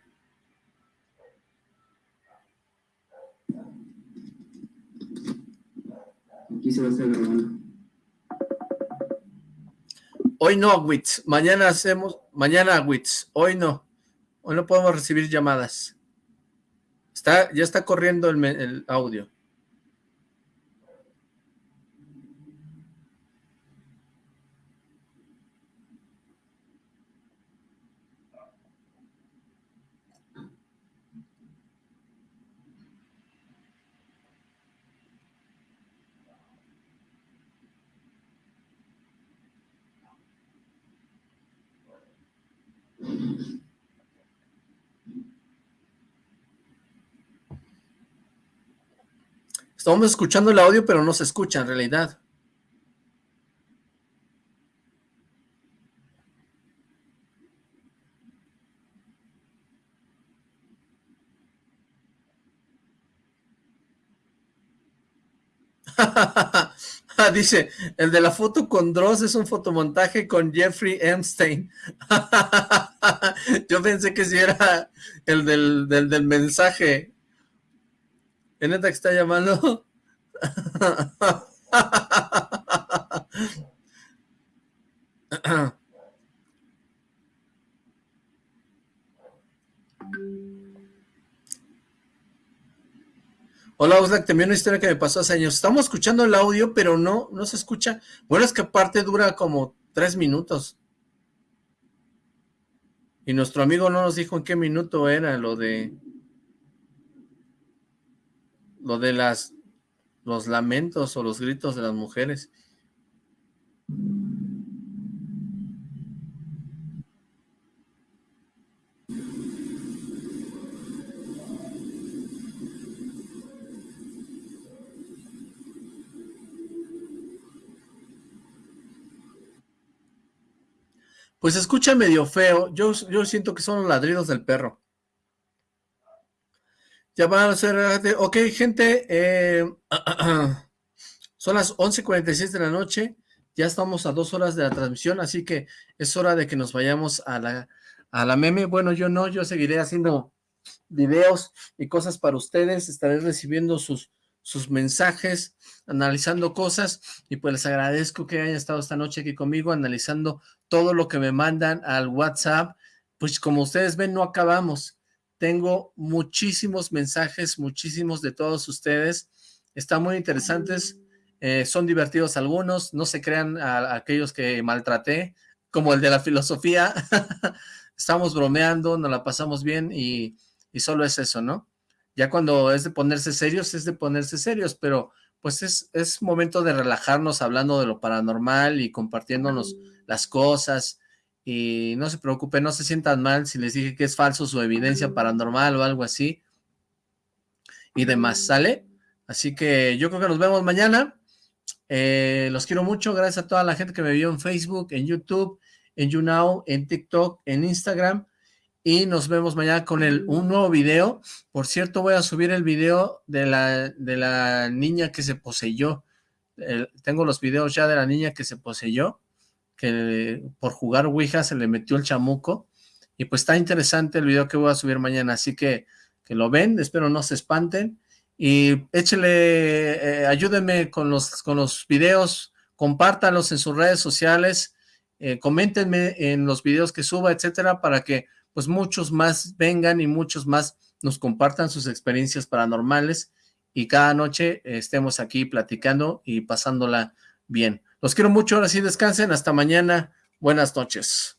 se va a grabando. Hoy no, Wits. Mañana hacemos, mañana, Wits. Hoy no. Hoy no podemos recibir llamadas. Está, ya está corriendo el, el audio. Estamos escuchando el audio, pero no se escucha en realidad. Dice, el de la foto con Dross es un fotomontaje con Jeffrey Epstein. Yo pensé que si era el del, del mensaje. ¿En neta que está llamando? Hola Oxlack, te una historia que me pasó hace años. Estamos escuchando el audio, pero no, no se escucha. Bueno, es que aparte dura como tres minutos. Y nuestro amigo no nos dijo en qué minuto era lo de... Lo de las... Los lamentos o los gritos de las mujeres. Pues escucha medio feo. Yo, yo siento que son los ladridos del perro. Ya van a ser... Ok, gente. Eh, son las 11.46 de la noche. Ya estamos a dos horas de la transmisión, así que es hora de que nos vayamos a la, a la meme. Bueno, yo no, yo seguiré haciendo videos y cosas para ustedes. Estaré recibiendo sus, sus mensajes, analizando cosas, y pues les agradezco que hayan estado esta noche aquí conmigo, analizando todo lo que me mandan al WhatsApp, pues como ustedes ven, no acabamos. Tengo muchísimos mensajes, muchísimos de todos ustedes, están muy interesantes, eh, son divertidos algunos, no se crean a, aquellos que maltraté, como el de la filosofía, estamos bromeando, nos la pasamos bien y, y solo es eso, ¿no? Ya cuando es de ponerse serios, es de ponerse serios, pero pues es, es momento de relajarnos hablando de lo paranormal y compartiéndonos las cosas, y no se preocupen, no se sientan mal si les dije que es falso su evidencia paranormal o algo así, y demás, ¿sale? Así que yo creo que nos vemos mañana, eh, los quiero mucho, gracias a toda la gente que me vio en Facebook, en YouTube, en YouNow, en TikTok, en Instagram, y nos vemos mañana con el, un nuevo video. Por cierto, voy a subir el video de la, de la niña que se poseyó. tengo los videos ya de la niña que se poseyó, que por jugar Ouija se le metió el chamuco. Y pues está interesante el video que voy a subir mañana, así que que lo ven, espero no se espanten. Y échele, eh, ayúdenme con los, con los videos, compártanlos en sus redes sociales, eh, coméntenme en los videos que suba, etcétera, para que pues muchos más vengan y muchos más nos compartan sus experiencias paranormales y cada noche estemos aquí platicando y pasándola bien. Los quiero mucho, ahora sí descansen, hasta mañana, buenas noches.